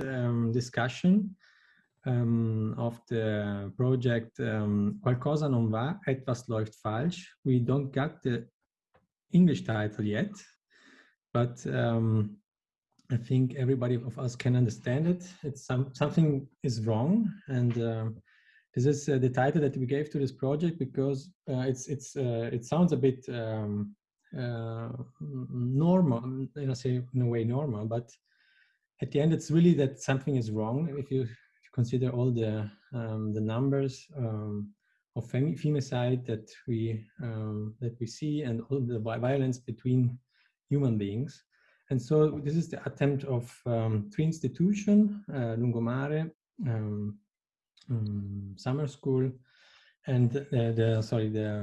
um, discussion um, of the project um, Qualcosa non va, etwas läuft falsch. We don't got the English title yet, but um, I think everybody of us can understand it. It's some, something is wrong. And uh, this is uh, the title that we gave to this project because uh, it's, it's, uh, it sounds a bit um, uh, normal, know, say in a way normal, but at the end, it's really that something is wrong. If you consider all the, um, the numbers um, of fem femicide that we, um, that we see and all the violence between human beings. And so this is the attempt of um, three institutions, uh, Lungomare, um, um, summer school, and uh, the, sorry, the,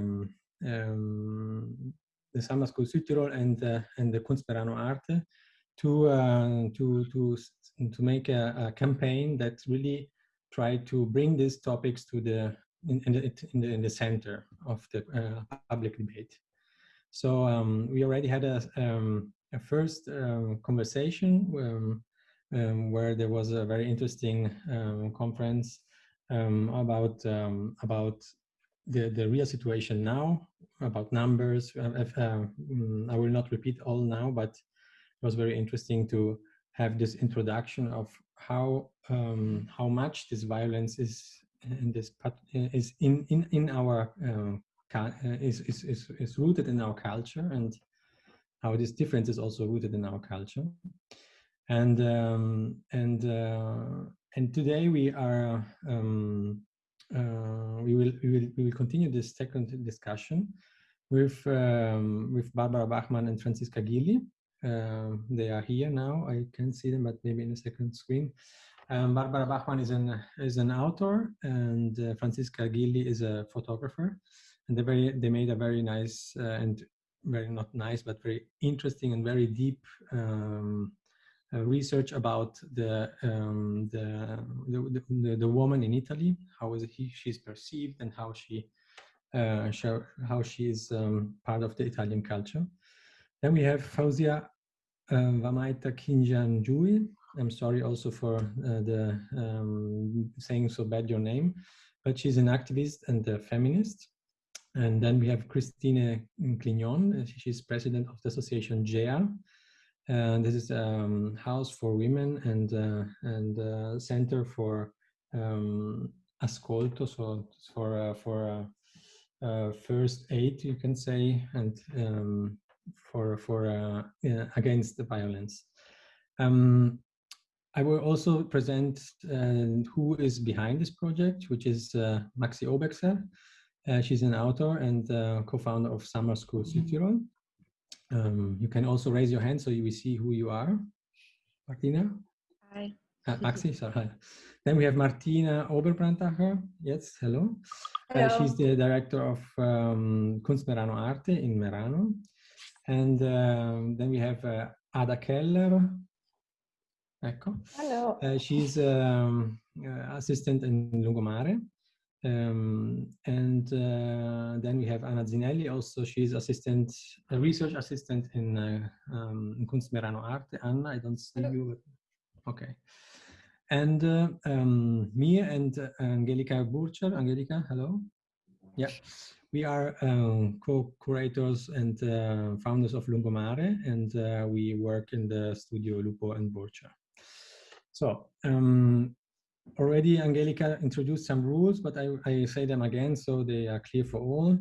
um, the summer school Südtirol and, uh, and the Kunstmerano Arte to, uh, to, to, to make a, a, campaign that really try to bring these topics to the, in, in, the, in, the, in the center of the uh, public debate. So um, we already had a, um, a first um, conversation um, um, where there was a very interesting conference about about the the real situation now, about numbers. Uh, uh, I will not repeat all now, but it was very interesting to have this introduction of how how much this violence is in this is in in in our uh, is, is, is, is rooted in our culture and how this difference is also rooted in our culture. And um, and uh, and today we are um, uh, we will we will we will continue this second discussion with um, with Barbara Bachmann and Franziska Gilli. Uh, they are here now. I can see them, but maybe in the second screen. Um, Barbara Bachmann is an is an author, and uh, Franziska Gilli is a photographer. And they very they made a very nice uh, and very not nice, but very interesting and very deep um, uh, research about the, um, the, the, the, the, woman in Italy, how is he, she's perceived and how she, uh, how she is um, part of the Italian culture. Then we have Fauzia uh, Vamaita Kinjanjui. I'm sorry also for uh, the um, saying so bad your name, but she's an activist and a feminist. And then we have Christine Clignon. She's president of the association GEA. And this is a um, house for women and uh, and uh, center for um, ascolto, so for uh, for uh, uh, first aid, you can say, and um, for for uh, against the violence. Um, I will also present who is behind this project, which is Maxi Obexer. Uh, she's an author and uh, co-founder of Summer School Südtirol. Um, you can also raise your hand so you will see who you are. Martina? Hi. Uh, Maxi, sorry. Then we have Martina Oberbrandacher. Yes, hello. Uh, she's the director of um, Kunst Merano Arte in Merano. And um, then we have uh, Ada Keller. Ecco. Hello. Uh, she's um, assistant in Lungomare. Um, and uh, then we have Anna Zinelli, also she's assistant, a research assistant in, uh, um, in Kunstmerano Arte. Anna, I don't see Hello. you, okay. And uh, um, me and uh, Angelica Burcher. Angelica, hello. Yeah, we are um, co-curators and uh, founders of Lungomare, and uh, we work in the studio Lupo and Burcher. So um, already Angelica introduced some rules, but I, I, say them again so they are clear for all.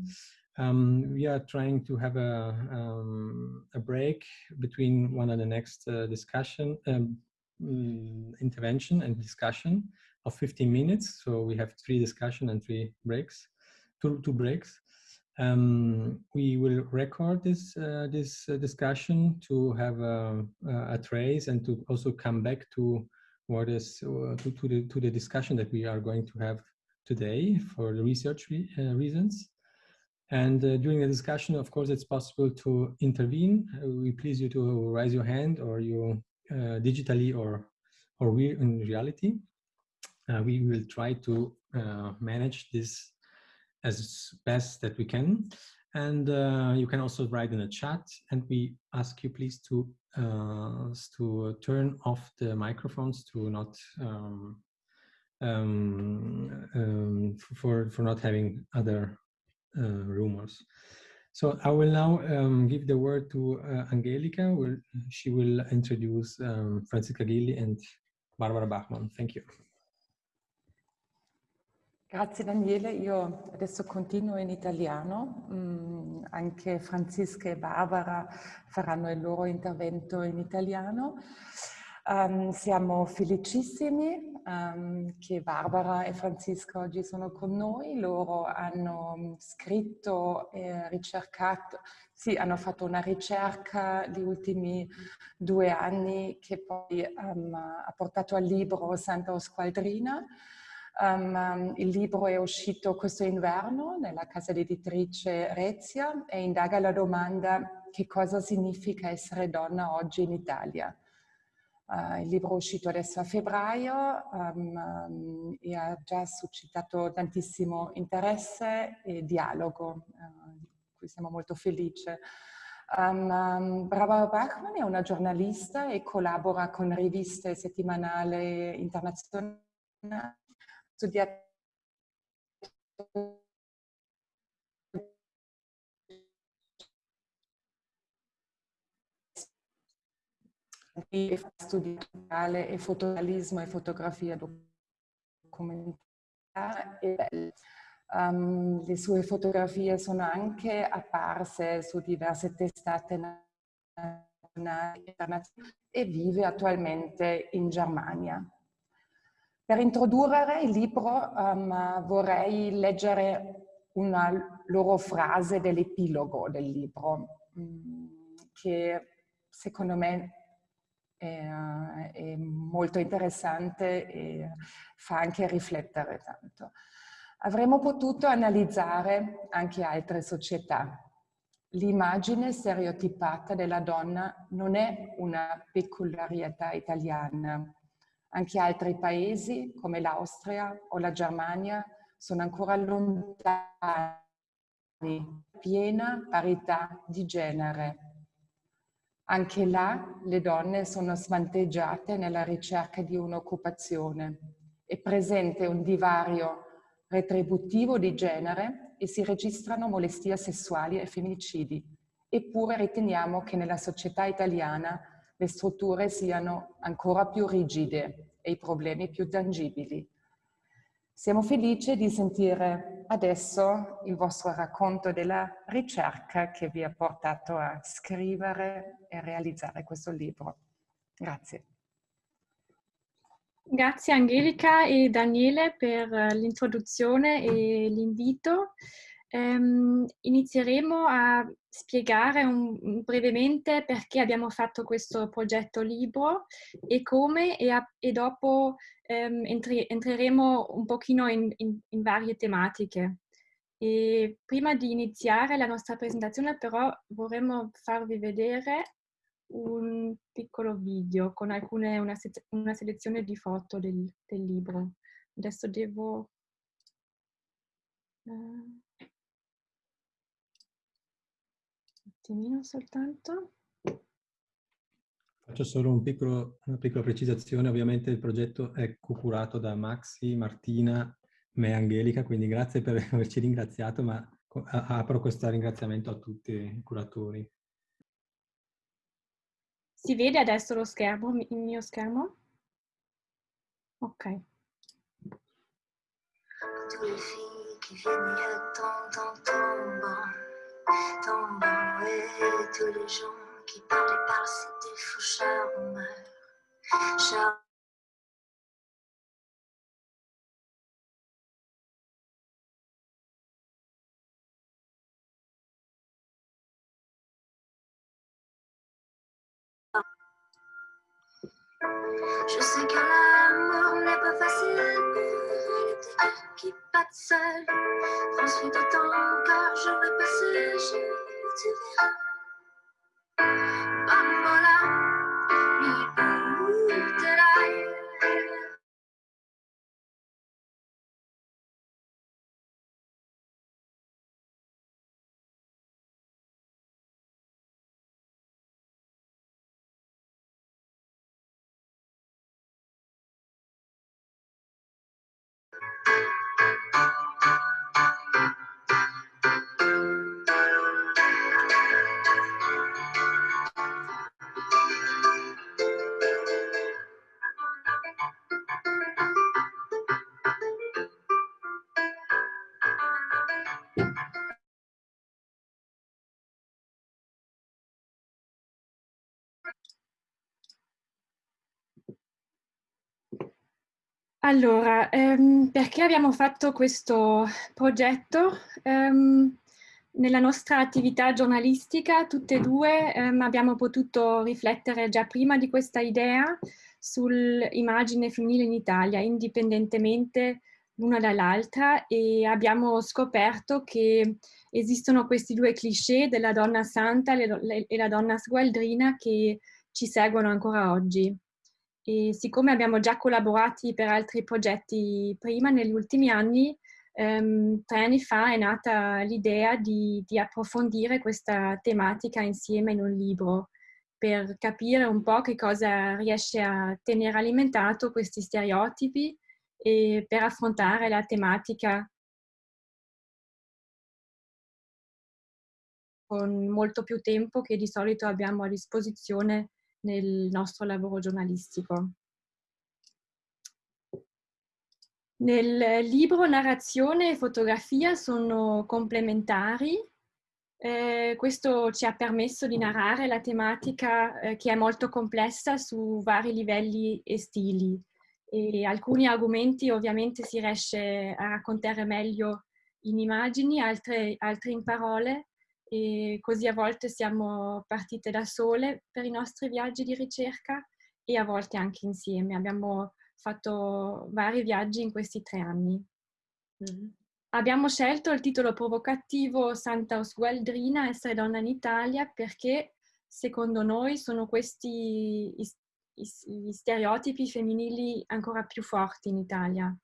Um, we are trying to have a, um, a break between one and the next uh, discussion, um, mm, intervention and discussion of 15 minutes. So we have three discussion and three breaks, two, two breaks. Um, we will record this uh, this uh, discussion to have a, a, trace and to also come back to what is uh, to, to, the, to the discussion that we are going to have today for the research re uh, reasons. And uh, during the discussion, of course, it's possible to intervene. Uh, we please you to raise your hand or you uh, digitally or, or we in reality. Uh, we will try to manage this as best that we can. And you can also write in the chat and we ask you please to uh, to turn off the microphones to not um, um, um, for for not having other uh, rumors. So I will now um, give the word to uh, Angelica. She will introduce um, Francesca Ghilli and Barbara Bachmann. Thank you. Grazie Daniele, io adesso continuo in italiano, mm, anche Francisca e Barbara faranno il loro intervento in italiano. Um, siamo felicissimi um, che Barbara e Francisca oggi sono con noi. Loro hanno scritto e ricercato, sì, hanno fatto una ricerca gli ultimi due anni che poi um, ha portato al libro Santa Squadrina. Um, il libro è uscito questo inverno nella casa editrice Rezia e indaga la domanda che cosa significa essere donna oggi in Italia. Uh, il libro è uscito adesso a febbraio um, e ha già suscitato tantissimo interesse e dialogo, uh, di cui siamo molto felici. Um, um, Barbara Bachmann è una giornalista e collabora con riviste settimanali internazionali. Studiato studi e fotorealismo e fotografia documentaria. Um, le sue fotografie sono anche apparse su diverse testate nazionali e vive attualmente in Germania. Per introdurre il libro um, vorrei leggere una loro frase dell'epilogo del libro, um, che secondo me è, è, molto interessante e fa anche riflettere tanto. Avremmo potuto analizzare anche altre società. L'immagine stereotipata della donna non è una peculiarità italiana. Anche altri paesi come l'Austria o la Germania sono ancora lontani piena parità di genere anche là le donne sono svantaggiate nella ricerca di un'occupazione. È presente un divario retributivo di genere e si registrano molestie sessuali e femminicidi. Eppure riteniamo che nella società italiana le strutture siano ancora più rigide e i problemi più tangibili. Siamo felici di sentire adesso il vostro racconto della ricerca che vi ha portato a scrivere e realizzare questo libro. Grazie. Grazie Angelica e Daniele per l'introduzione e l'invito. Um, inizieremo a spiegare un, brevemente perché abbiamo fatto questo progetto libro e come e, a, e dopo um, entri, entreremo un pochino in, in, in, varie tematiche. E prima di iniziare la nostra presentazione però vorremmo farvi vedere un piccolo video con alcune, una, una selezione di foto del, del libro. Adesso devo... Uh, attimino soltanto. Faccio solo un piccolo, una piccola precisazione, ovviamente il progetto è curato da Maxi, Martina, me e Angelica, quindi grazie per averci ringraziato, ma apro questo ringraziamento a tutti i curatori. Si vede adesso lo schermo, il mio schermo? Ok. Tous les filles qui viennent tombe tombant et tous les gens qui parlent, c'est des faux charmeurs. Charmeurs. Je sais que l'amour n'est pas facile tête qui batte seule. Transfus de temps, car j'aurais passé, je te verrai. Allora, ehm, perché abbiamo fatto questo progetto? Ehm, nella nostra attività giornalistica, tutte e due ehm, abbiamo potuto riflettere già prima di questa idea sull'immagine femminile in Italia, indipendentemente l'una dall'altra e abbiamo scoperto che esistono questi due cliché della donna santa e la donna sgualdrina che ci seguono ancora oggi. E siccome abbiamo già collaborato per altri progetti prima, negli ultimi anni, ehm, tre anni fa è nata l'idea di, di approfondire questa tematica insieme in un libro per capire un po' che cosa riesce a tenere alimentato questi stereotipi e per affrontare la tematica. Con molto più tempo che di solito abbiamo a disposizione nel nostro lavoro giornalistico. Nel libro narrazione e fotografia sono complementari. Eh, questo ci ha permesso di narrare la tematica eh, che è molto complessa su vari livelli e stili. E alcuni argomenti ovviamente si riesce a raccontare meglio in immagini, altri, altri in parole e così a volte siamo partite da sole per i nostri viaggi di ricerca e a volte anche insieme. Abbiamo fatto vari viaggi in questi tre anni. Mm. Abbiamo scelto il titolo provocativo Santa Osgualdrina, essere donna in Italia, perché secondo noi sono questi gli stereotipi femminili ancora più forti in Italia.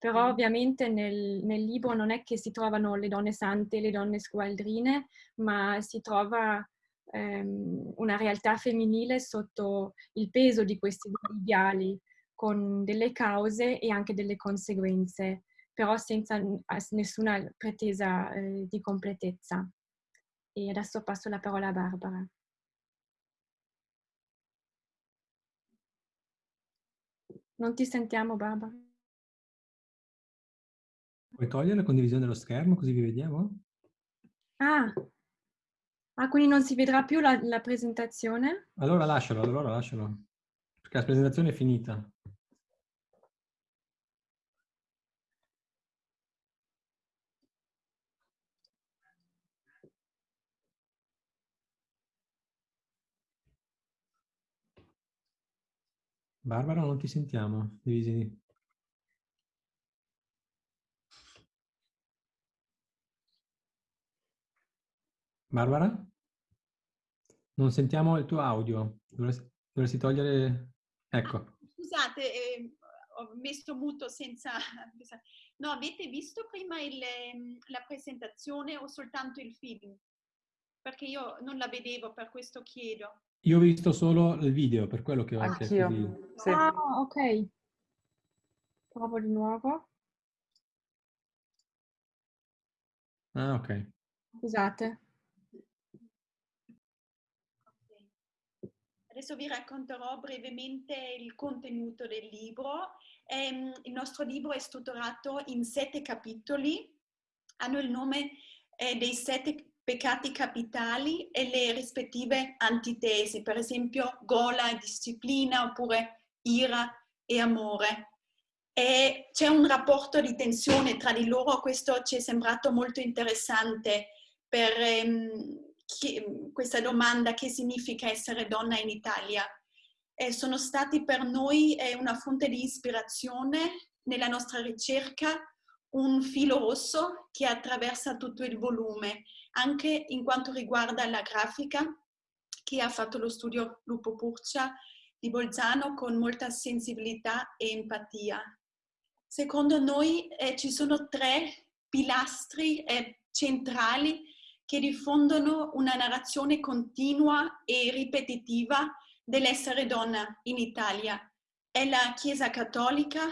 Però mm. ovviamente nel, nel, libro non è che si trovano le donne sante e le donne sgualdrine, ma si trova ehm, una realtà femminile sotto il peso di questi ideali, con delle cause e anche delle conseguenze, però senza nessuna pretesa eh, di completezza. E adesso passo la parola a Barbara. Non ti sentiamo, Barbara. Puoi togliere la condivisione dello schermo così vi vediamo? Ah. ah quindi non si vedrà più la, la presentazione? Allora lascialo, allora lascialo. Perché la presentazione è finita. Barbara, non ti sentiamo. Divisi. Barbara? Non sentiamo il tuo audio. Dovresti, dovresti togliere... Ecco. Scusate, eh, ho messo muto senza... No, avete visto prima il, ehm, la presentazione o soltanto il film? Perché io non la vedevo, per questo chiedo. Io ho visto solo il video, per quello che ho Anch'io. Sì. Ah, ok. Provo di nuovo. Ah, ok. Scusate. Adesso vi racconterò brevemente il contenuto del libro. Ehm, il nostro libro è strutturato in sette capitoli, hanno il nome eh, dei sette peccati capitali e le rispettive antitesi, per esempio gola e disciplina oppure ira e amore. C'è un rapporto di tensione tra di loro, questo ci è sembrato molto interessante per ehm, chi, questa domanda che significa essere donna in Italia. E sono stati per noi eh, una fonte di ispirazione nella nostra ricerca, un filo rosso che attraversa tutto il volume anche in quanto riguarda la grafica che ha fatto lo studio Lupo Purcia di Bolzano con molta sensibilità e empatia. Secondo noi eh, ci sono tre pilastri eh, centrali che diffondono una narrazione continua e ripetitiva dell'essere donna in Italia. È la Chiesa Cattolica,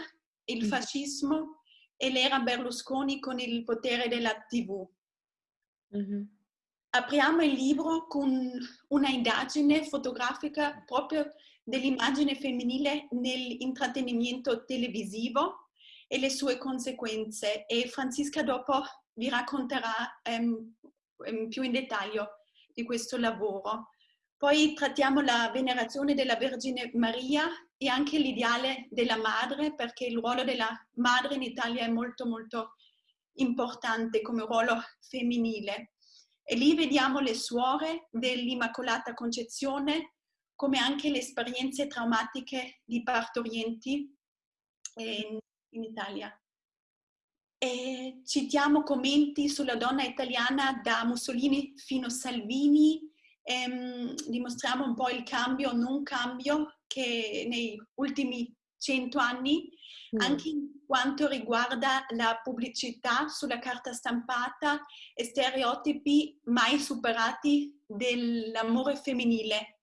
il mm. fascismo e l'era Berlusconi con il potere della TV. Mm-hmm. Apriamo il libro con una indagine fotografica proprio dell'immagine femminile nell'intrattenimento televisivo e le sue conseguenze e Francisca dopo vi racconterà um, più in dettaglio di questo lavoro. Poi trattiamo la venerazione della Vergine Maria e anche l'ideale della madre, perché il ruolo della madre in Italia è molto molto importante come ruolo femminile. E lì vediamo le suore dell'Immacolata Concezione, come anche le esperienze traumatiche di partorienti in, in Italia. E citiamo commenti sulla donna italiana da Mussolini fino a Salvini, ehm, dimostriamo un po' il cambio non cambio che nei ultimi cento anni, mm. anche in quanto riguarda la pubblicità sulla carta stampata e stereotipi mai superati dell'amore femminile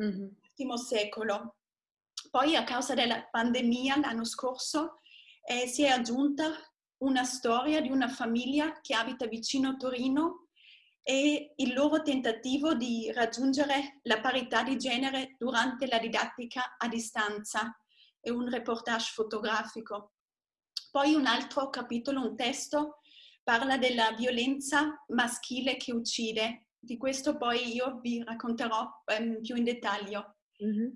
mm-hmm. nell'ultimo secolo. Poi a causa della pandemia l'anno scorso eh, si è aggiunta una storia di una famiglia che abita vicino a Torino e il loro tentativo di raggiungere la parità di genere durante la didattica a distanza e un reportage fotografico. Poi un altro capitolo, un testo, parla della violenza maschile che uccide. Di questo poi io vi racconterò um, più in dettaglio. Mm-hmm.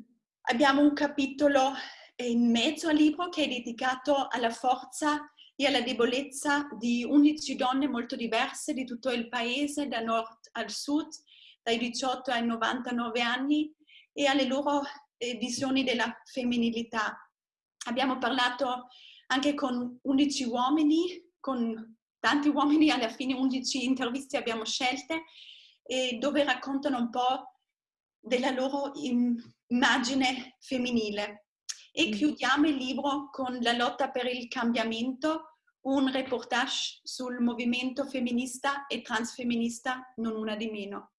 Abbiamo un capitolo in mezzo al libro che è dedicato alla forza e alla debolezza di 11 donne molto diverse di tutto il paese, da nord al sud, dai 18 ai 99 anni, e alle loro eh, visioni della femminilità. Abbiamo parlato anche con 11 uomini, con tanti uomini, alla fine 11 interviste abbiamo scelte, dove raccontano un po' della loro immagine femminile. E mm. chiudiamo il libro con La lotta per il cambiamento, un reportage sul movimento femminista e transfemminista, non una di meno.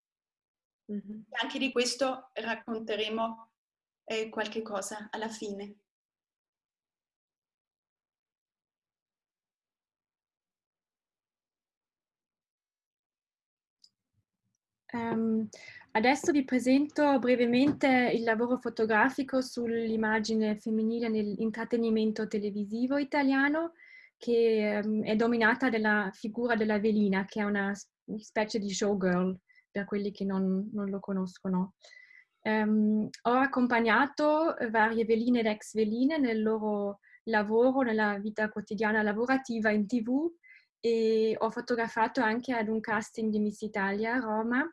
Mm-hmm. Anche di questo racconteremo eh, qualche cosa alla fine. Um, Adesso vi presento brevemente il lavoro fotografico sull'immagine femminile nell'intrattenimento televisivo italiano che um, è dominata dalla figura della velina che è una specie di showgirl per quelli che non, non lo conoscono. Um, ho accompagnato varie veline ed ex veline nel loro lavoro, nella vita quotidiana lavorativa in tv e ho fotografato anche ad un casting di Miss Italia a Roma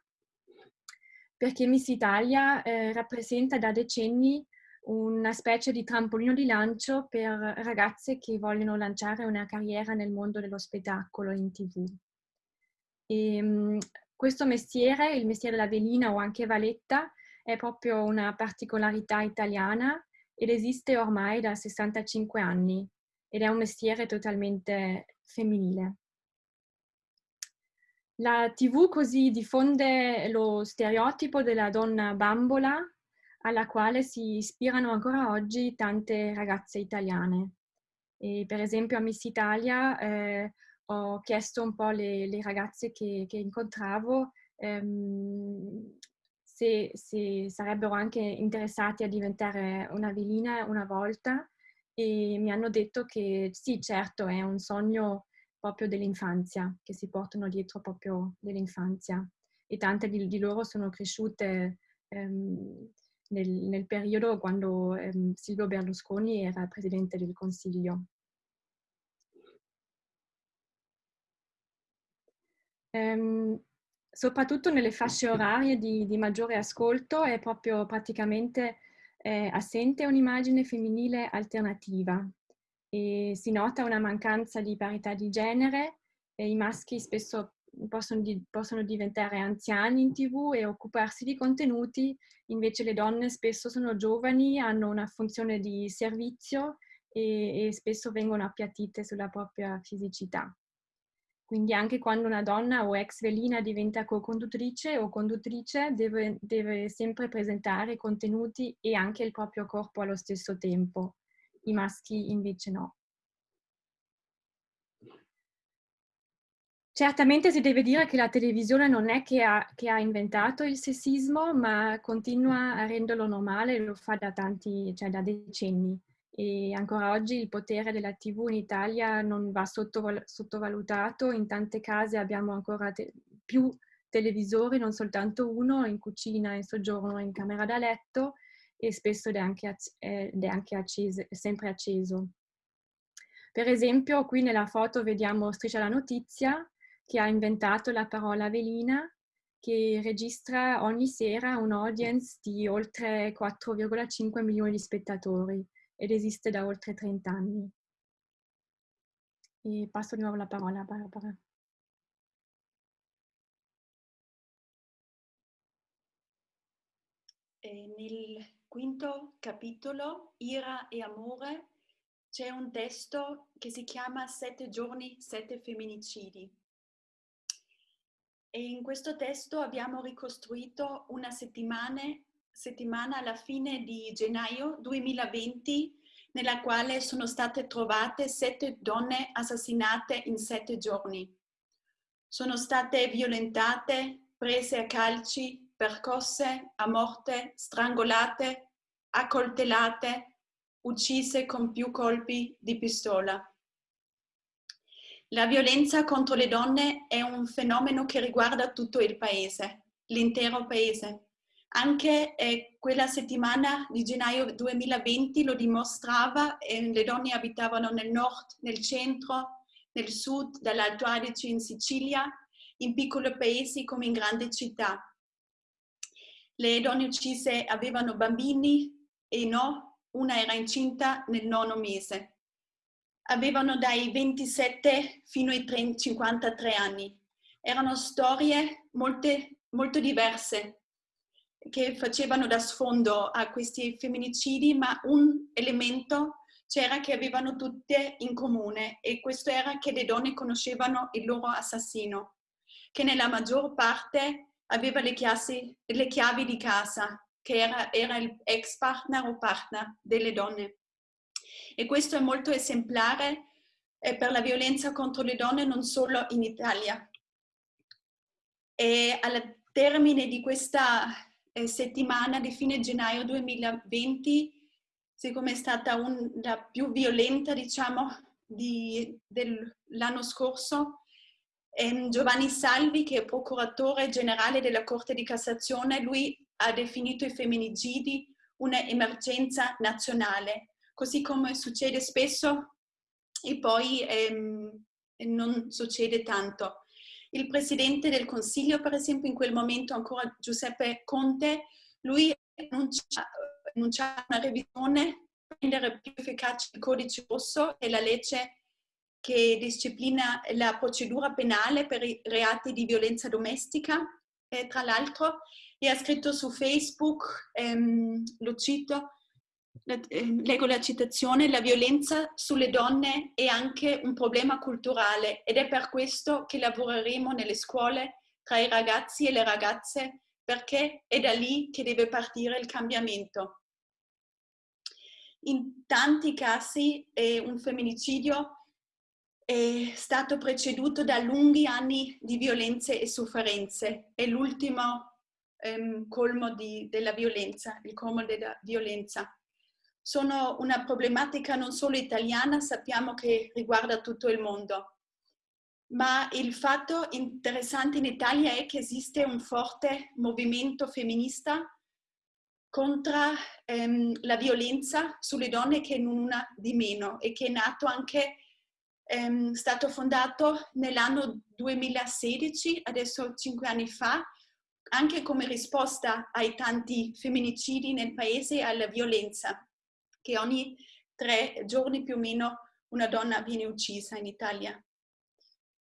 perché Miss Italia eh, rappresenta da decenni una specie di trampolino di lancio per ragazze che vogliono lanciare una carriera nel mondo dello spettacolo in tv. E, ehm, questo mestiere, il mestiere della velina o anche valetta, è proprio una particolarità italiana ed esiste ormai da 65 anni ed è un mestiere totalmente femminile. La TV così diffonde lo stereotipo della donna bambola alla quale si ispirano ancora oggi tante ragazze italiane. E per esempio a Miss Italia eh, ho chiesto un po' le, le ragazze che, che incontravo ehm, se, se, sarebbero anche interessate a diventare una velina una volta e mi hanno detto che sì, certo, è un sogno proprio dell'infanzia, che si portano dietro proprio dell'infanzia. E tante di, di loro sono cresciute ehm, nel, nel, periodo quando ehm, Silvio Berlusconi era presidente del Consiglio. Ehm, soprattutto nelle fasce orarie di, di, maggiore ascolto è proprio praticamente eh, assente un'immagine femminile alternativa, e si nota una mancanza di parità di genere e i maschi spesso possono, di, possono, diventare anziani in tv e occuparsi di contenuti, invece le donne spesso sono giovani, hanno una funzione di servizio e, e spesso vengono appiattite sulla propria fisicità. Quindi anche quando una donna o ex velina diventa co-conduttrice o conduttrice deve, deve sempre presentare contenuti e anche il proprio corpo allo stesso tempo i maschi invece no. Certamente si deve dire che la televisione non è che ha, che ha, inventato il sessismo, ma continua a renderlo normale lo fa da tanti, cioè da decenni. E ancora oggi il potere della TV in Italia non va sottoval- sottovalutato. In tante case abbiamo ancora te- più televisori, non soltanto uno, in cucina, in soggiorno, in camera da letto e spesso è anche, ed è sempre acceso. Per esempio, qui nella foto vediamo Striscia la Notizia, che ha inventato la parola velina, che registra ogni sera un'audience di oltre 4,5 milioni di spettatori ed esiste da oltre 30 anni. E passo di nuovo la parola a Barbara. E nel quinto capitolo, Ira e Amore, c'è un testo che si chiama Sette giorni, sette femminicidi. E in questo testo abbiamo ricostruito una settimana, settimana alla fine di gennaio 2020 nella quale sono state trovate sette donne assassinate in sette giorni. Sono state violentate, prese a calci, percosse a morte, strangolate, accoltellate, uccise con più colpi di pistola. La violenza contro le donne è un fenomeno che riguarda tutto il paese, l'intero paese. Anche eh, quella settimana di gennaio 2020 lo dimostrava, eh, le donne abitavano nel nord, nel centro, nel sud, dall'Alto Adige in Sicilia, in piccoli paesi come in grandi città. Le donne uccise avevano bambini e no, una era incinta nel nono mese. Avevano dai 27 fino ai 30, 53 anni. Erano storie molte, molto diverse che facevano da sfondo a questi femminicidi, ma un elemento c'era che avevano tutte in comune e questo era che le donne conoscevano il loro assassino, che nella maggior parte aveva le, chiasi, le chiavi di casa che era, era il ex partner o partner delle donne. E questo è molto esemplare eh, per la violenza contro le donne non solo in Italia. E al termine di questa eh, settimana di fine gennaio 2020, siccome è stata un, la più violenta, diciamo, di, dell'anno scorso, Giovanni Salvi, che è procuratore generale della Corte di Cassazione, lui ha definito i femminicidi un'emergenza nazionale, così come succede spesso e poi ehm, non succede tanto. Il Presidente del Consiglio, per esempio, in quel momento ancora Giuseppe Conte, lui annuncia una revisione per rendere più efficace il codice rosso e la legge che disciplina la procedura penale per i reati di violenza domestica, e tra l'altro, e ha scritto su Facebook, ehm, lo cito, eh, leggo la citazione, la violenza sulle donne è anche un problema culturale ed è per questo che lavoreremo nelle scuole tra i ragazzi e le ragazze perché è da lì che deve partire il cambiamento. In tanti casi eh, un femminicidio è stato preceduto da lunghi anni di violenze e sofferenze. È l'ultimo ehm, colmo di, della violenza, il colmo della violenza. Sono una problematica non solo italiana, sappiamo che riguarda tutto il mondo. Ma il fatto interessante in Italia è che esiste un forte movimento femminista contro ehm, la violenza sulle donne che non una di meno e che è nato anche, ehm, stato fondato nell'anno 2016, adesso cinque anni fa, anche come risposta ai tanti femminicidi nel paese e alla violenza, che ogni tre giorni più o meno una donna viene uccisa in Italia.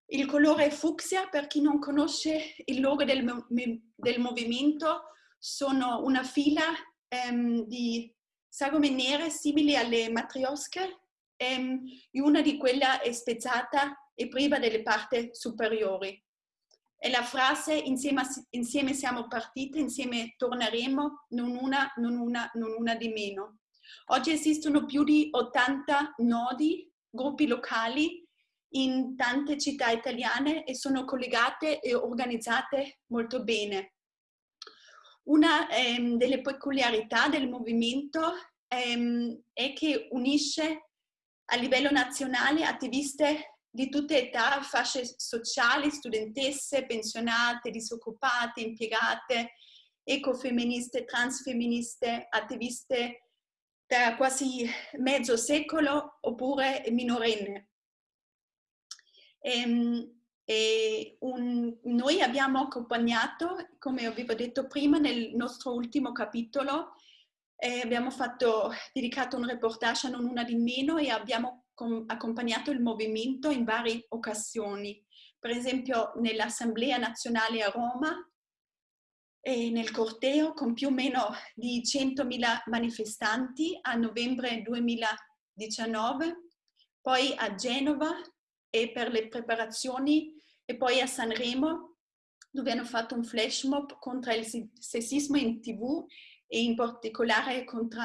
Il colore fucsia, per chi non conosce il logo del, del movimento, sono una fila ehm, di sagome nere simili alle matriosche e una di quelle è spezzata e priva delle parti superiori. E la frase insieme, insieme siamo partite, insieme torneremo, non una, non una, non una di meno. Oggi esistono più di 80 nodi, gruppi locali in tante città italiane e sono collegate e organizzate molto bene. Una ehm, delle peculiarità del movimento ehm, è che unisce a livello nazionale attiviste di tutte età, fasce sociali, studentesse, pensionate, disoccupate, impiegate, ecofemministe, transfemministe, attiviste da quasi mezzo secolo oppure minorenne. E, ehm, e un, noi abbiamo accompagnato, come avevo detto prima, nel nostro ultimo capitolo, eh, abbiamo fatto, dedicato un reportage a Non Una di Meno e abbiamo accompagnato il movimento in varie occasioni. Per esempio nell'Assemblea Nazionale a Roma e nel corteo con più o meno di 100.000 manifestanti a novembre 2019, poi a Genova e per le preparazioni e poi a Sanremo dove hanno fatto un flash mob contro il sessismo in tv e in particolare contro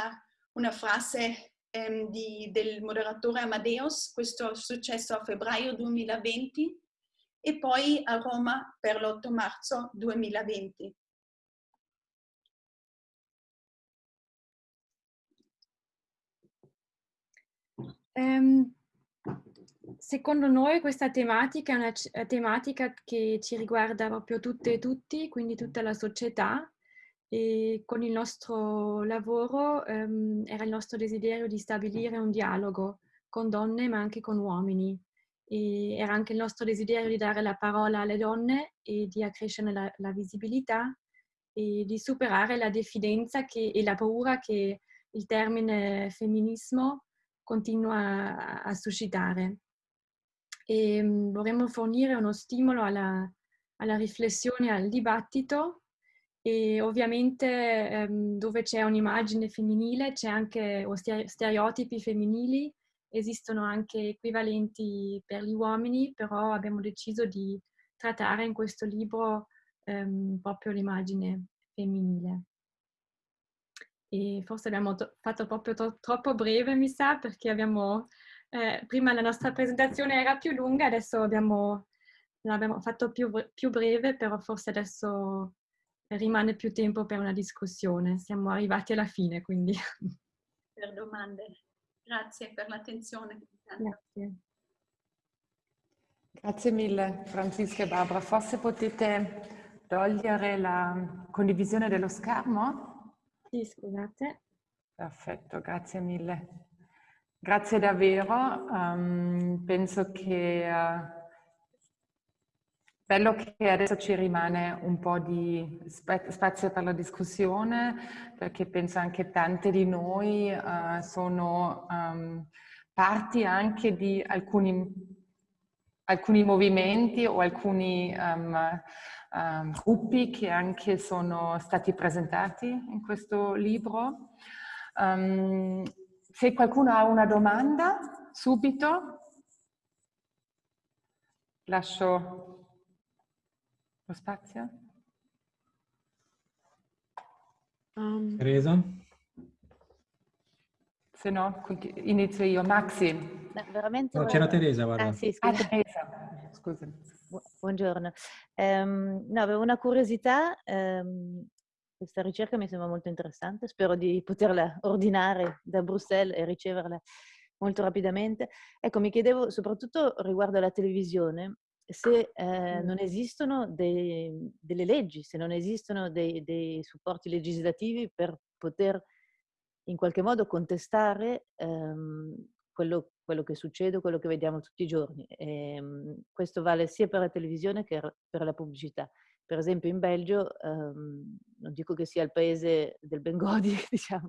una frase ehm, di, del moderatore Amadeus, questo è successo a febbraio 2020 e poi a Roma per l'8 marzo 2020. Um, secondo noi questa tematica è una tematica che ci riguarda proprio tutte e tutti, quindi tutta la società e con il nostro lavoro um, era il nostro desiderio di stabilire un dialogo con donne ma anche con uomini. E era anche il nostro desiderio di dare la parola alle donne e di accrescere la, la visibilità e di superare la diffidenza che, e la paura che il termine femminismo continua a, a suscitare e um, vorremmo fornire uno stimolo alla, alla riflessione, al dibattito e ovviamente um, dove c'è un'immagine femminile c'è anche o stereotipi femminili, esistono anche equivalenti per gli uomini, però abbiamo deciso di trattare in questo libro um, proprio l'immagine femminile. E forse abbiamo fatto proprio tro troppo breve, mi sa, perché abbiamo eh, prima la nostra presentazione era più lunga, adesso abbiamo, l'abbiamo fatto più, più breve, però forse adesso rimane più tempo per una discussione. Siamo arrivati alla fine, quindi. Per domande. Grazie per l'attenzione. Grazie. Grazie mille Francisca e Barbara. Forse potete togliere la condivisione dello schermo? Sì, scusate. Perfetto, grazie mille. Grazie davvero, um, penso che uh, bello che adesso ci rimane un po' di spazio per la discussione perché penso anche tante di noi uh, sono um, parti anche di alcuni, alcuni movimenti o alcuni um, gruppi che anche sono stati presentati in questo libro. Um, se qualcuno ha una domanda, subito lascio lo spazio. Um, Teresa? Se no, inizio io. Maxi. No, veramente no, c'era Teresa, guarda. Ah, sì, ah, Teresa. Scusa. Buongiorno. Um, no, avevo una curiosità. Um, questa ricerca mi sembra molto interessante, spero di poterla ordinare da Bruxelles e riceverla molto rapidamente. Ecco, mi chiedevo soprattutto riguardo alla televisione, se eh, non esistono dei, delle leggi, se non esistono dei, dei, supporti legislativi per poter in qualche modo contestare ehm, quello, quello, che succede, quello che vediamo tutti i giorni. E, ehm, questo vale sia per la televisione che per la pubblicità per esempio in Belgio, ehm, non dico che sia il paese del Bengodi, diciamo,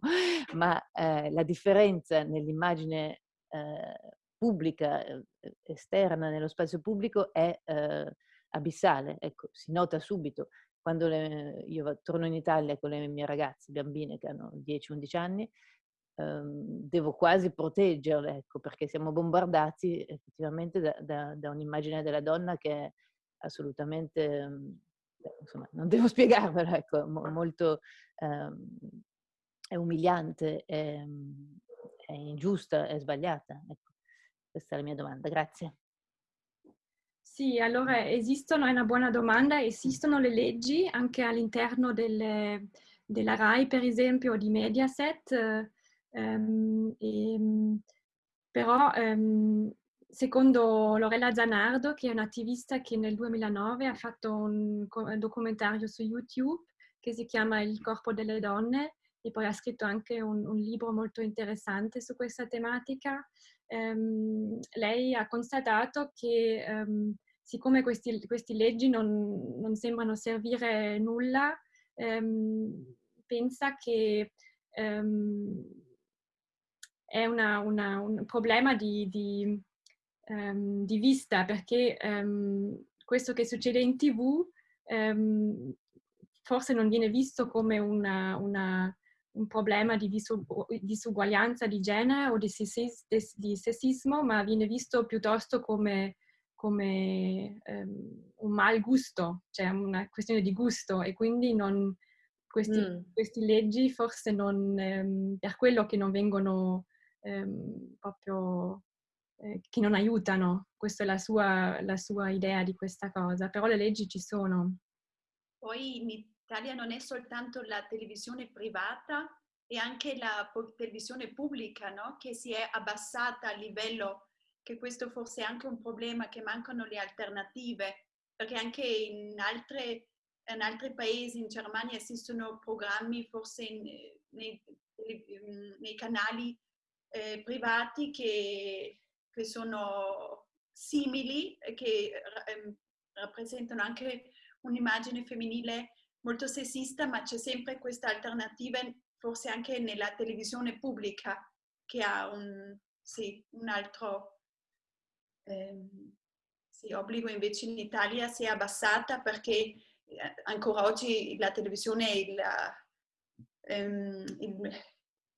ma eh, la differenza nell'immagine eh, pubblica, eh, esterna, nello spazio pubblico è eh, abissale. Ecco, si nota subito. Quando le, io torno in Italia con le mie ragazze, bambine che hanno 10-11 anni, ehm, devo quasi proteggerle, ecco, perché siamo bombardati effettivamente da, da, da un'immagine della donna che è assolutamente insomma, non devo spiegarvelo, ecco, molto, ehm, è umiliante, è, è, ingiusta, è sbagliata. Ecco, questa è la mia domanda, grazie. Sì, allora esistono, è una buona domanda, esistono le leggi anche all'interno della RAI per esempio di Mediaset, ehm, e, però ehm, secondo Lorella Zanardo, che è un'attivista che nel 2009 ha fatto un documentario su YouTube che si chiama Il corpo delle donne e poi ha scritto anche un, un libro molto interessante su questa tematica. Um, lei ha constatato che um, siccome queste leggi non, non, sembrano servire nulla, um, pensa che è una, una, un problema di, di, di vista perché questo che succede in tv forse non viene visto come una, una, un problema di disuguaglianza di genere o di, di, sessismo, ma viene visto piuttosto come, come um, un mal gusto, cioè una questione di gusto e quindi non, questi, mm. queste leggi forse non, um, per quello che non vengono um, proprio, eh, che non aiutano, questa è la sua, la sua idea di questa cosa, però le leggi ci sono. Poi in Italia non è soltanto la televisione privata, è anche la televisione pubblica no? che si è abbassata a livello, che questo forse è anche un problema, che mancano le alternative, perché anche in, altre, in altri paesi, in Germania, esistono programmi forse in, nei, nei, canali eh, privati che, che, sono simili, che eh, rappresentano anche un'immagine femminile molto sessista, ma c'è sempre questa alternativa, forse anche nella televisione pubblica, che ha un, sì, un altro ehm, sì, obbligo. Invece in Italia si è abbassata perché eh, ancora oggi la televisione è il, ehm, il,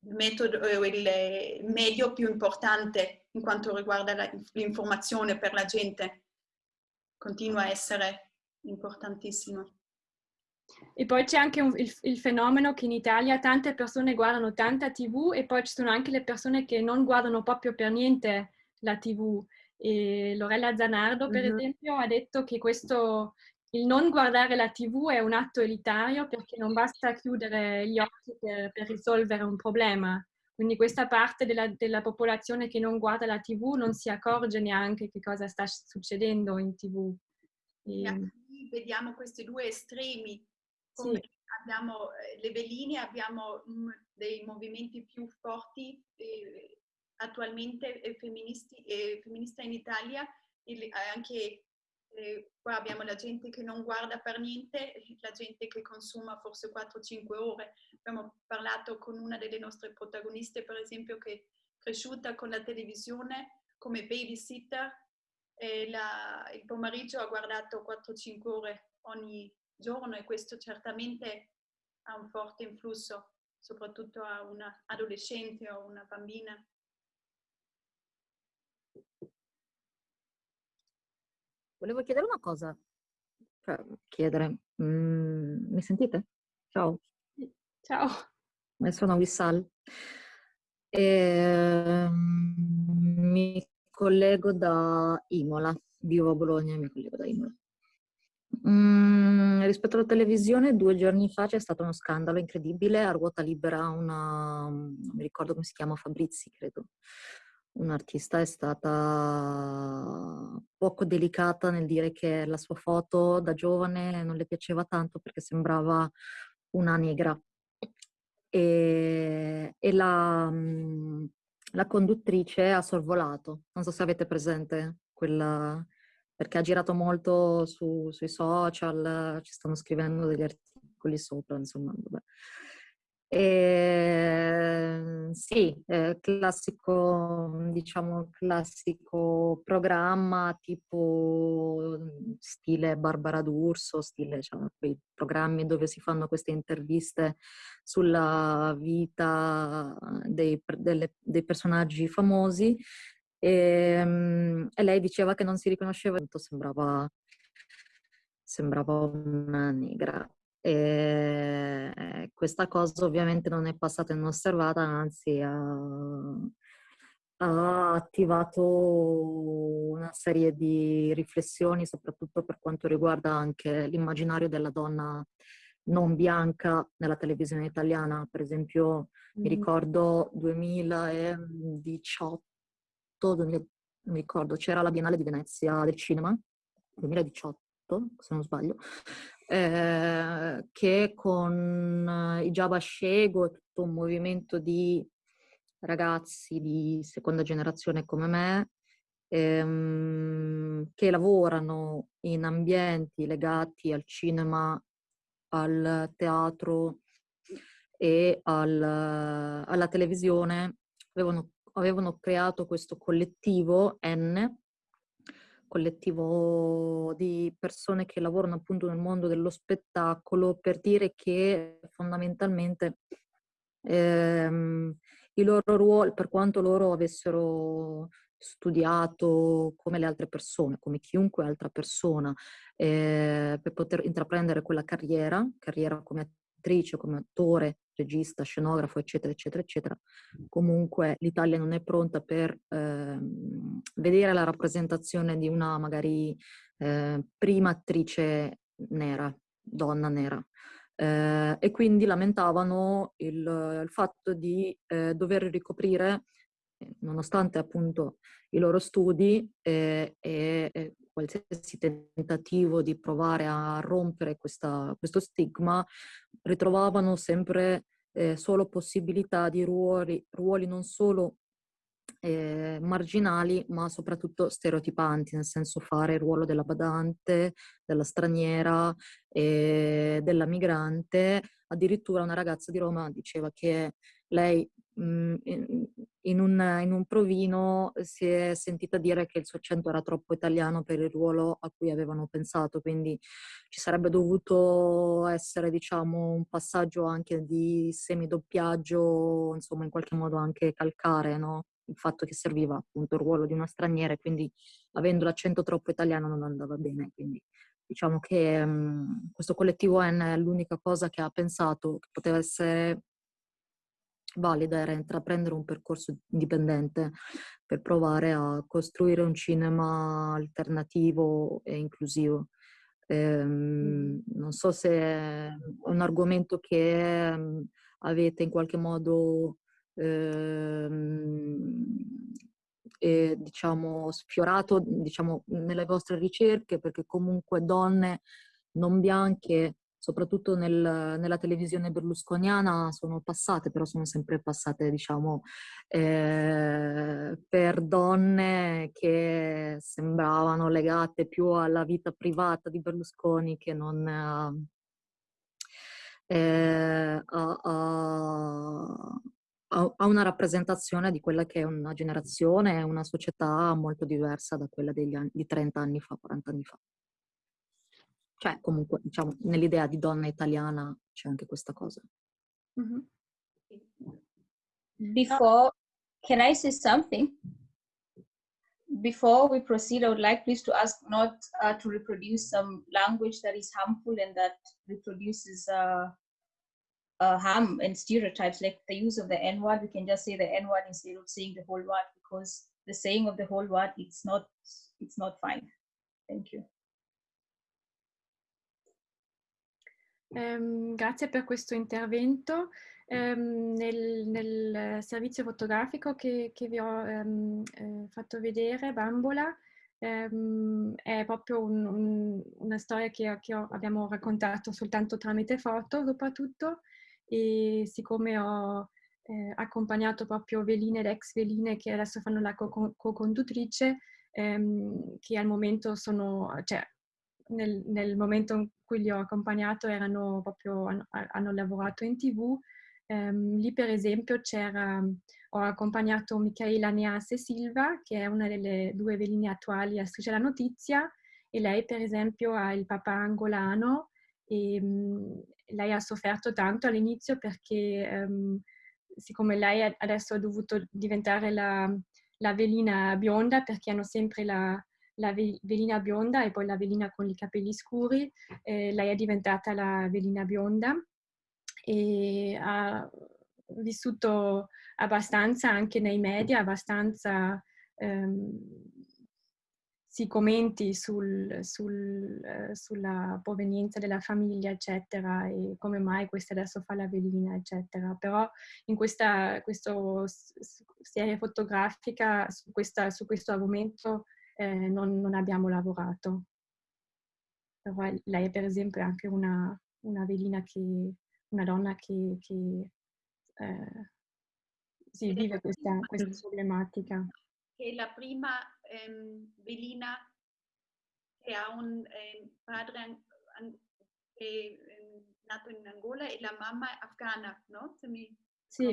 metodo, il medio più importante in quanto riguarda l'informazione per la gente. Continua a essere importantissimo. E poi c'è anche un, il, il, fenomeno che in Italia tante persone guardano tanta TV e poi ci sono anche le persone che non guardano proprio per niente la TV. E Lorella Zanardo, per mm-hmm. esempio, ha detto che questo, il non guardare la TV è un atto elitario perché non basta chiudere gli occhi per, per risolvere un problema. Quindi questa parte della, della, popolazione che non guarda la TV non si accorge neanche che cosa sta succedendo in TV. E... Vediamo questi due estremi come sì. abbiamo eh, le veline, abbiamo dei movimenti più forti eh, attualmente eh, femministi, eh, femminista in Italia, il, eh, anche qua abbiamo la gente che non guarda per niente, la gente che consuma forse 4-5 ore. Abbiamo parlato con una delle nostre protagoniste, per esempio, che è cresciuta con la televisione come babysitter la, il pomeriggio ha guardato 4-5 ore ogni giorno e questo certamente ha un forte influsso, soprattutto a una adolescente o una bambina. Volevo chiedere una cosa, cioè, chiedere, mm, mi sentite? Ciao. Ciao. Sono Wissal. E, ehm, mi collego da Imola, vivo a Bologna e mi collego da Imola. Mm, rispetto alla televisione, due giorni fa c'è stato uno scandalo incredibile. A ruota libera una, non mi ricordo come si chiama, Fabrizi, credo. Un'artista è stata poco delicata nel dire che la sua foto da giovane non le piaceva tanto perché sembrava una negra. E, e la, mm, la conduttrice ha sorvolato. Non so se avete presente quella perché ha girato molto su, sui social, ci stanno scrivendo degli articoli sopra, insomma. E, ehm, sì, eh, classico, diciamo, classico programma tipo stile Barbara D'Urso, stile cioè, quei programmi dove si fanno queste interviste sulla vita dei, delle, dei personaggi famosi e, ehm, e, lei diceva che non si riconosceva, sembrava, sembrava una negra. E questa cosa ovviamente non è passata inosservata, anzi ha, ha attivato una serie di riflessioni, soprattutto per quanto riguarda anche l'immaginario della donna non bianca nella televisione italiana. Per esempio, mm. mi ricordo 2018 2018, non mi ricordo, c'era la Biennale di Venezia del cinema, 2018 se non sbaglio, eh, che con i Java Shego, tutto un movimento di ragazzi di seconda generazione come me, ehm, che lavorano in ambienti legati al cinema, al teatro e al, alla televisione, avevano, avevano creato questo collettivo N, collettivo di persone che lavorano appunto nel mondo dello spettacolo per dire che fondamentalmente ehm, i loro ruoli, per quanto loro avessero studiato come le altre persone, come chiunque altra persona, eh, per poter intraprendere quella carriera, carriera come attrice, come attore, regista, scenografo, eccetera, eccetera, eccetera. Comunque l'Italia non è pronta per eh, vedere la rappresentazione di una magari eh, prima attrice nera, donna nera. Eh, e quindi lamentavano il, il fatto di eh, dover ricoprire, eh, nonostante appunto i loro studi e, e qualsiasi tentativo di provare a rompere questa, questo stigma, ritrovavano sempre eh, solo possibilità di ruoli, ruoli non solo eh, marginali, ma soprattutto stereotipanti, nel senso fare il ruolo della badante, della straniera, eh, della migrante. Addirittura una ragazza di Roma diceva che lei in, un, in, un, provino si è sentita dire che il suo accento era troppo italiano per il ruolo a cui avevano pensato, quindi ci sarebbe dovuto essere diciamo un passaggio anche di semidoppiaggio, insomma in qualche modo anche calcare, no? il fatto che serviva appunto il ruolo di una straniera quindi avendo l'accento troppo italiano non andava bene. Quindi diciamo che um, questo collettivo N è l'unica cosa che ha pensato che poteva essere valida era intraprendere un percorso indipendente per provare a costruire un cinema alternativo e inclusivo. Ehm, non so se è un argomento che um, avete in qualche modo ehm, eh, diciamo, sfiorato diciamo, nelle vostre ricerche, perché comunque donne non bianche, soprattutto nel, nella televisione berlusconiana, sono passate, però sono sempre passate, diciamo, eh, per donne che sembravano legate più alla vita privata di Berlusconi che non... Eh, a, a, a una rappresentazione di quella che è una generazione una società molto diversa da quella degli anni, di 30 anni fa, 40 anni fa. Cioè, comunque, diciamo, nell'idea di donna italiana c'è anche questa cosa. Mm-hmm. Before, can I say something? Before we proceed, I would like please to ask not uh, to reproduce some language that is harmful and that reproduces uh, uh, harm and stereotypes like the use of the N word. We can just say the N word instead of saying the whole word because the saying of the whole word it's not it's not fine. Thank you. Um, grazie per questo intervento. Um, nel, nel, servizio fotografico che, che vi ho um, eh, fatto vedere, Bambola, è proprio un, un, una storia che, che ho, abbiamo raccontato soltanto tramite foto, soprattutto, e siccome ho eh, accompagnato proprio Veline ed ex Veline che adesso fanno la co-conduttrice, ehm, che al momento sono, cioè nel, nel, momento in cui li ho accompagnato erano proprio, hanno, hanno lavorato in tv, ehm, lì per esempio c'era, ho accompagnato Michaela Neas e Silva, che è una delle due veline attuali a Striscia la Notizia, e lei per esempio ha il papà angolano e mh, lei ha sofferto tanto all'inizio perché um, siccome lei adesso ha dovuto diventare la, la velina bionda perché hanno sempre la, la velina bionda e poi la velina con i capelli scuri, eh, lei è diventata la velina bionda e ha vissuto abbastanza anche nei media, abbastanza ehm, si commenti sul, sul, eh, sulla provenienza della famiglia, eccetera, e come mai questa adesso fa la velina, eccetera. Però in questa questo, serie fotografica su, questa, su questo argomento eh, non, non, abbiamo lavorato. però lei per esempio è anche una, una velina che, una donna che, che eh, sì, vive questa, questa problematica. Che è la prima ehm, velina che ha un eh, padre an, an, che è nato in Angola e la mamma è afghana, no? Mi, sì.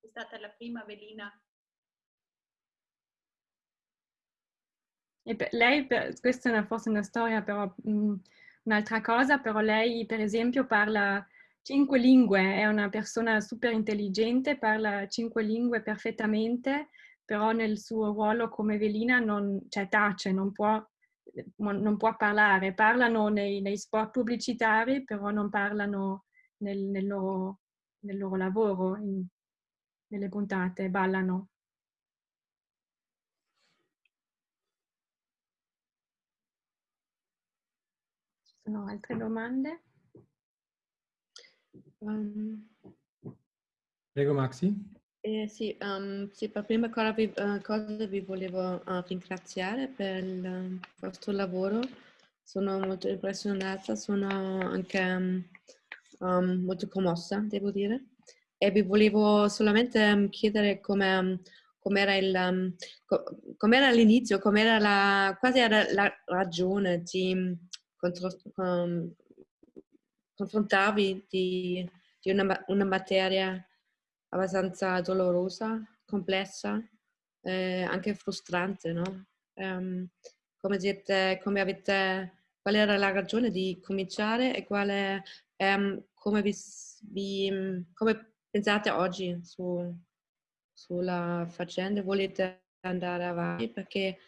È stata la prima velina. E per lei, per, questa è una, forse una storia, però mh, un'altra cosa, però lei per esempio parla cinque lingue, è una persona super intelligente, parla cinque lingue perfettamente, però nel suo ruolo come velina non, cioè tace, non può, non può parlare. Parlano nei, nei, spot pubblicitari, però non parlano nel, nel, loro, nel loro, lavoro, in, nelle puntate, ballano. Ci sono altre domande? Um, Prego Maxi. Eh, sì, um, sì, per prima cosa vi, uh, cosa vi volevo uh, ringraziare per il vostro lavoro. Sono molto impressionata, sono anche um, molto commossa, devo dire. E vi volevo solamente chiedere come com'era, il, com'era l'inizio, com'era la, quasi era la ragione di confrontarvi di, di una, una, materia abbastanza dolorosa, complessa, eh, anche frustrante, no? Um, come, siete, come avete, qual era la ragione di cominciare e quale, um, come, vi, vi, come pensate oggi su, sulla faccenda? Volete andare avanti? Perché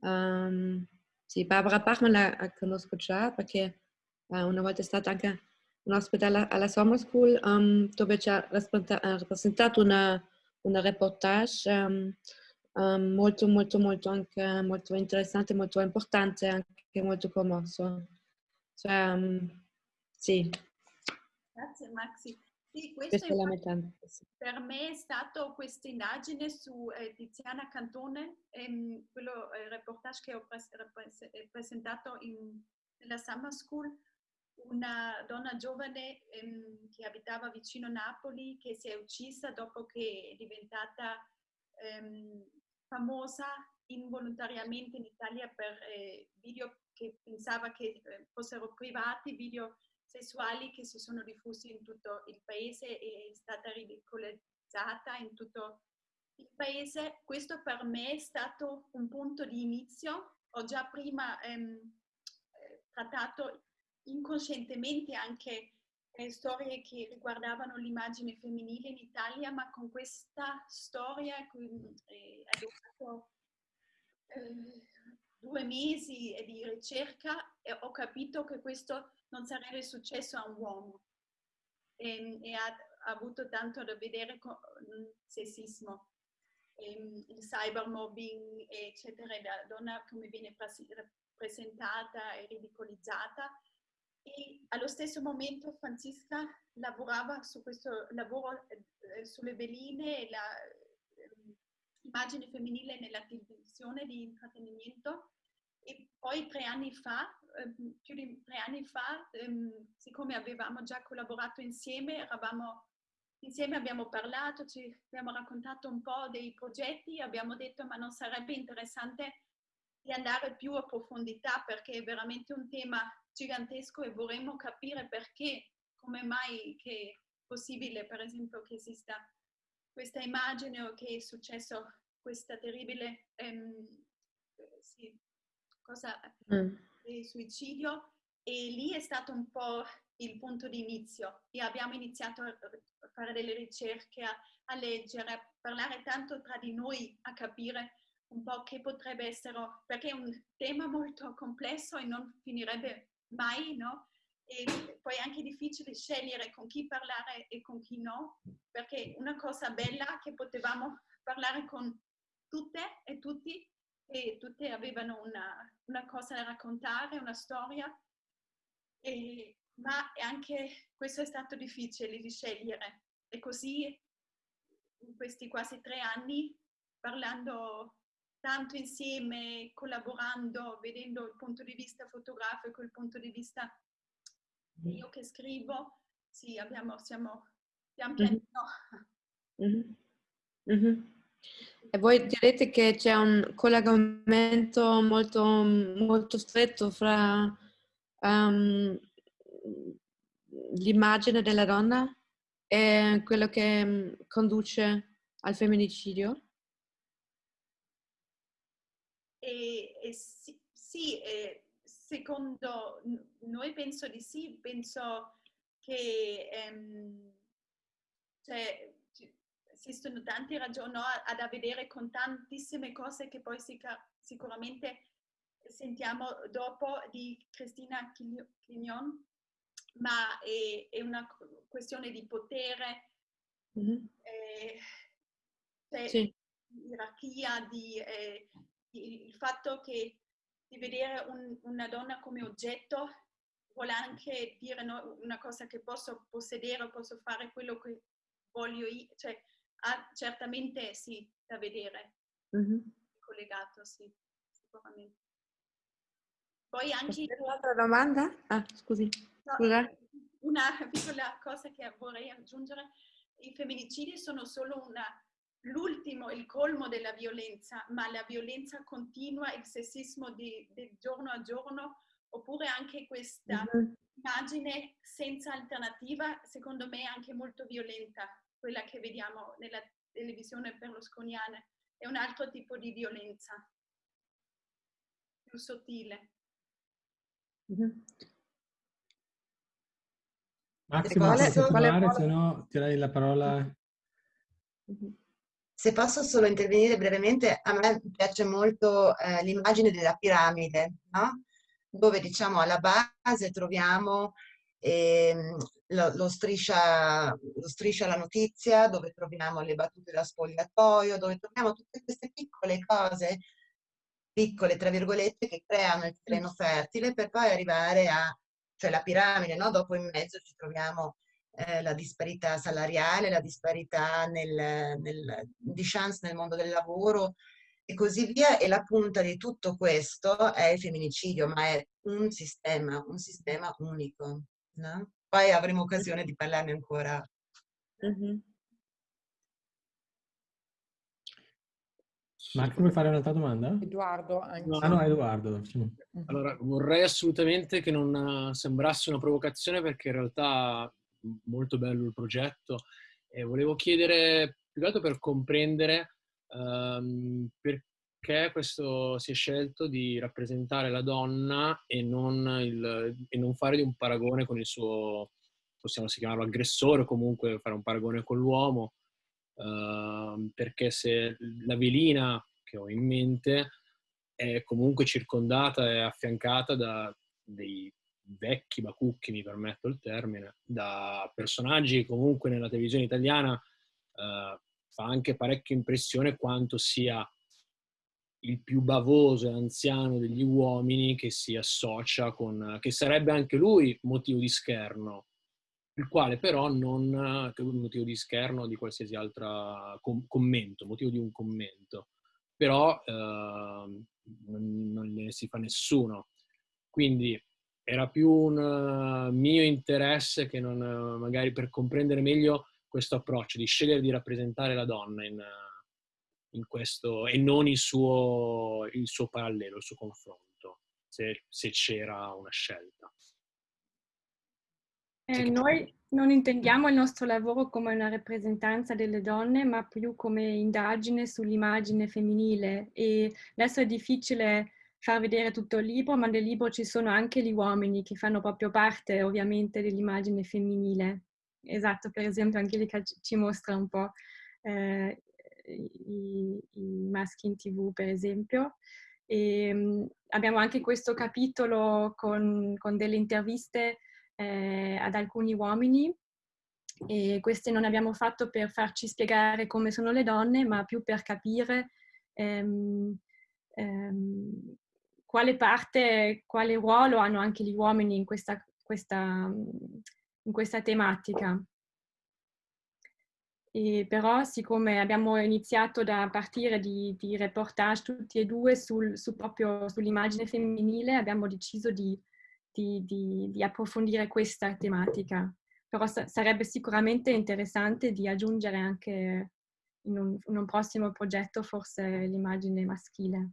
um, sì, Barbara Bachmann la conosco già perché uh, una volta è stata anche un ospite alla, alla Summer School um, dove ci ha rappresentato una, una reportage um, um, molto molto molto anche molto interessante, molto importante, anche molto commosso. Cioè, um, sì. Grazie Maxi. Sì, questo per me è stato questa indagine su eh, Tiziana Cantone, ehm, quello eh, reportage che ho pres- presentato in, nella Summer School. Una donna giovane ehm, che abitava vicino Napoli, che si è uccisa dopo che è diventata ehm, famosa involontariamente in Italia per eh, video che pensava che eh, fossero privati, video sessuali che si sono diffusi in tutto il paese e è stata ridicolizzata in tutto il paese. Questo per me è stato un punto di inizio. Ho già prima ehm, eh, trattato inconscientemente anche eh, storie che riguardavano l'immagine femminile in Italia, ma con questa storia eh, ho eh, due mesi di ricerca e ho capito che questo non sarebbe successo a un uomo. E, e ha, ha, avuto tanto da vedere con il sessismo, e, ehm, il cybermobbing, eccetera, la donna come viene presentata e ridicolizzata. E allo stesso momento Francisca lavorava su questo lavoro eh, sulle veline e l'immagine ehm, femminile nella televisione di intrattenimento. E poi tre anni fa, ehm, più di tre anni fa, ehm, siccome avevamo già collaborato insieme, eravamo insieme abbiamo parlato, ci abbiamo raccontato un po' dei progetti, abbiamo detto ma non sarebbe interessante di andare più a profondità perché è veramente un tema gigantesco e vorremmo capire perché, come mai che è possibile, per esempio, che esista questa immagine o che è successo questa terribile ehm, sì, cosa mm. Di suicidio e lì è stato un po' il punto di inizio e abbiamo iniziato a fare delle ricerche, a, a leggere, a parlare tanto tra di noi, a capire un po' che potrebbe essere, perché è un tema molto complesso e non finirebbe mai, no? E poi è anche difficile scegliere con chi parlare e con chi no, perché una cosa bella che potevamo parlare con tutte e tutti e tutte avevano una, una cosa da raccontare, una storia, e, ma anche questo è stato difficile di scegliere. E così in questi quasi tre anni, parlando tanto insieme, collaborando, vedendo il punto di vista fotografico, il punto di vista io che scrivo, sì, abbiamo, siamo pian pianino. Mm-hmm. Mm-hmm. E voi direte che c'è un collegamento molto, molto stretto fra um, l'immagine della donna e quello che mm, conduce al femminicidio? E, e sì, sì e secondo noi penso di sì, penso che ehm, cioè, esistono tante ragioni no, ad a vedere con tantissime cose che poi sic- sicuramente sentiamo dopo di Cristina Chignon, ma è, è, una questione di potere, mm-hmm. eh, cioè, sì. gerarchia, di, eh, di, il fatto che di vedere un, una donna come oggetto vuole anche dire no, una cosa che posso possedere, posso fare quello che voglio io, cioè ha certamente sì da vedere, mm-hmm. collegato, sì, sicuramente. Poi anche... Un'altra domanda? Ah, scusi. Scusa. Una piccola cosa che vorrei aggiungere, i femminicidi sono solo una, l'ultimo, il colmo della violenza, ma la violenza continua, il sessismo di, di giorno a giorno, oppure anche questa mm-hmm. immagine senza alternativa, secondo me anche molto violenta, quella che vediamo nella televisione berlusconiana. È un altro tipo di violenza, più sottile. Mm-hmm. Massimo, vuole continuare, se no direi la parola. Mm-hmm. Se posso solo intervenire brevemente, a me piace molto eh, l'immagine della piramide, no? dove diciamo alla base troviamo eh, lo, lo, striscia, lo striscia la notizia, dove troviamo le battute da spogliatoio, dove troviamo tutte queste piccole cose piccole, tra virgolette, che creano il terreno fertile per poi arrivare a, cioè la piramide, no? Dopo in mezzo ci troviamo eh, la disparità salariale, la disparità nel, nel, di chance nel mondo del lavoro e così via. E la punta di tutto questo è il femminicidio, ma è un sistema, un sistema unico. No? Poi avremo occasione di parlarne ancora. Mm-hmm. Marco, vuoi fare un'altra domanda? Edoardo. Anche. No, no, Edoardo. Allora, vorrei assolutamente che non sembrasse una provocazione perché in realtà è molto bello il progetto e volevo chiedere più che altro per comprendere um, perché questo si è scelto di rappresentare la donna e non, il, e non fare di un paragone con il suo, possiamo chiamarlo aggressore, comunque fare un paragone con l'uomo uh, perché se la velina che ho in mente è comunque circondata e affiancata da dei vecchi bacucchi, mi permetto il termine, da personaggi comunque nella televisione italiana uh, fa anche parecchia impressione quanto sia il più bavoso e anziano degli uomini che si associa con, che sarebbe anche lui motivo di scherno, il quale però non un motivo di scherno di qualsiasi altro com- commento, motivo di un commento, però eh, non, ne si fa nessuno. Quindi era più un uh, mio interesse che non, uh, magari per comprendere meglio questo approccio, di scegliere di rappresentare la donna in, in questo e non il suo, il suo, parallelo, il suo confronto, se, se c'era una scelta. Eh, noi non intendiamo il nostro lavoro come una rappresentanza delle donne, ma più come indagine sull'immagine femminile. E adesso è difficile far vedere tutto il libro, ma nel libro ci sono anche gli uomini che fanno proprio parte ovviamente dell'immagine femminile. Esatto, per esempio Angelica ci mostra un po' eh, i, i, maschi in tv, per esempio. E, um, abbiamo anche questo capitolo con, con delle interviste eh, ad alcuni uomini e queste non abbiamo fatto per farci spiegare come sono le donne, ma più per capire ehm, ehm, quale parte, quale ruolo hanno anche gli uomini in questa, questa, in questa tematica. E però siccome abbiamo iniziato da partire di, di reportage tutti e due sul, su sull'immagine femminile, abbiamo deciso di, di, di, approfondire questa tematica. Però sa sarebbe sicuramente interessante di aggiungere anche in un, in un prossimo progetto forse l'immagine maschile.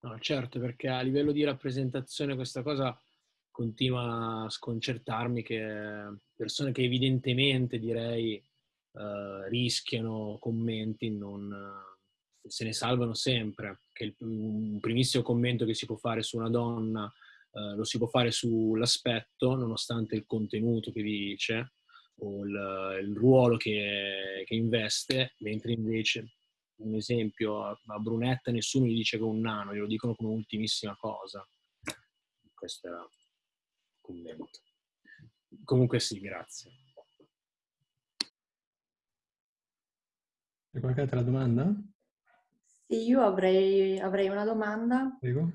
No, certo, perché a livello di rappresentazione questa cosa continua a sconcertarmi che persone che evidentemente direi eh, rischiano commenti non, eh, se ne salvano sempre. Che il, un primissimo commento che si può fare su una donna eh, lo si può fare sull'aspetto, nonostante il contenuto che dice o il, il ruolo che, che, investe, mentre invece, un esempio, a, a Brunetta nessuno gli dice che è un nano, glielo dicono come ultimissima cosa. Questo era commento. Comunque sì, grazie. C'è qualche altra domanda? Sì, io avrei, avrei una domanda. Prego.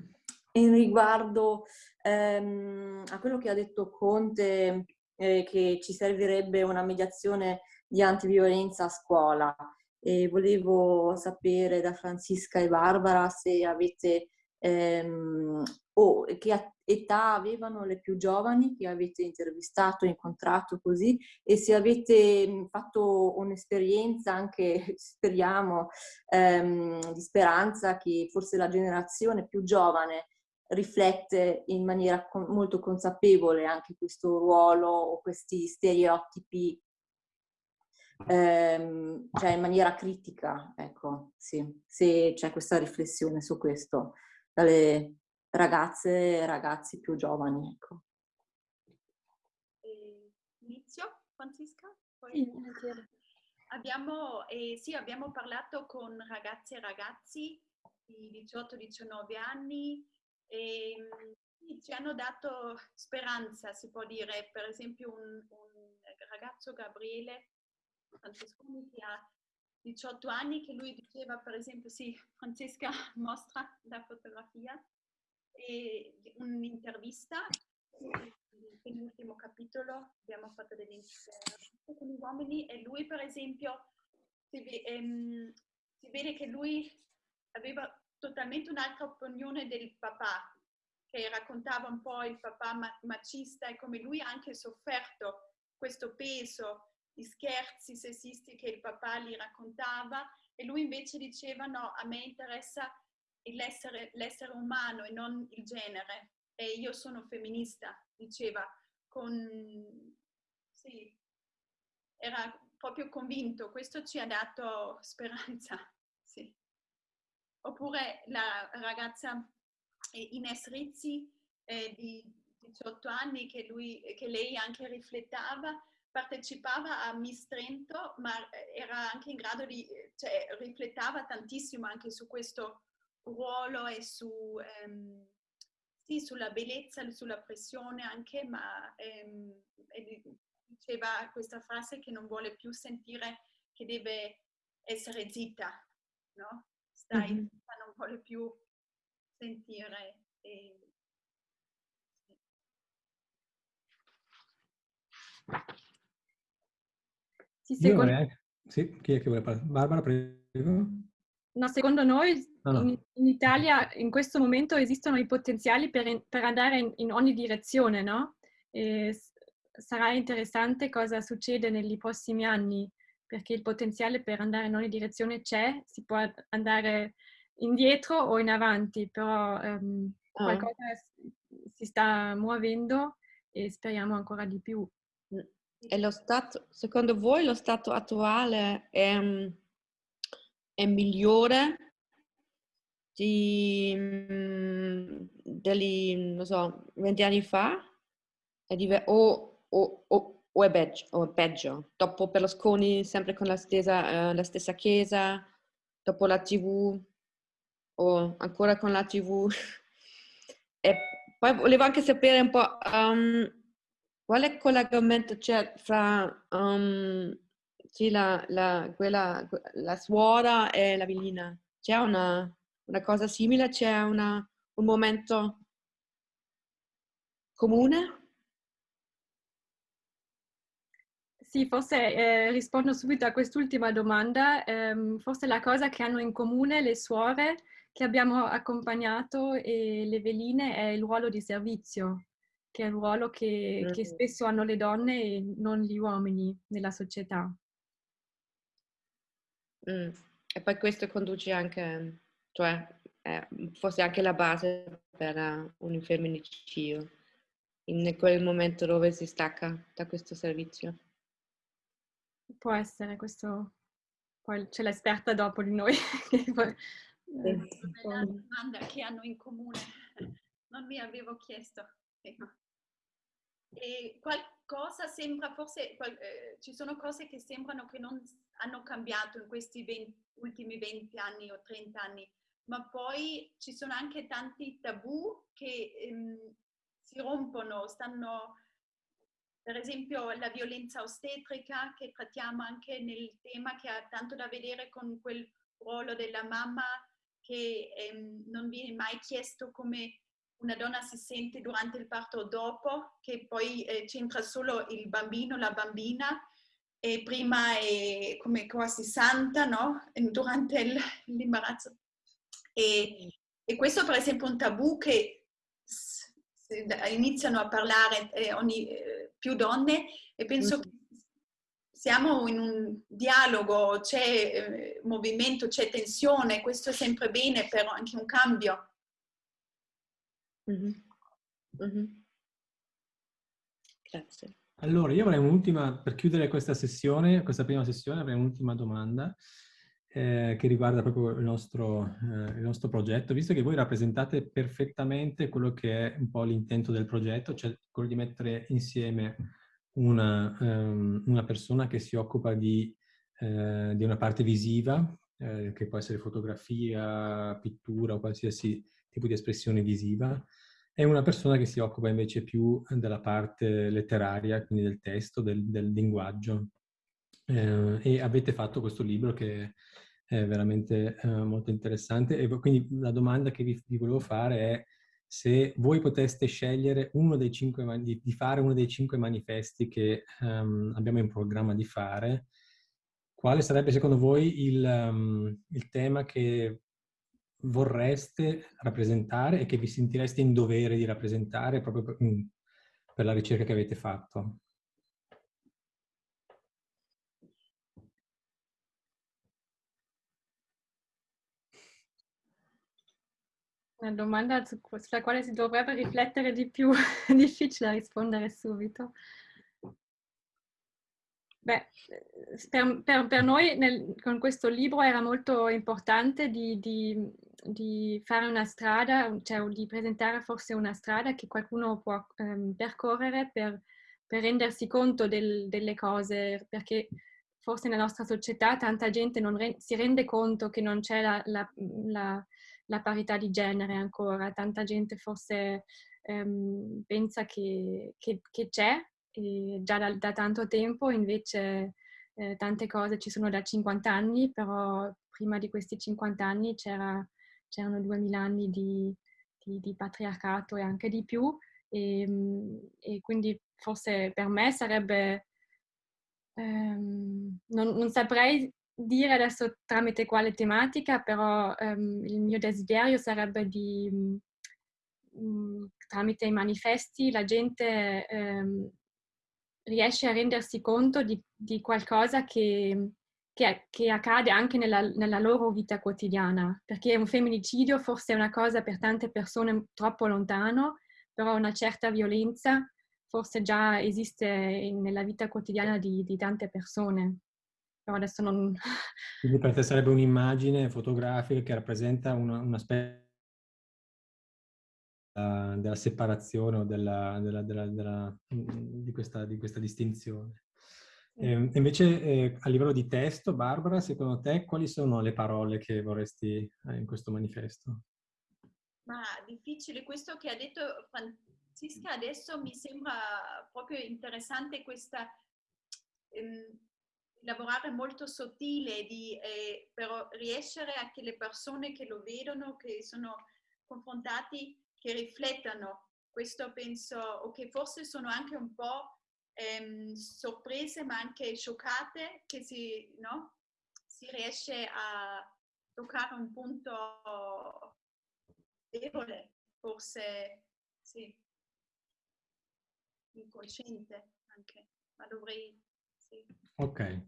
In riguardo ehm, a quello che ha detto Conte, eh, che ci servirebbe una mediazione di antiviolenza a scuola. E volevo sapere da Francisca e Barbara se avete ehm, o che età avevano le più giovani che avete intervistato, incontrato così? E se avete mhmm, fatto un'esperienza anche, speriamo, ehm, di speranza che forse la generazione più giovane riflette in maniera con, molto consapevole anche questo ruolo o questi stereotipi ehm, cioè in maniera critica, ecco, sì, se c'è questa riflessione su questo dalle ragazze e ragazzi più giovani. Ecco. inizio, Francisca? Poi... Sì, abbiamo, eh, sì, abbiamo parlato con ragazze e ragazzi di 18-19 anni e mm, ci hanno dato speranza, si può dire. Per esempio un, un ragazzo, Gabriele Francesconi, che ha 18 anni, che lui diceva, per esempio, sì, Francesca mostra la fotografia, un'intervista, nell'ultimo capitolo abbiamo fatto delle interviste con gli uomini e lui per esempio si, ehm, si vede che lui aveva totalmente un'altra opinione del papà, che raccontava un po' il papà macista e come lui ha anche sofferto questo peso di scherzi sessisti che il papà gli raccontava. E lui invece diceva no, a me interessa l'essere, l'essere umano e non il genere. E io sono femminista, diceva, con... Sì, era proprio convinto, questo ci ha dato speranza. Sì. Oppure la ragazza eh, Ines Rizzi eh, di 18 anni che, lui, che lei anche riflettava, partecipava a Miss Trento, ma era anche in grado di, cioè riflettava tantissimo anche su questo ruolo e su, ehm, sì, sulla bellezza, sulla pressione anche, ma ehm, diceva questa frase che non vuole più sentire che deve essere zitta, no? Stai mm-hmm. non vuole più sentire. E, sì. Secondo... Sì, chi è che vuole parlare? Barbara, prego. No, secondo noi no, no. In, in, Italia in questo momento esistono i potenziali per, per andare in, in, ogni direzione, no? E sarà interessante cosa succede negli prossimi anni, perché il potenziale per andare in ogni direzione c'è, si può andare indietro o in avanti, però um, ah. qualcosa si sta muovendo e speriamo ancora di più. E lo stato, secondo voi lo stato attuale è è migliore di, mm, degli, non so, 20 anni fa? Diver- o, o, o, o, è peggio, o è peggio? Dopo Berlusconi sempre con la stessa, uh, la stessa chiesa, dopo la tv o ancora con la tv? e poi volevo anche sapere un po' um, quale collegamento c'è fra um, sì, la, la, quella, la suora e la villina. C'è una, una cosa simile? C'è una, un momento comune? Sì, forse eh, rispondo subito a quest'ultima domanda. Eh, forse la cosa che hanno in comune le suore che abbiamo accompagnato e le veline è il ruolo di servizio, che è il ruolo che, mm. che spesso hanno le donne e non gli uomini nella società. Mm. E poi questo conduce anche, cioè, eh, forse anche la base per un femminicidio, in quel momento dove si stacca da questo servizio. Può essere questo, poi c'è l'esperta dopo di noi. poi, eh, la domanda che hanno in comune, non mi avevo chiesto. E qualcosa sembra, forse eh, ci sono cose che sembrano che non hanno cambiato in questi 20, ultimi 20 anni o 30 anni, ma poi ci sono anche tanti tabù che ehm, si rompono, stanno per esempio la violenza ostetrica che trattiamo anche nel tema che ha tanto da vedere con quel ruolo della mamma che ehm, non viene mai chiesto come una donna si sente durante il parto o dopo, che poi eh, c'entra solo il bambino, la bambina, e prima è come quasi santa, no? Durante l'imbarazzo. E, e, questo per esempio è un tabù che iniziano a parlare eh, ogni, eh, più donne e penso che siamo in un dialogo, c'è eh, movimento, c'è tensione, questo è sempre bene per anche un cambio. Grazie. Allora, io avrei un'ultima, per chiudere questa sessione, questa prima sessione, avrei un'ultima domanda eh, che riguarda proprio il nostro, eh, il nostro, progetto, visto che voi rappresentate perfettamente quello che è un po' l'intento del progetto, cioè quello di mettere insieme una, um, una persona che si occupa di, eh, di una parte visiva, eh, che può essere fotografia, pittura o qualsiasi tipo di espressione visiva, e una persona che si occupa invece più della parte letteraria, quindi del testo, del, del linguaggio. Eh, e avete fatto questo libro che è veramente eh, molto interessante e quindi la domanda che vi, vi, volevo fare è se voi poteste scegliere cinque, di, di fare uno dei cinque manifesti che um, abbiamo in programma di fare, quale sarebbe secondo voi il, um, il tema che vorreste rappresentare e che vi sentireste in dovere di rappresentare proprio per, mm, per la ricerca che avete fatto? Una domanda sulla quale si dovrebbe riflettere di più, è difficile rispondere subito. Beh, per, per, per noi nel, con questo libro era molto importante di, di, di, fare una strada, cioè di presentare forse una strada che qualcuno può um, percorrere per, per, rendersi conto del, delle cose, perché forse nella nostra società tanta gente non re, si rende conto che non c'è la, la, la la parità di genere ancora. Tanta gente forse ehm, pensa che c'è già da, da, tanto tempo, invece eh, tante cose ci sono da 50 anni, però prima di questi 50 anni c'era, c'erano 2000 anni di, di, di, patriarcato e anche di più e, ehm, e quindi forse per me sarebbe, ehm, non, non saprei dire adesso tramite quale tematica, però um, il mio desiderio sarebbe di, um, tramite i manifesti, la gente um, riesce a rendersi conto di, di qualcosa che, che, che, accade anche nella, nella, loro vita quotidiana, perché un femminicidio forse è una cosa per tante persone troppo lontano, però una certa violenza forse già esiste nella vita quotidiana di, di tante persone però adesso non... Quindi per te sarebbe un'immagine fotografica che rappresenta una, un aspetto della separazione o della, della, della, di, questa, di, questa, distinzione. E, ehm, invece eh, a livello di testo, Barbara, secondo te quali sono le parole che vorresti eh, in questo manifesto? Ma difficile, questo che ha detto Francisca adesso mi sembra proprio interessante questa... Ehm, lavorare molto sottile, di, eh, però riescere a che le persone che lo vedono, che sono confrontati, che riflettano. Questo penso, o che forse sono anche un po' ehm, sorprese ma anche scioccate che si, no? si riesce a toccare un punto debole, forse sì, incosciente anche, ma dovrei... Sì. Ok.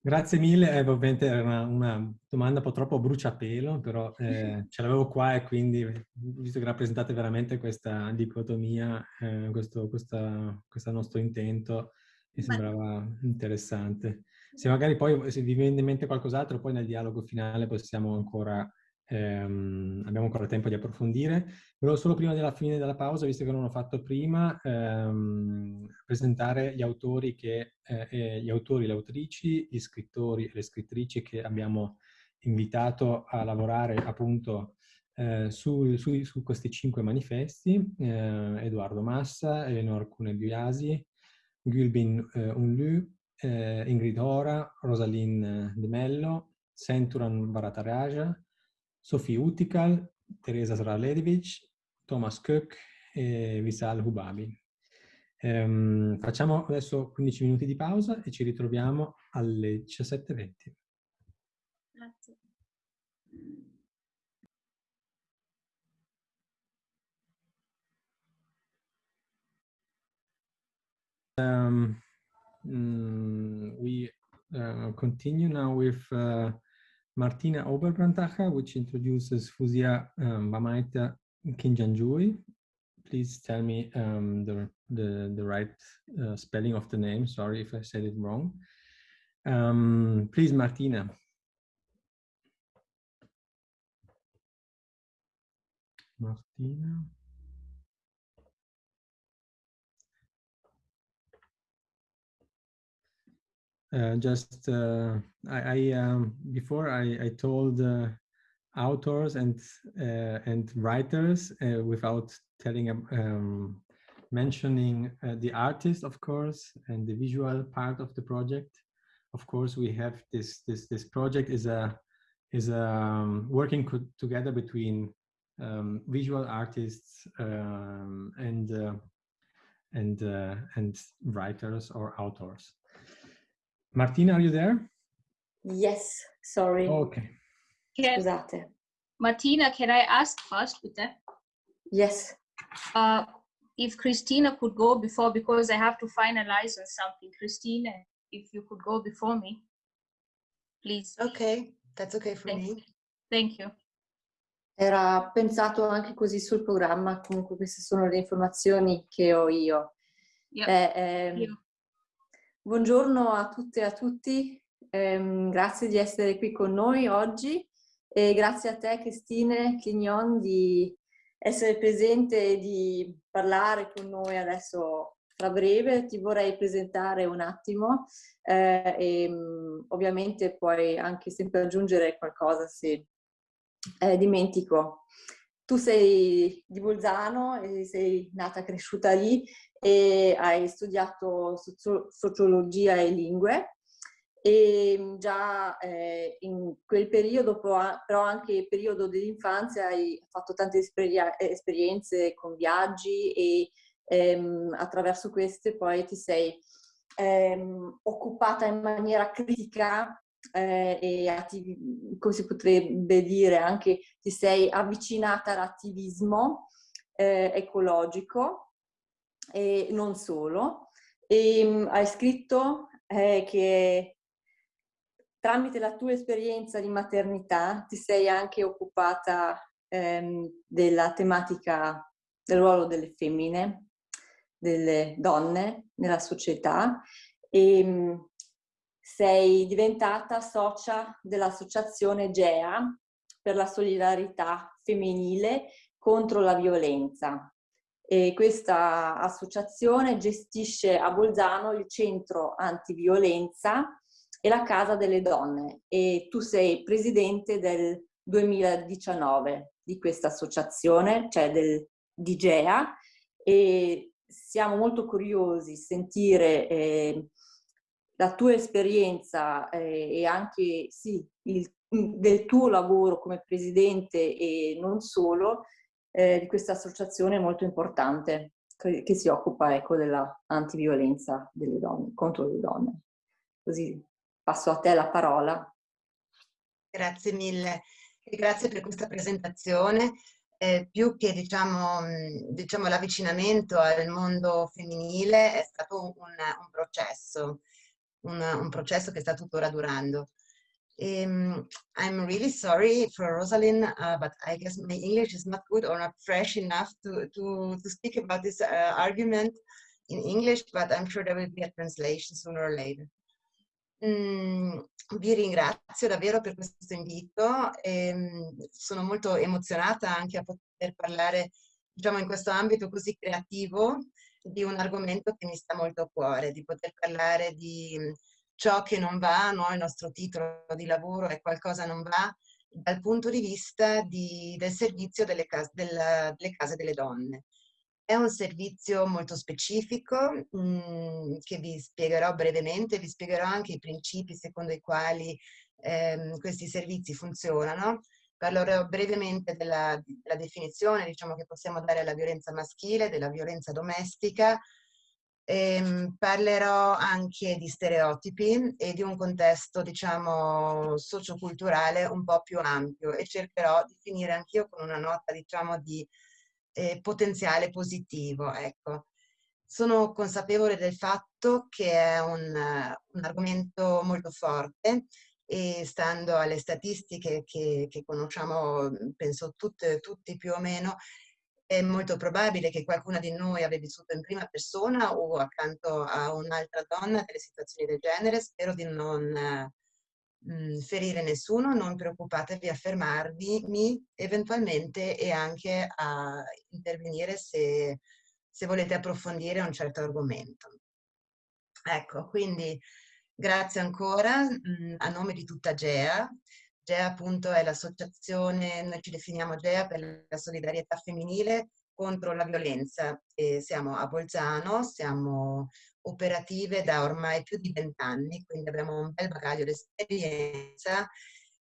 Grazie mille, eh, ovviamente era una, una, domanda un po' troppo bruciapelo, però eh, ce l'avevo qua e quindi, visto che rappresentate veramente questa dicotomia, eh, questo questa, questo nostro intento, mi sembrava interessante. Se magari poi, se vi viene in mente qualcos'altro, poi nel dialogo finale possiamo ancora ehm, abbiamo ancora tempo di approfondire. Volevo solo prima della fine della pausa, visto che non l'ho fatto prima, ehm, presentare gli autori, che, eh, gli autori, le autrici, gli scrittori e le scrittrici che abbiamo invitato a lavorare appunto eh, su, su, su, questi cinque manifesti, eh, Edoardo Massa, Eleonore Cune-Biasi, Gülbin eh, Unlu, eh, Ingrid Ora, Rosaline De Mello, Centuran Varataraja, Sofie Utikal, Teresa Sraledevic, Thomas Cook e Visal Hubabi. Um, facciamo adesso 15 minuti di pausa e ci ritroviamo alle 17.20. Grazie. Um, mm, we uh, continue now with uh, Martina Oberbrantacher, which introduces Fuzia um, Bamaita Kinjanjui. Please tell me um, the, the, the right uh, spelling of the name. Sorry if I said it wrong. Um, please, Martina. Martina. Uh, just uh, I, I um, before I, I told uh, authors and and writers uh, without telling um, mentioning uh, the artist of course and the visual part of the project. Of course we have this this this project is a is a um, working together between um, visual artists um, and and and writers or authors Martina, are you there? Yes, sorry. Okay. Can, Scusate. Martina, can I ask first, Peter? Yes. Uh, if Christina could go before, because I have to finalize on something. Christina, if you could go before me, please. Okay, that's okay for Thank, me. Thank you. Era pensato anche così sul programma, comunque queste sono le informazioni che ho io. Yep. Eh, ehm, Io. Buongiorno a tutte e a tutti, ehm, grazie di essere qui con noi oggi e grazie a te Cristine Clignon di essere presente e di parlare con noi adesso tra breve. Ti vorrei presentare un attimo eh, e mm, ovviamente puoi anche sempre aggiungere qualcosa se eh, dimentico. Tu sei di Bolzano e sei nata e cresciuta lì e hai studiato socio sociologia e lingue. E già eh, in quel periodo, però anche il periodo dell'infanzia, hai fatto tante esperienze con viaggi e ehm, attraverso queste poi ti sei ehm, occupata in maniera critica eh, e come si potrebbe dire anche ti sei avvicinata all'attivismo eh, ecologico e non solo. E, um, hai scritto eh, che tramite la tua esperienza di maternità ti sei anche occupata ehm, della tematica del ruolo delle femmine, delle donne nella società e um, sei diventata socia dell'associazione GEA per la solidarietà femminile contro la violenza. E questa associazione gestisce a Bolzano il centro antiviolenza e la Casa delle Donne. E tu sei presidente del 2019 di questa associazione, cioè del DGEA e siamo molto curiosi di sentire eh, la tua esperienza eh, e anche sì, il, del tuo lavoro come presidente e non solo eh, di questa associazione molto importante. che si occupa ecco, della antiviolenza delle donne, contro le donne. Così passo a te la parola. Grazie mille e grazie per questa presentazione. Eh, più che diciamo, diciamo, l'avvicinamento al mondo femminile è stato un, un processo, un, un, processo che sta tuttora durando. Um, I'm really sorry for Rosalind, uh, but I guess my English is not good or not fresh enough to, to, to speak about this uh, argument in English, but I'm sure there will be a translation sooner or later. Mm, vi ringrazio davvero per questo invito e mm, sono molto emozionata anche a poter parlare diciamo, in questo ambito così creativo di un argomento che mi sta molto a cuore, di poter parlare di ciò che non va, no? il nostro titolo di lavoro è qualcosa non va, dal punto di vista di, del servizio delle case, della, delle case delle donne. È un servizio molto specifico mh, mm, che vi spiegherò brevemente, vi spiegherò anche i principi secondo i quali ehm, questi servizi funzionano. Parlerò brevemente della, della definizione diciamo, che possiamo dare alla violenza maschile, della violenza domestica, Ehm, parlerò anche di stereotipi e di un contesto, diciamo, socioculturale un po' più ampio e cercherò di finire anch'io con una nota, diciamo, di eh, potenziale positivo. Ecco. Sono consapevole del fatto che è un, un argomento molto forte e stando alle statistiche che, che conosciamo, penso tutte, tutti più o meno, è molto probabile che qualcuna di noi abbia vissuto in prima persona o accanto a un'altra donna delle situazioni del genere. Spero di non mh, ferire nessuno, non preoccupatevi a fermarvi eventualmente e anche a intervenire se, se volete approfondire un certo argomento. Ecco, quindi grazie ancora mh, a nome di tutta GEA. GEA appunto è l'associazione, noi ci definiamo GEA per la solidarietà femminile contro la violenza. E siamo a Bolzano, siamo operative da ormai più di vent'anni, quindi abbiamo un bel bagaglio di esperienza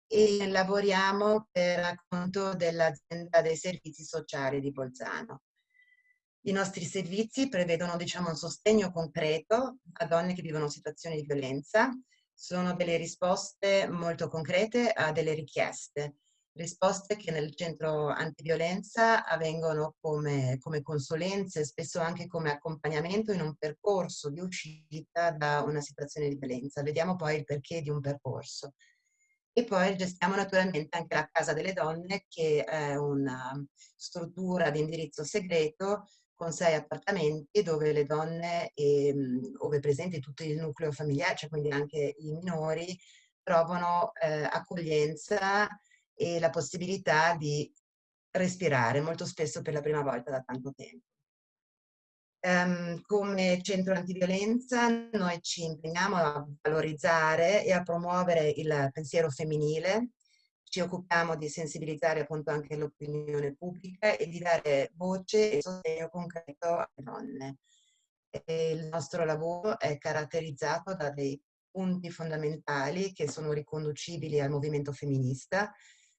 e lavoriamo per conto dell'azienda dei servizi sociali di Bolzano. I nostri servizi prevedono diciamo, un sostegno concreto a donne che vivono situazioni di violenza, sono delle risposte molto concrete a delle richieste, risposte che nel centro antiviolenza avvengono come, come consulenze, spesso anche come accompagnamento in un percorso di uscita da una situazione di violenza. Vediamo poi il perché di un percorso. E poi gestiamo naturalmente anche la Casa delle Donne, che è una struttura di indirizzo segreto con sei appartamenti dove le donne, e, ehm, ove presenti tutto il nucleo familiare, cioè quindi anche i minori, trovano eh, accoglienza e la possibilità di respirare, molto spesso per la prima volta da tanto tempo. Um, come centro antiviolenza noi ci impegniamo a valorizzare e a promuovere il pensiero femminile, ci occupiamo di sensibilizzare appunto anche l'opinione pubblica e di dare voce e sostegno concreto alle donne. E il nostro lavoro è caratterizzato da dei punti fondamentali che sono riconducibili al movimento femminista,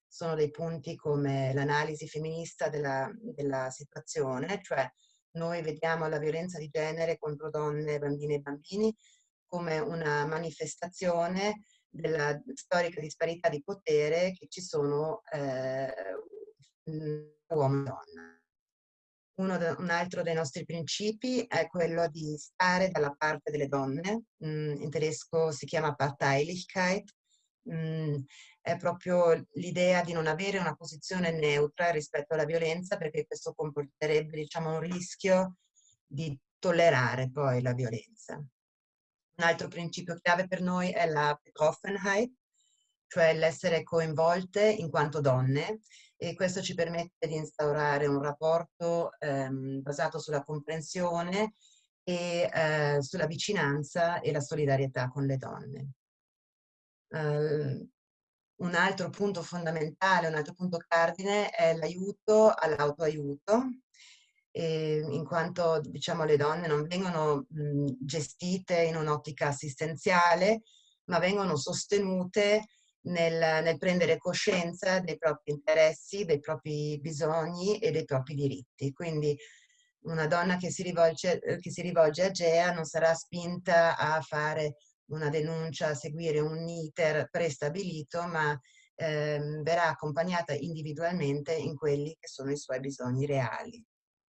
sono dei punti come l'analisi femminista della, della situazione, cioè noi vediamo la violenza di genere contro donne, bambine e bambini come una manifestazione della storica disparità di potere che ci sono eh, uomo e donna. De, un altro dei nostri principi è quello di stare dalla parte delle donne, mm, in tedesco si chiama Parteilichkeit, mm, è proprio l'idea di non avere una posizione neutra rispetto alla violenza perché questo comporterebbe diciamo, un rischio di tollerare poi la violenza. Un altro principio chiave per noi è la Betroffenheit, cioè l'essere coinvolte in quanto donne e questo ci permette di instaurare un rapporto ehm, basato sulla comprensione e eh, sulla vicinanza e la solidarietà con le donne. Uh, un altro punto fondamentale, un altro punto cardine è l'aiuto all'autoaiuto eh, in quanto diciamo, le donne non vengono mh, gestite in un'ottica assistenziale, ma vengono sostenute nel, nel, prendere coscienza dei propri interessi, dei propri bisogni e dei propri diritti. Quindi una donna che si, rivolge, che si rivolge a GEA non sarà spinta a fare una denuncia, a seguire un iter prestabilito, ma ehm, verrà accompagnata individualmente in quelli che sono i suoi bisogni reali,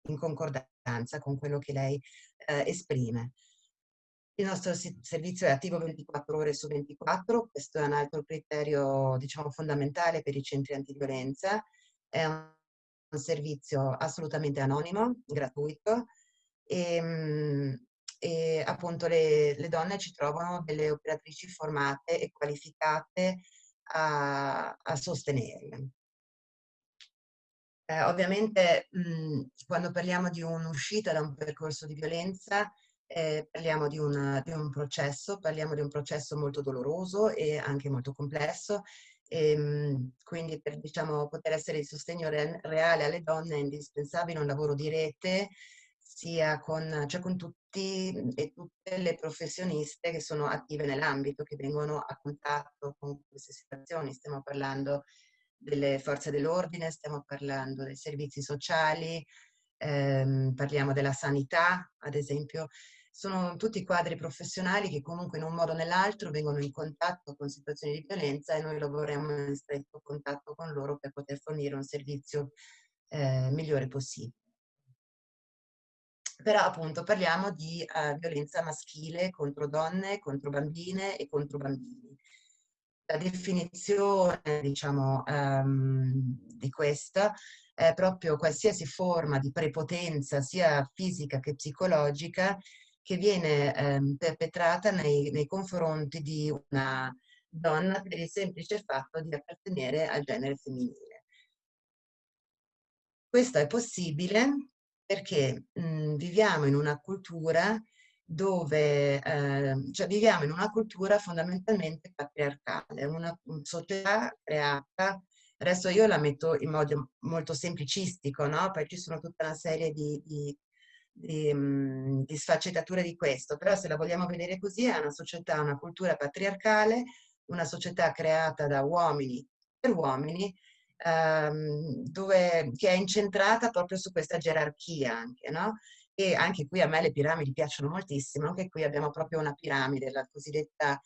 in concordanza con quello che lei eh, esprime. Il nostro servizio è attivo 24 ore su 24, questo è un altro criterio diciamo, fondamentale per i centri antiviolenza, è un servizio assolutamente anonimo, gratuito e, ehm, e appunto le, le, donne ci trovano delle operatrici formate e qualificate a, a sostenerle. Eh, ovviamente mh, quando parliamo di un'uscita da un percorso di violenza eh, parliamo di, una, di un processo, parliamo di un processo molto doloroso e anche molto complesso e, ehm, quindi per diciamo, poter essere di sostegno re reale alle donne è indispensabile un lavoro di rete sia con, cioè con tutti e tutte le professioniste che sono attive nell'ambito, che vengono a contatto con queste situazioni. Stiamo parlando delle forze dell'ordine, stiamo parlando dei servizi sociali, ehm, parliamo della sanità, ad esempio, sono tutti quadri professionali che comunque in un modo o nell'altro vengono in contatto con situazioni di violenza e noi lavoriamo in stretto contatto con loro per poter fornire un servizio eh, migliore possibile. Però appunto parliamo di uh, violenza maschile contro donne, contro bambine e contro bambini. La definizione, diciamo, um, di questa è proprio qualsiasi forma di prepotenza, sia fisica che psicologica, che viene ehm, perpetrata nei, nei confronti di una donna per il semplice fatto di appartenere al genere femminile. Questo è possibile perché mh, viviamo in una cultura dove, eh, cioè viviamo in una cultura fondamentalmente patriarcale, una, società creata, adesso io la metto in modo molto semplicistico, no? Poi ci sono tutta una serie di, di di, mhmm, di sfaccettature di questo, però se la vogliamo vedere così è una società, una cultura patriarcale, una società creata da uomini per uomini, ehm, dove, che è incentrata proprio su questa gerarchia anche, no? E anche qui a me le piramidi piacciono moltissimo, anche qui abbiamo proprio una piramide, la cosiddetta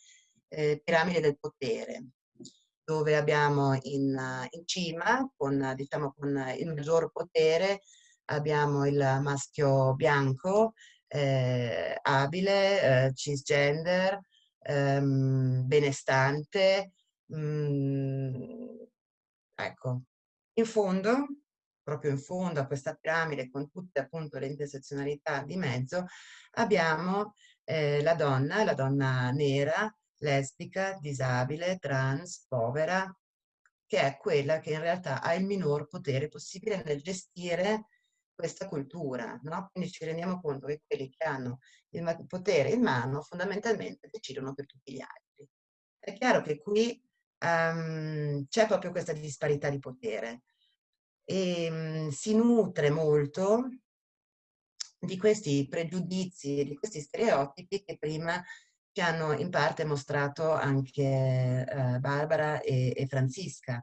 eh, piramide del potere, dove abbiamo in, in cima, con, diciamo, con il maggior potere, abbiamo il maschio bianco, eh, abile, eh, cisgender, ehm, benestante. Mh, mm, ecco, in fondo, proprio in fondo a questa piramide con tutte appunto le intersezionalità di mezzo, abbiamo eh, la donna, la donna nera, lesbica, disabile, trans, povera, che è quella che in realtà ha il minor potere possibile nel gestire questa cultura, no? Quindi ci rendiamo conto che quelli che hanno il potere in mano fondamentalmente decidono per tutti gli altri. È chiaro che qui um, c'è proprio questa disparità di potere e um, si nutre molto di questi pregiudizi di questi stereotipi che prima ci hanno in parte mostrato anche uh, Barbara e, e Francisca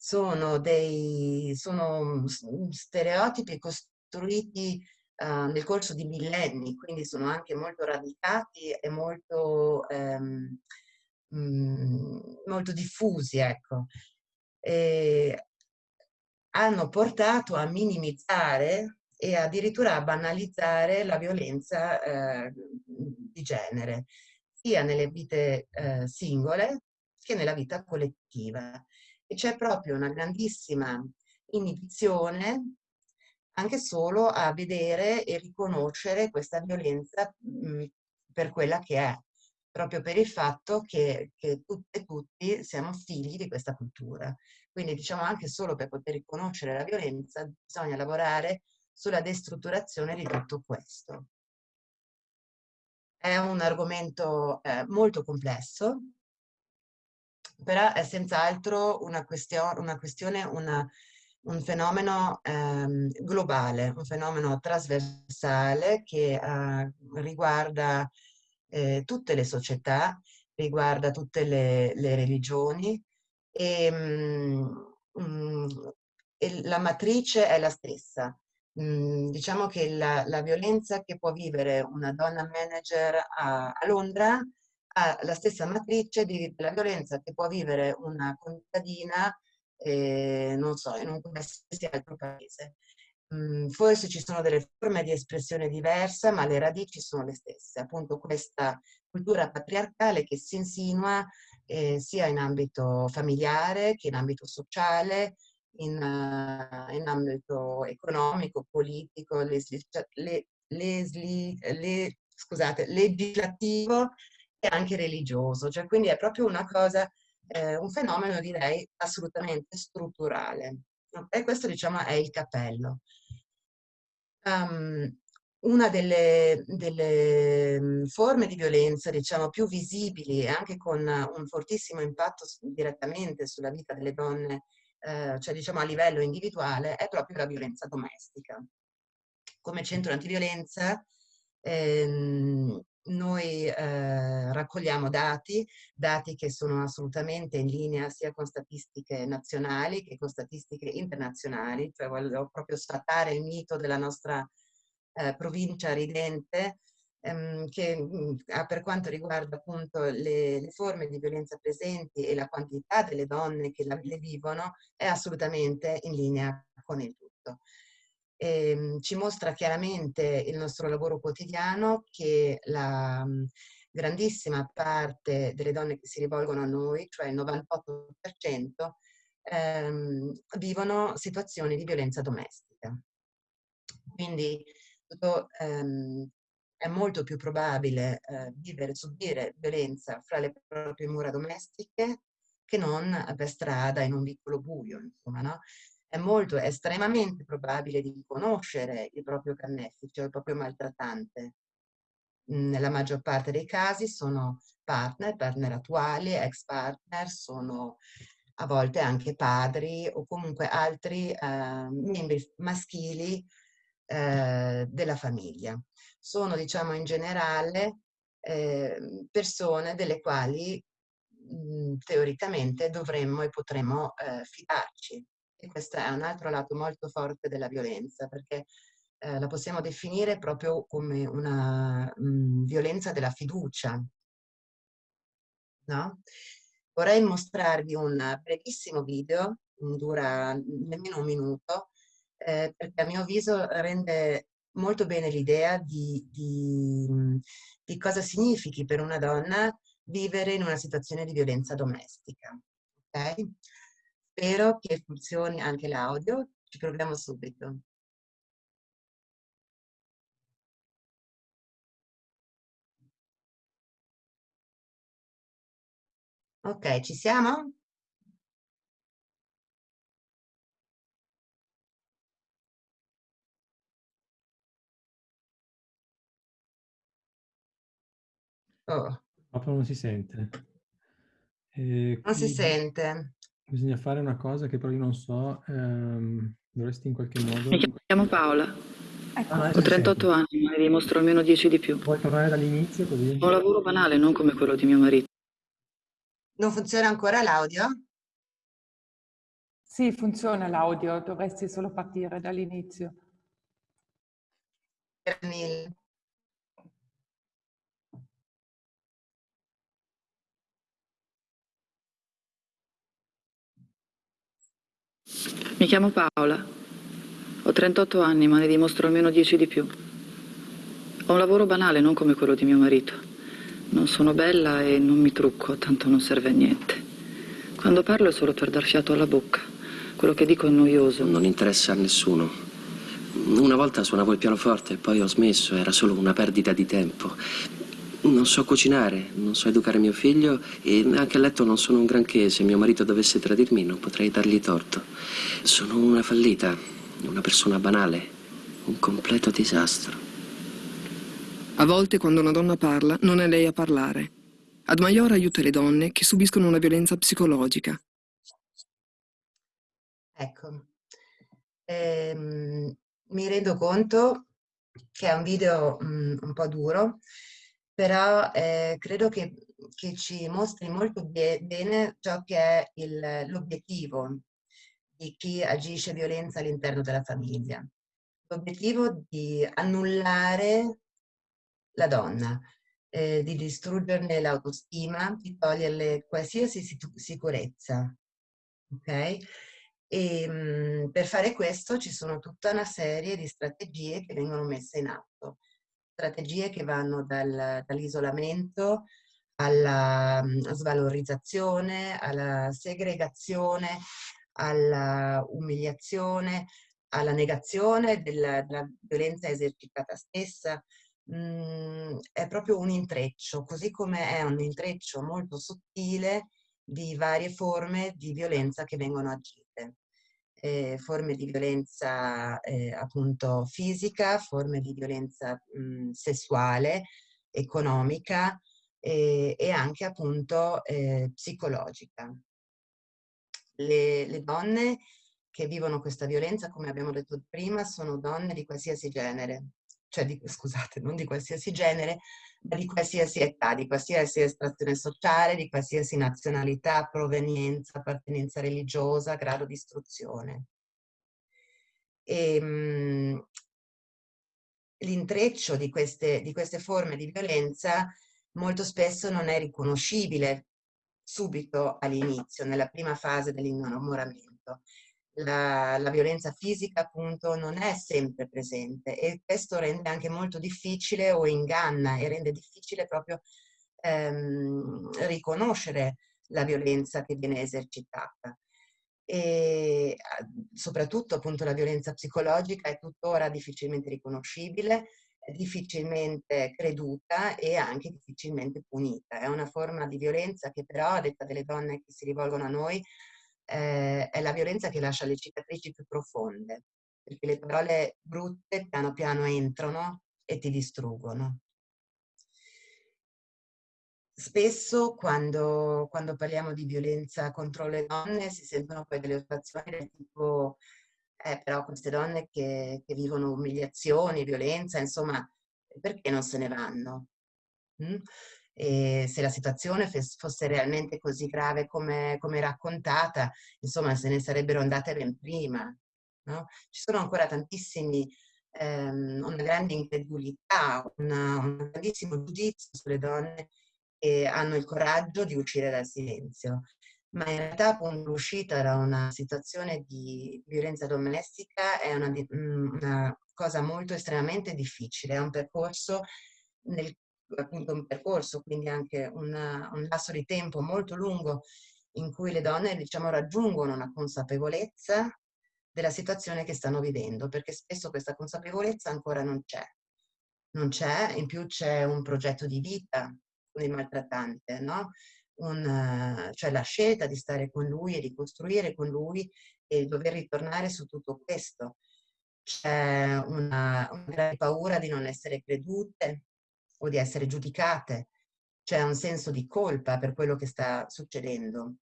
sono dei sono stereotipi costruiti uh, nel corso di millenni, quindi sono anche molto radicati e molto, um, um, molto diffusi, ecco. E hanno portato a minimizzare e addirittura a banalizzare la violenza eh, di genere, sia nelle vite eh, singole che nella vita collettiva e c'è proprio una grandissima inibizione anche solo a vedere e riconoscere questa violenza mh, per quella che è, proprio per il fatto che, che tutte e tutti siamo figli di questa cultura. Quindi diciamo anche solo per poter riconoscere la violenza bisogna lavorare sulla destrutturazione di tutto questo. È un argomento eh, molto complesso, però è senz'altro una, question una questione, una, un fenomeno ehm, globale, un fenomeno trasversale che eh, riguarda eh, tutte le società, riguarda tutte le, le religioni e, mm, e, la matrice è la stessa. Mm, diciamo che la, la, violenza che può vivere una donna manager a, a Londra ha la stessa matrice della violenza che può vivere una contadina, eh, non so, in un qualsiasi altro paese. Mm, forse ci sono delle forme di espressione diverse, ma le radici sono le stesse. Appunto questa cultura patriarcale che si insinua eh, sia in ambito familiare che in ambito sociale, in, uh, in ambito economico, politico, lesli, le, lesli, le, scusate, legislativo e anche religioso. Cioè, quindi è proprio una cosa, eh, un fenomeno direi assolutamente strutturale. E questo diciamo è il cappello. Um, una delle, delle, mhmm, forme di violenza, diciamo, più visibili e anche con un fortissimo impatto direttamente sulla vita delle donne, eh, cioè diciamo a livello individuale, è proprio la violenza domestica. Come centro antiviolenza ehm, noi eh, raccogliamo dati, dati che sono assolutamente in linea sia con statistiche nazionali che con statistiche internazionali, cioè voglio proprio sfatare il mito della nostra eh, provincia ridente, ehm, che mh, mm, per quanto riguarda appunto le, le, forme di violenza presenti e la quantità delle donne che la, le vivono, è assolutamente in linea con il tutto. E, ehm, ci mostra chiaramente il nostro lavoro quotidiano che la mm, grandissima parte delle donne che si rivolgono a noi, cioè il 98%, ehm, vivono situazioni di violenza domestica. Quindi tutto, ehm, è molto più probabile eh, vivere, subire violenza fra le proprie mura domestiche che non per strada in un piccolo buio, insomma, no? È molto, estremamente probabile di conoscere il proprio carnefice o il proprio maltrattante. Nella maggior parte dei casi sono partner, partner attuali, ex partner, sono a volte anche padri o comunque altri eh, membri maschili eh, della famiglia. Sono, diciamo, in generale eh, persone delle quali mh, mhmm, teoricamente dovremmo e potremmo eh, fidarci. E questo è un altro lato molto forte della violenza, perché eh, la possiamo definire proprio come una mh, mhmm, violenza della fiducia. No? Vorrei mostrarvi un brevissimo video, dura nemmeno un minuto, eh, perché a mio avviso rende molto bene l'idea di, di, di, cosa significhi per una donna vivere in una situazione di violenza domestica. Okay? Spero che funzioni anche l'audio, ci proviamo subito. Ok, ci siamo? Oh. Proprio non si sente. E non si sente. Bisogna fare una cosa che però io non so, ehm, dovresti in qualche modo... Mi chiamo Paola. Ecco. Ah, Ho 38 anni, ma ne dimostro almeno 10 di più. Vuoi tornare dall'inizio così? Ho un lavoro banale, non come quello di mio marito. Non funziona ancora l'audio? Sì, funziona l'audio, dovresti solo partire dall'inizio. Per Mi chiamo Paola. Ho 38 anni, ma ne dimostro almeno 10 di più. Ho un lavoro banale, non come quello di mio marito. Non sono bella e non mi trucco, tanto non serve a niente. Quando parlo è solo per dar fiato alla bocca. Quello che dico è noioso. Non interessa a nessuno. Una volta suonavo il pianoforte, poi ho smesso, era solo una perdita di tempo. Non so cucinare, non so educare mio figlio e anche a letto non sono un granché. Se mio marito dovesse tradirmi non potrei dargli torto. Sono una fallita, una persona banale, un completo disastro. A volte quando una donna parla non è lei a parlare. Ad Maior aiuta le donne che subiscono una violenza psicologica. Ecco, ehm, mi rendo conto che è un video mh, mm, un po' duro, però eh, credo che, che, ci mostri molto be bene ciò che è l'obiettivo di chi agisce violenza all'interno della famiglia. l'obiettivo di annullare la donna, eh, di distruggerne l'autostima, di toglierle qualsiasi sicurezza. Ok? E mh, per fare questo ci sono tutta una serie di strategie che vengono messe in atto. Strategie che vanno dal, dall'isolamento alla mh, svalorizzazione, alla segregazione, alla umiliazione, alla negazione della, della violenza esercitata stessa, mh, è proprio un intreccio, così come è un intreccio molto sottile di varie forme di violenza che vengono agite. Eh, forme di violenza eh, appunto fisica, forme di violenza mh, sessuale, economica eh, e anche appunto eh, psicologica. Le, le donne che vivono questa violenza, come abbiamo detto prima, sono donne di qualsiasi genere, cioè di, scusate, non di qualsiasi genere, di qualsiasi età, di qualsiasi estrazione sociale, di qualsiasi nazionalità, provenienza, appartenenza religiosa, grado di istruzione. Ehm, l'intreccio di di queste forme di violenza molto spesso non è riconoscibile subito all'inizio, nella prima fase dell'innamoramento la, la, violenza fisica appunto non è sempre presente e questo rende anche molto difficile o inganna e rende difficile proprio ehm, riconoscere la violenza che viene esercitata. E soprattutto appunto la violenza psicologica è tuttora difficilmente riconoscibile, difficilmente creduta e anche difficilmente punita. È una forma di violenza che però, a detta delle donne che si rivolgono a noi, eh, è la violenza che lascia le cicatrici più profonde, perché le parole brutte piano piano entrano e ti distruggono. Spesso quando, quando parliamo di violenza contro le donne si sentono poi delle osservazioni del tipo eh, però queste donne che, che, vivono umiliazioni, violenza, insomma, perché non se ne vanno? Mm? E se la situazione fosse realmente così grave come, come raccontata, insomma se ne sarebbero andate ben prima. No? Ci sono ancora tantissimi, ehm, una grande incredulità, una, un grandissimo giudizio sulle donne che hanno il coraggio di uscire dal silenzio. Ma in realtà appunto l'uscita da una situazione di violenza domestica è una, una cosa molto estremamente difficile, è un percorso nel appunto un percorso, quindi anche una, un lasso di tempo molto lungo in cui le donne diciamo, raggiungono una consapevolezza della situazione che stanno vivendo, perché spesso questa consapevolezza ancora non c'è. Non c'è, in più c'è un progetto di vita con il maltrattante, no? Un, cioè la scelta di stare con lui e di costruire con lui e dover ritornare su tutto questo. C'è una, una paura di non essere credute, o di essere giudicate, c'è un senso di colpa per quello che sta succedendo,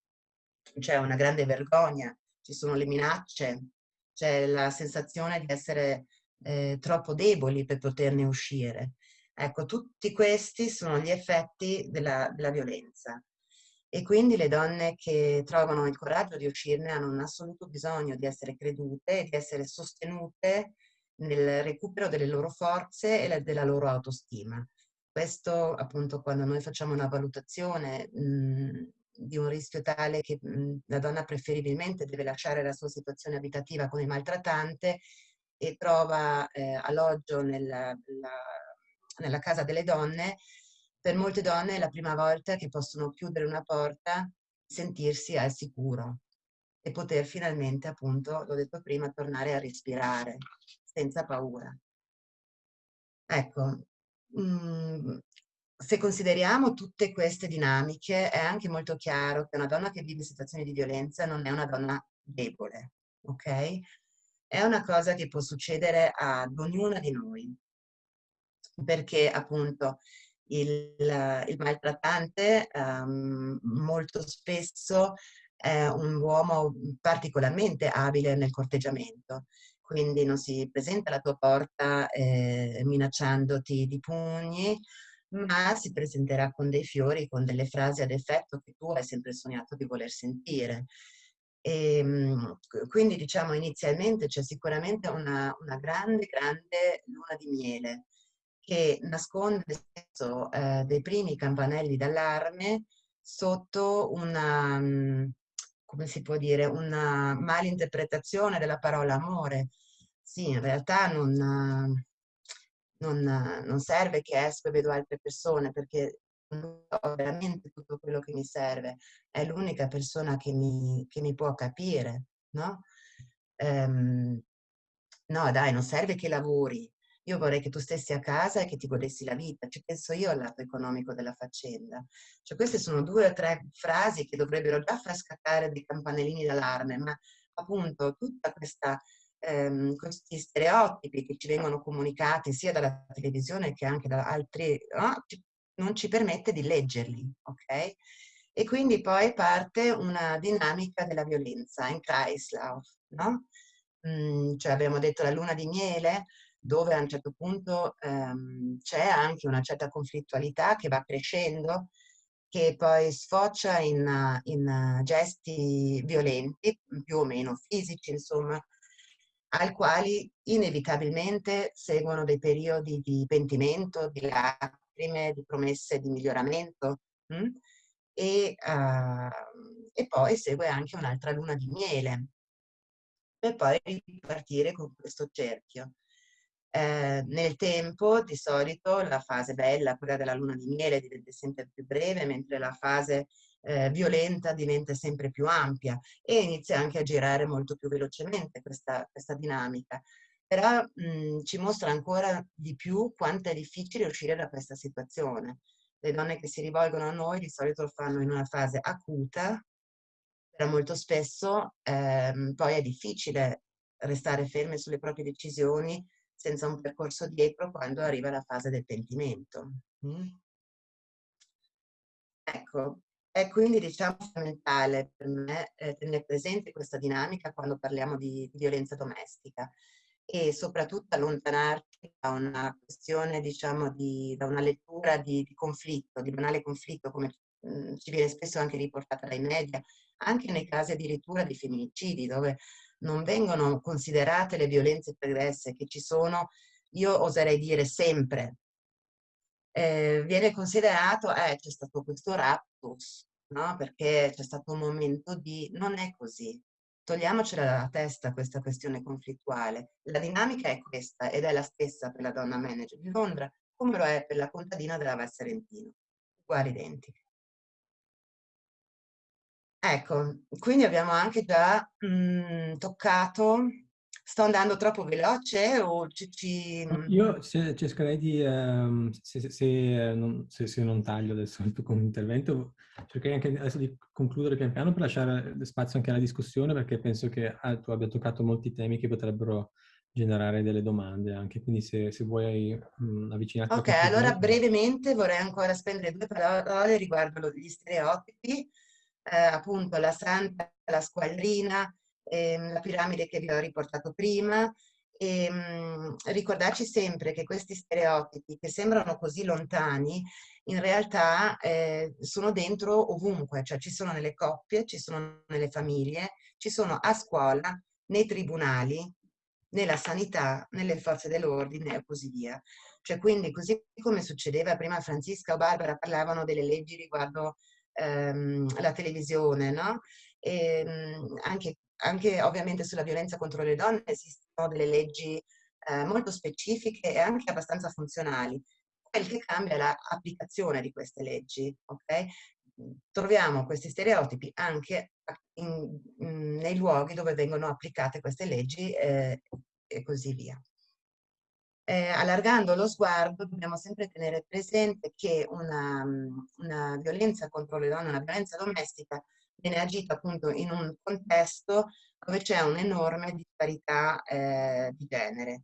c'è una grande vergogna, ci sono le minacce, c'è la sensazione di essere eh, troppo deboli per poterne uscire. Ecco, tutti questi sono gli effetti della, della violenza. E quindi le donne che trovano il coraggio di uscirne hanno un assoluto bisogno di essere credute di essere sostenute nel recupero delle loro forze e della loro autostima. Questo appunto quando noi facciamo una valutazione mh, mhmm, di un rischio tale che mh, mhmm, la donna preferibilmente deve lasciare la sua situazione abitativa il maltrattante e trova eh, alloggio nella, la, nella casa delle donne, per molte donne è la prima volta che possono chiudere una porta, sentirsi al sicuro e poter finalmente, appunto, l'ho detto prima, tornare a respirare senza paura. Ecco, Mhmm, se consideriamo tutte queste dinamiche è anche molto chiaro che una donna che vive situazioni di violenza non è una donna debole, ok? È una cosa che può succedere ad ognuna di noi, perché appunto il, il maltrattante um, molto spesso è un uomo particolarmente abile nel corteggiamento quindi non si presenta alla tua porta eh, minacciandoti di pugni, ma si presenterà con dei fiori, con delle frasi ad effetto che tu hai sempre sognato di voler sentire. E, ehm, quindi diciamo inizialmente c'è sicuramente una, una, grande, grande luna di miele che nasconde eh, dei primi campanelli d'allarme sotto una, mm, come si può dire, una malinterpretazione della parola amore. Sì, in realtà non, non, non serve che esco e vedo altre persone perché ho veramente tutto quello che mi serve, è l'unica persona che mi, che mi, può capire, no? Um, no, dai, non serve che lavori. Io vorrei che tu stessi a casa e che ti godessi la vita. Ci penso io al lato economico della faccenda. Cioè, queste sono due o tre frasi che dovrebbero già far scattare dei campanellini d'allarme, ma appunto tutta questa ehm, questi stereotipi che ci vengono comunicati sia dalla televisione che anche da altri, no? non ci permette di leggerli, ok? E quindi poi parte una dinamica della violenza in Kreislauf, no? Mm, cioè abbiamo detto la luna di miele, dove a un certo punto ehm, c'è anche una certa conflittualità che va crescendo, che poi sfocia in, in gesti violenti, più o meno fisici, insomma, al quali inevitabilmente seguono dei periodi di pentimento, di lacrime, di promesse di miglioramento mh? Hm? E, uh, e poi segue anche un'altra luna di miele per poi ripartire con questo cerchio. Eh, nel tempo, di solito, la fase bella, quella della luna di miele, diventa sempre più breve, mentre la fase eh, violenta diventa sempre più ampia e inizia anche a girare molto più velocemente questa, questa dinamica. Però mh, ci mostra ancora di più quanto è difficile uscire da questa situazione. Le donne che si rivolgono a noi di solito lo fanno in una fase acuta, però molto spesso ehm, poi è difficile restare ferme sulle proprie decisioni senza un percorso dietro quando arriva la fase del pentimento. Mm? Ecco, è quindi diciamo fondamentale per me eh, tenere presente questa dinamica quando parliamo di, di, violenza domestica e soprattutto allontanarci da una questione, diciamo, di, da una lettura di, di conflitto, di banale conflitto come mh, mm, ci viene spesso anche riportata dai media, anche nei casi addirittura di femminicidi dove non vengono considerate le violenze pregresse che ci sono, io oserei dire sempre, eh, viene considerato, eh, c'è stato questo raptus, no? Perché c'è stato un momento di... Non è così. Togliamocela dalla testa questa questione conflittuale. La dinamica è questa ed è la stessa per la donna manager di Londra come lo è per la contadina della Val Serentino. Uguali identiche. Ecco, quindi abbiamo anche già mh, mhmm, toccato Sto andando troppo veloce o ci... ci... Io cercherei di, um, se, se, non, se, se, non, taglio adesso il tuo intervento, cercherei anche adesso di concludere pian piano per lasciare spazio anche alla discussione perché penso che ah, tu abbia toccato molti temi che potrebbero generare delle domande anche, quindi se, se vuoi mh, avvicinarti Ok, allora brevemente vorrei ancora spendere due parole riguardo gli stereotipi, eh, appunto la santa, la squadrina, ehm, la piramide che vi ho riportato prima, e ehm, ricordarci sempre che questi stereotipi che sembrano così lontani in realtà eh, sono dentro ovunque, cioè ci sono nelle coppie, ci sono nelle famiglie, ci sono a scuola, nei tribunali, nella sanità, nelle forze dell'ordine e così via. Cioè quindi così come succedeva prima Francisca o Barbara parlavano delle leggi riguardo ehm, la televisione, no? E, ehm, anche anche ovviamente sulla violenza contro le donne esistono delle leggi eh, molto specifiche e anche abbastanza funzionali. Quel che cambia è l'applicazione di queste leggi, ok? Troviamo questi stereotipi anche in, in, nei luoghi dove vengono applicate queste leggi eh, e così via. Eh, allargando lo sguardo dobbiamo sempre tenere presente che una, una violenza contro le donne, una violenza domestica viene agito appunto in un contesto dove c'è un'enorme disparità eh, di genere.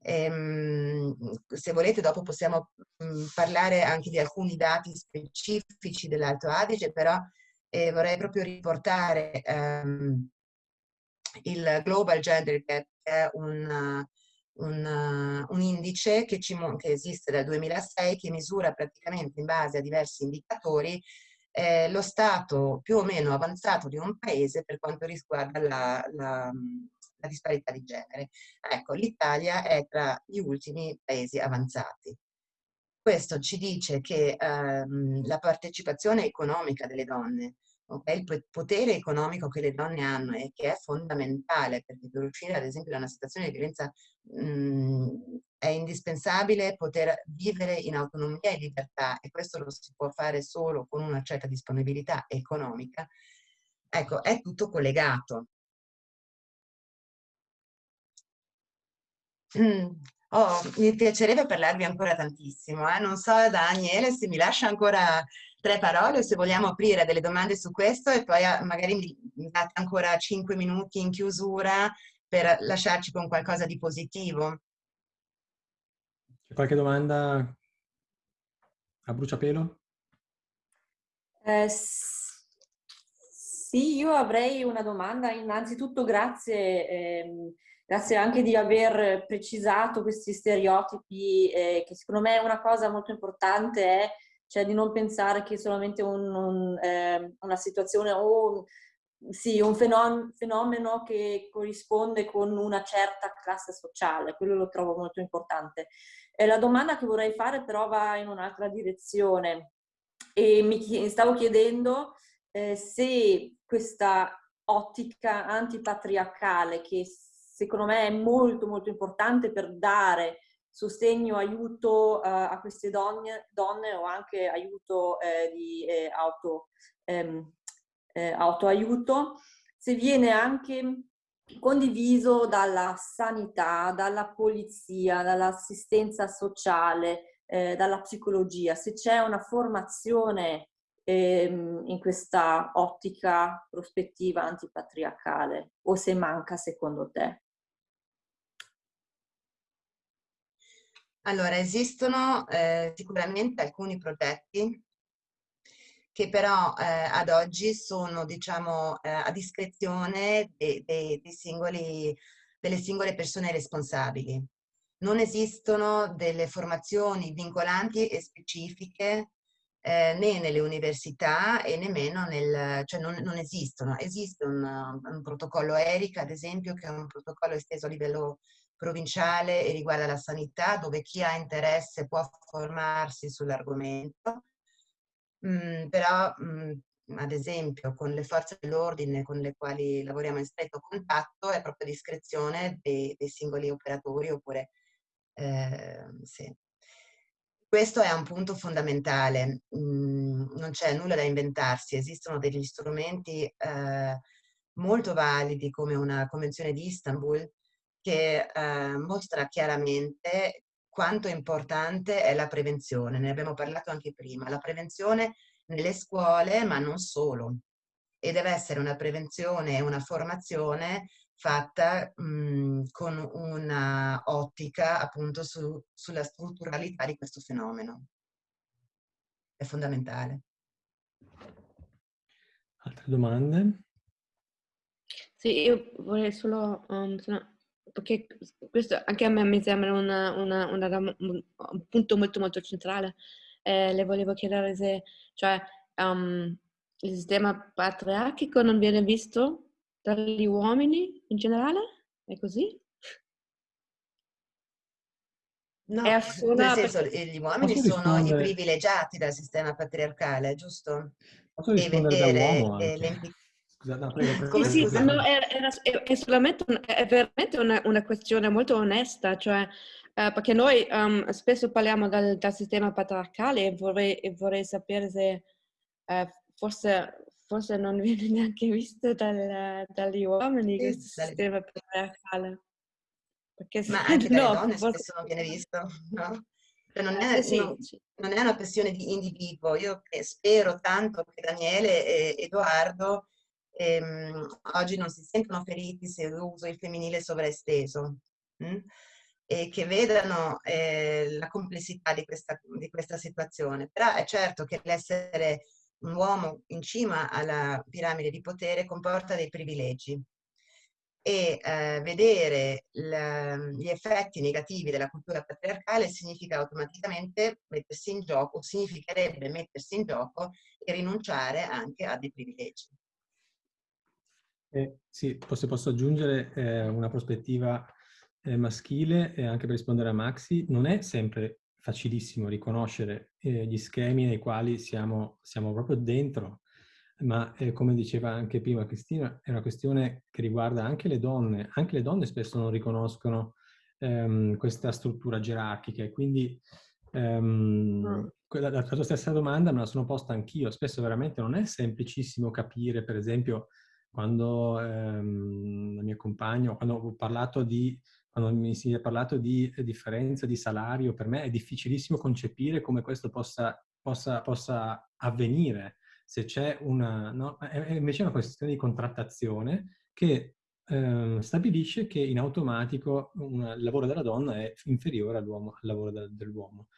Ehm, se volete dopo possiamo mm, parlare anche di alcuni dati specifici dell'Alto Adige, però eh, vorrei proprio riportare ehm, il Global Gender Gap, che è un, un, un indice che, ci, che esiste dal 2006, che misura praticamente in base a diversi indicatori è lo stato più o meno avanzato di un paese per quanto riguarda la, la, la disparità di genere. Ecco, l'Italia è tra gli ultimi paesi avanzati. Questo ci dice che ehm, la partecipazione economica delle donne, okay, il potere economico che le donne hanno e che è fondamentale perché per uscire ad esempio da una situazione di violenza mh, mhmm, è indispensabile poter vivere in autonomia e libertà e questo lo si può fare solo con una certa disponibilità economica. Ecco, è tutto collegato. Mm. Oh, mi piacerebbe parlarvi ancora tantissimo. Eh? Non so, Daniele, se mi lascia ancora tre parole o se vogliamo aprire delle domande su questo e poi ah, magari mi date ancora cinque minuti in chiusura per lasciarci con qualcosa di positivo. C'è qualche domanda a bruciapelo? Eh, sì, io avrei una domanda. Innanzitutto grazie. Ehm, grazie anche di aver precisato questi stereotipi, eh, che secondo me è una cosa molto importante è cioè di non pensare che solamente un, un, eh, una situazione o sì, un fenomeno, che corrisponde con una certa classe sociale, quello lo trovo molto importante. Eh, la domanda che vorrei fare però va in un'altra direzione e mi stavo chiedendo eh, se questa ottica antipatriarcale che secondo me è molto molto importante per dare sostegno, aiuto uh, a queste donne, donne, o anche aiuto eh, di eh, auto, ehm, eh, autoaiuto, se viene anche condiviso dalla sanità, dalla polizia, dall'assistenza sociale, eh, dalla psicologia, se c'è una formazione ehm, in questa ottica prospettiva antipatriarcale o se manca secondo te? Allora, esistono eh, sicuramente alcuni progetti che però eh, ad oggi sono, diciamo, eh, a discrezione dei, dei, dei singoli, delle singole persone responsabili. Non esistono delle formazioni vincolanti e specifiche eh, né nelle università e nemmeno nel, cioè non, non esistono. Esiste un, un, protocollo ERIC, ad esempio, che è un protocollo esteso a livello provinciale e riguarda la sanità, dove chi ha interesse può formarsi sull'argomento, mm, però mm, ad esempio con le forze dell'ordine con le quali lavoriamo in stretto contatto è proprio discrezione dei, dei singoli operatori oppure eh, sì. Questo è un punto fondamentale, mm, non c'è nulla da inventarsi, esistono degli strumenti eh, molto validi come una convenzione di Istanbul che eh, mostra chiaramente quanto importante è la prevenzione. Ne abbiamo parlato anche prima. La prevenzione nelle scuole, ma non solo. E deve essere una prevenzione e una formazione fatta mh, con una ottica appunto su, sulla strutturalità di questo fenomeno. È fondamentale. Altre domande? Sì, io vorrei solo um, perché questo anche a me mi sembra una, una, una, un punto molto molto centrale. Eh, le volevo chiedere se cioè, um, il sistema patriarchico non viene visto dagli uomini in generale? È così? No, nel senso, gli uomini sono i privilegiati dal sistema patriarcale, giusto? Posso e vedere le implicazioni Scusa, no, prego, prego. Sì, sì, no, è, è, è, solamente un, è veramente una, una, questione molto onesta, cioè, eh, perché noi um, spesso parliamo dal, dal, sistema patriarcale e vorrei, e vorrei sapere se eh, forse, forse, non viene neanche visto dal, dagli uomini sì, questo dalle... sistema patriarcale. Perché Ma anche dalle no, donne forse... spesso non viene visto, no? Cioè non, è, sì, sì. non, è, una questione di individuo. Io spero tanto che Daniele e Edoardo ehm, oggi non si sentono feriti se uso il femminile sovraesteso mh? Hm? e che vedano eh, la complessità di questa, di questa situazione. Però è certo che l'essere un uomo in cima alla piramide di potere comporta dei privilegi. e eh, vedere gli effetti negativi della cultura patriarcale significa automaticamente mettersi in gioco, significherebbe mettersi in gioco e rinunciare anche a dei privilegi. Eh, sì, se posso aggiungere eh, una prospettiva eh, maschile e anche per rispondere a Maxi, non è sempre facilissimo riconoscere eh, gli schemi nei quali siamo, siamo proprio dentro ma eh, come diceva anche prima Cristina, è una questione che riguarda anche le donne. Anche le donne spesso non riconoscono ehm, questa struttura gerarchica e quindi ehm, la, la, tua stessa domanda me la sono posta anch'io. Spesso veramente non è semplicissimo capire, per esempio, quando ehm, la mia compagna, quando ho parlato di quando mi si è parlato di differenza di salario, per me è difficilissimo concepire come questo possa, possa, possa avvenire se c'è una... No? È invece una questione di contrattazione che eh, stabilisce che in automatico un, il lavoro della donna è inferiore al lavoro de, dell'uomo.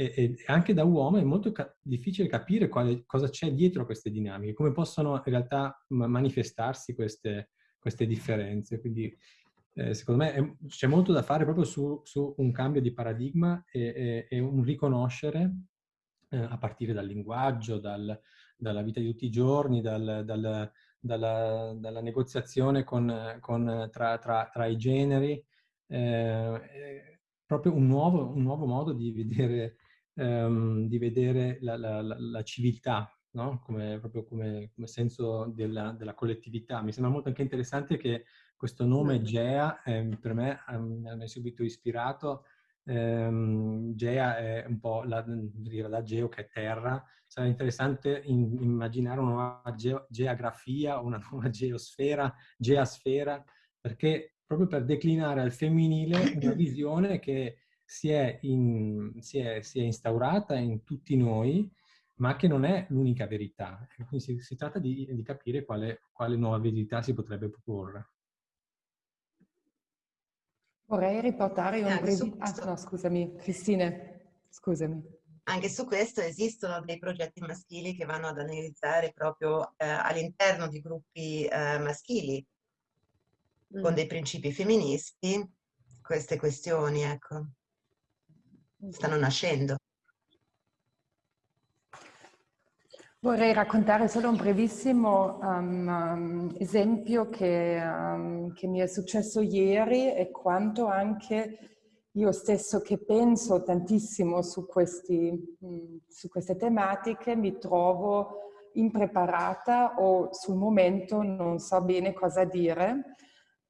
E, e, anche da uomo è molto ca difficile capire quale, cosa c'è dietro queste dinamiche, come possono in realtà manifestarsi queste, queste differenze. Quindi eh, secondo me c'è molto da fare proprio su, su, un cambio di paradigma e, e, e un riconoscere eh, a partire dal linguaggio, dal, dalla vita di tutti i giorni, dal, dal, dalla, dalla, negoziazione con, con, tra, tra, tra, i generi, eh, proprio un nuovo, un nuovo, modo di vedere, ehm, di vedere la, la, la, la civiltà, no? come, proprio come, come senso della, della, collettività. Mi sembra molto anche interessante che questo nome GEA eh, per me mi ha subito ispirato ehm, Gea è un po' la, da geo che è terra, sarà interessante in, immaginare una nuova ge geografia, una nuova geosfera, geasfera, perché proprio per declinare al femminile una visione che si è, in, si, è, si è, instaurata in tutti noi, ma che non è l'unica verità. Quindi si, si tratta di, di capire quale, quale nuova verità si potrebbe proporre. Vorrei riportare un breve... Ah, no, scusami, Cristine, scusami. Anche su questo esistono dei progetti maschili che vanno ad analizzare proprio eh, all'interno di gruppi eh, maschili, mm. con dei principi femministi, queste questioni, ecco, stanno nascendo. Vorrei raccontare solo un brevissimo um, um, esempio che, um, che, mi è successo ieri e quanto anche io stesso che penso tantissimo su, questi, mm, su queste tematiche mi trovo impreparata o sul momento non so bene cosa dire,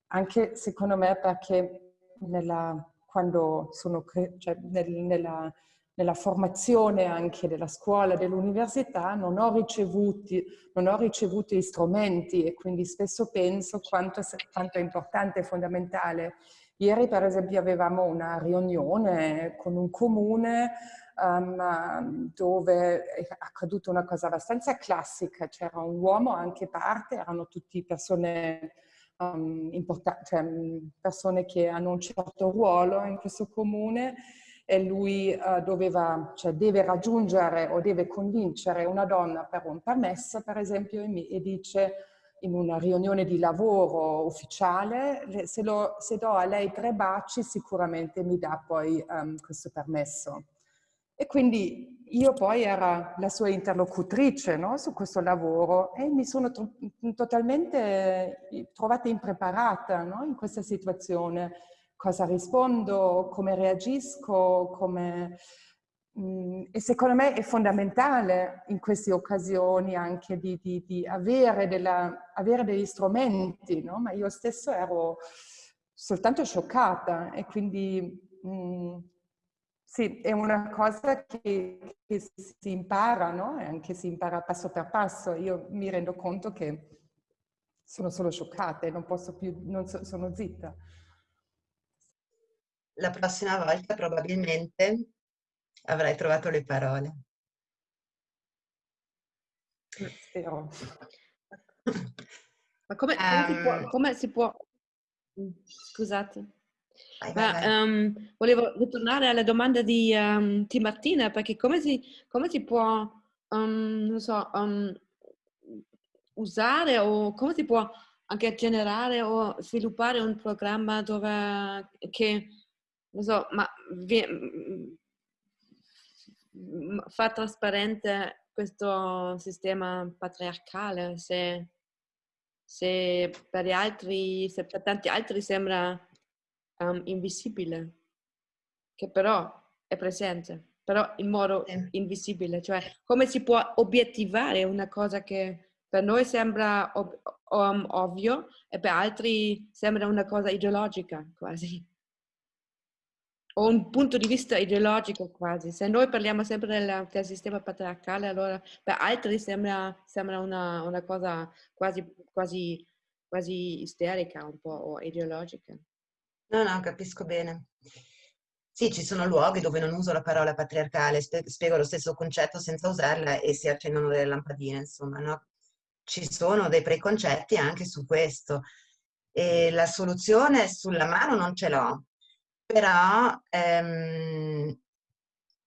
anche secondo me perché nella, quando sono cioè nel, nella nella formazione anche della scuola, dell'università, non non ho ricevuto gli strumenti e quindi spesso penso quanto, quanto è importante e fondamentale. Ieri per esempio avevamo una riunione con un comune um, dove è accaduta una cosa abbastanza classica, c'era un uomo anche parte, erano tutti persone um, cioè persone che hanno un certo ruolo in questo comune e lui uh, doveva, cioè deve raggiungere o deve convincere una donna per un permesso, per esempio, e, e dice in una riunione di lavoro ufficiale, se, lo, se, do a lei tre baci sicuramente mi dà poi um, questo permesso. E quindi io poi era la sua interlocutrice no, su questo lavoro e mi sono totalmente trovata impreparata no, in questa situazione cosa rispondo, come reagisco, come... Mm, e secondo me è fondamentale in queste occasioni anche di, di, di avere, della, avere, degli strumenti, no? ma io stesso ero soltanto scioccata e quindi mh, mm, sì, è una cosa che, che si impara, no? E anche si impara passo per passo. Io mi rendo conto che sono solo scioccata e non posso più, non so, sono zitta la prossima volta probabilmente avrai trovato le parole. Spero. Ma come, come, si può, ehm. come, si può, Scusate. Vai, vai, vai. Um, volevo ritornare alla domanda di, um, di Martina, perché come si, come si può, um, non so, usare o come si può anche generare o sviluppare un programma dove che, non so, ma vi, fa trasparente questo sistema patriarcale se, se per gli altri, se per tanti altri sembra um, invisibile, che però è presente, però in modo invisibile, cioè come si può obiettivare una cosa che per noi sembra ov- um, ovvio e per altri sembra una cosa ideologica quasi. O un punto di vista ideologico quasi. Se noi parliamo sempre del, del sistema patriarcale, allora per altri sembra, sembra una, una, cosa quasi, quasi, quasi isterica un po' o ideologica. No, no, capisco bene. Sì, ci sono luoghi dove non uso la parola patriarcale, spiego lo stesso concetto senza usarla e si accendono delle lampadine, insomma, no? Ci sono dei preconcetti anche su questo. E la soluzione sulla mano non ce l'ho, però ehm,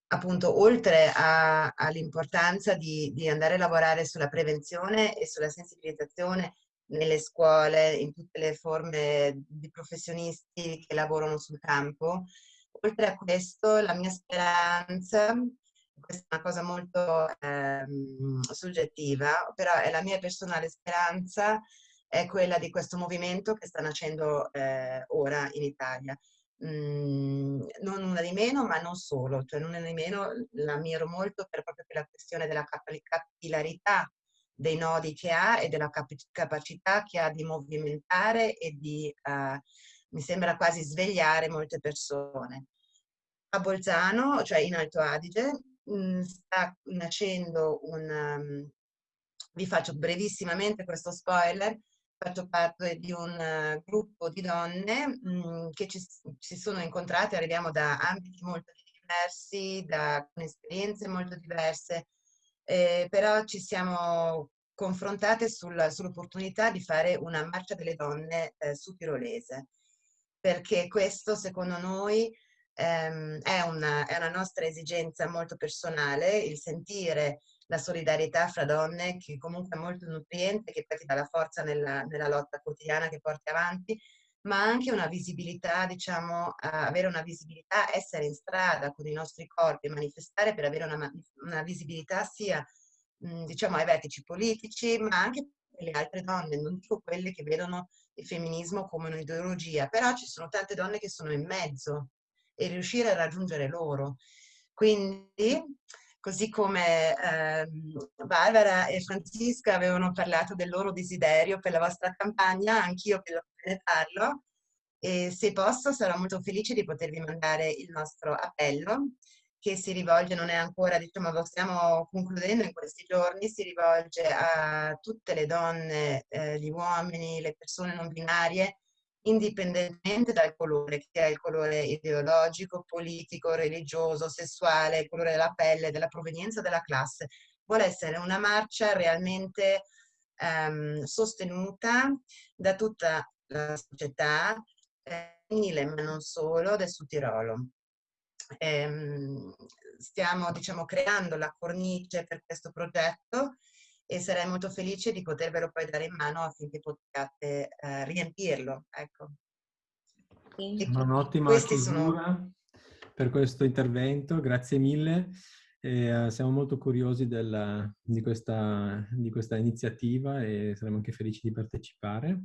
appunto oltre all'importanza di, di andare a lavorare sulla prevenzione e sulla sensibilizzazione nelle scuole, in tutte le forme di professionisti che lavorano sul campo. Oltre a questo, la mia speranza, questa è una cosa molto ehm, soggettiva, però è la mia personale speranza, è quella di questo movimento che sta nascendo eh, ora in Italia. Mm, non una di meno, ma non solo, cioè non una di meno la miro molto per proprio per la questione della capillarità dei nodi che ha e della cap capacità che ha di movimentare e di, uh, mi sembra quasi svegliare molte persone. A Bolzano, cioè in Alto Adige, mh, mm, sta nascendo un... Um, vi faccio brevissimamente questo spoiler, faccio parte di un uh, gruppo di donne mh, mm, che ci, si sono incontrate, arriviamo da ambiti molto diversi, da esperienze molto diverse, eh, però ci siamo confrontate sul, sull'opportunità di fare una marcia delle donne eh, su Tirolese, perché questo secondo noi ehm, è, una, è una nostra esigenza molto personale, il sentire la solidarietà fra donne che comunque è molto nutriente, che poi ti dà la forza nella, nella lotta quotidiana che porti avanti, ma anche una visibilità, diciamo, avere una visibilità, essere in strada con i nostri corpi, manifestare per avere una, una visibilità sia, mh, diciamo, ai vertici politici, ma anche per le altre donne, non dico quelle che vedono il femminismo come un'ideologia, però ci sono tante donne che sono in mezzo e riuscire a raggiungere loro. Quindi, così come eh, Barbara e Francisca avevano parlato del loro desiderio per la vostra campagna, anch'io ne parlo e se posso sarò molto felice di potervi mandare il nostro appello che si rivolge, non è ancora, diciamo, lo stiamo concludendo in questi giorni, si rivolge a tutte le donne, eh, gli uomini, le persone non binarie indipendentemente dal colore, che è il colore ideologico, politico, religioso, sessuale, il colore della pelle, della provenienza della classe. Vuole essere una marcia realmente ehm, sostenuta da tutta la società, eh, ma non solo, del Sud Tirolo. Ehm, stiamo diciamo, creando la cornice per questo progetto e sarei molto felice di potervelo poi dare in mano affinché possiate eh, riempirlo. Ecco. Un'ottima chiusura sono... per questo intervento, grazie mille. E, uh, siamo molto curiosi della, di, questa, di, questa, iniziativa e saremo anche felici di partecipare.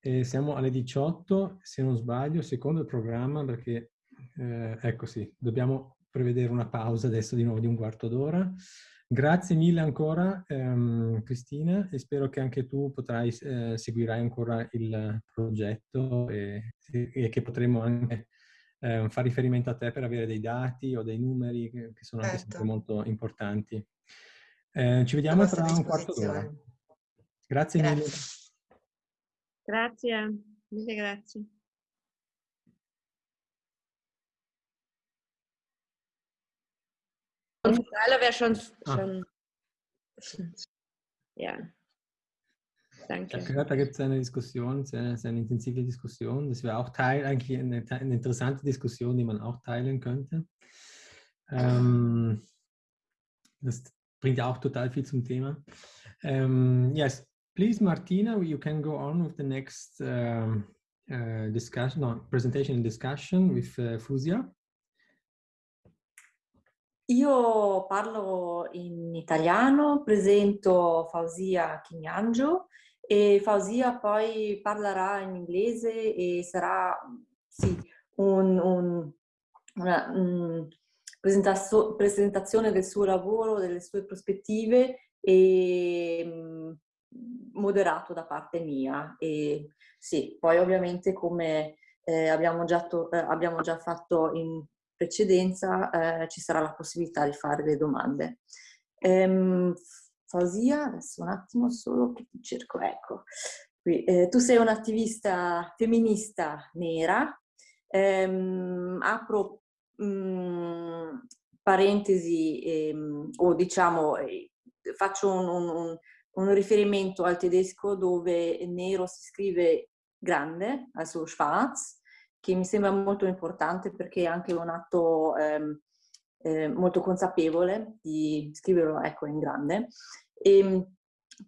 E siamo alle 18, se non sbaglio, secondo il programma, perché eh, ecco sì, dobbiamo prevedere una pausa adesso di nuovo di un quarto d'ora. Grazie mille ancora ehm, Cristina e spero che anche tu potrai, eh, seguirai ancora il progetto e, e che potremo anche eh, fare riferimento a te per avere dei dati o dei numeri che, che sono certo. anche sempre molto importanti. Eh, ci vediamo tra un quarto d'ora. Grazie, grazie mille. Grazie, mille grazie. Und Teile wäre schon, schon ja. Danke. Ich habe gehört, da gibt es eine Diskussion, eine, eine intensive Diskussion. Das wäre auch Teil, eigentlich eine, eine, interessante Diskussion, die man auch teilen könnte. Ähm, das bringt ja auch total viel zum Thema. Ähm, yes, Please, Martina, you can go on with the next um, uh, discussion, no, presentation and discussion with uh, Fusia. Io parlo in italiano, presento Fausia Chignangio e Fausia poi parlerà in inglese e sarà sì, un, un, una um, presentazione del suo lavoro, delle sue prospettive e um, moderato da parte mia. E sì, poi ovviamente come eh, abbiamo, già eh, abbiamo già fatto in precedenza eh, ci sarà la possibilità di fare le domande. Ehm, Fausia, adesso un attimo solo che ti cerco, ecco. Qui, eh, tu sei un'attivista femminista nera, ehm, apro mh, mm, parentesi ehm, o diciamo eh, faccio un, un, un, riferimento al tedesco dove nero si scrive grande, also schwarz, che mi sembra molto importante perché è anche un atto ehm, eh, molto consapevole di scriverlo ecco, in grande. E, ehm,